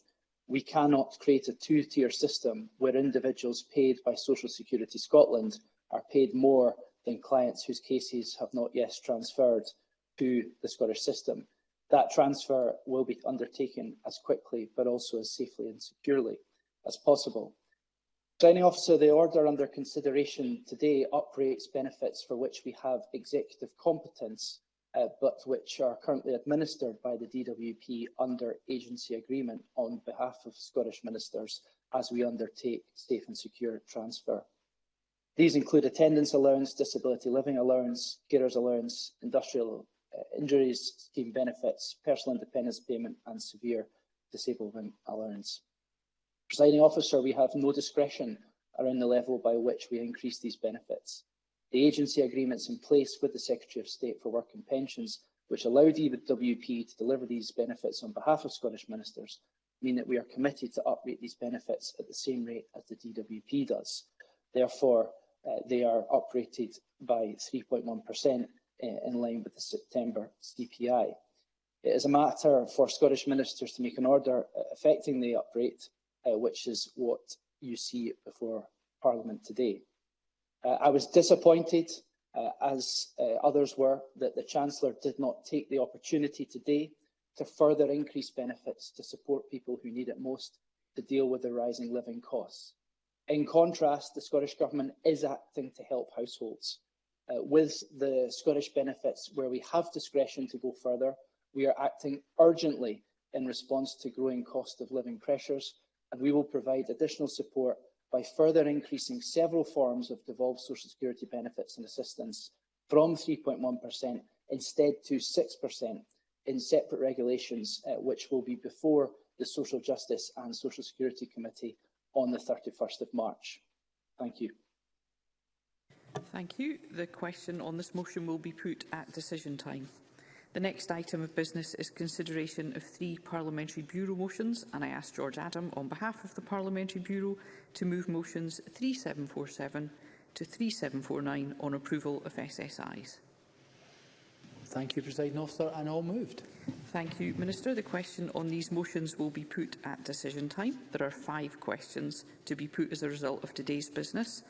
we cannot create a two-tier system where individuals paid by Social Security Scotland are paid more than clients whose cases have not yet transferred to the Scottish system. That transfer will be undertaken as quickly but also as safely and securely as possible. Signing officer, the order under consideration today operates benefits for which we have executive competence uh, but which are currently administered by the DWP under agency agreement on behalf of Scottish ministers as we undertake safe and secure transfer. These include attendance allowance, disability living allowance, carers allowance, industrial uh, injuries scheme benefits, personal independence payment and severe disablement allowance. Presiding officer, we have no discretion around the level by which we increase these benefits the agency agreements in place with the Secretary of State for Work and Pensions, which allowed DWP e to deliver these benefits on behalf of Scottish ministers, mean that we are committed to uprate these benefits at the same rate as the DWP does. Therefore, uh, they are uprated by 3.1% uh, in line with the September CPI. It is a matter for Scottish ministers to make an order affecting uh, the uprate, uh, which is what you see before Parliament today. Uh, I was disappointed, uh, as uh, others were, that the Chancellor did not take the opportunity today to further increase benefits to support people who need it most to deal with the rising living costs. In contrast, the Scottish Government is acting to help households. Uh, with the Scottish benefits, where we have discretion to go further, we are acting urgently in response to growing cost of living pressures, and we will provide additional support by further increasing several forms of devolved social security benefits and assistance from 3.1% instead to 6% in separate regulations, uh, which will be before the Social Justice and Social Security Committee on the 31st of March. Thank you. Thank you. The question on this motion will be put at decision time. The next item of business is consideration of three Parliamentary Bureau motions, and I ask George Adam, on behalf of the Parliamentary Bureau, to move motions 3747 to 3749 on approval of SSIs. Thank you, President Officer, and all moved. Thank you, Minister. The question on these motions will be put at decision time. There are five questions to be put as a result of today's business.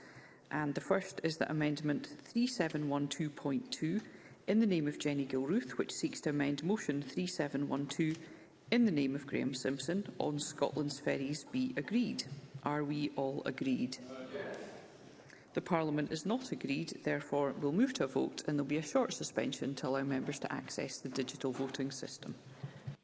And the first is that Amendment 3712.2 in the name of Jenny Gilruth, which seeks to amend Motion 3712 in the name of Graham Simpson on Scotland's ferries be agreed. Are we all agreed? The Parliament is not agreed, therefore we'll move to a vote and there'll be a short suspension to allow members to access the digital voting system.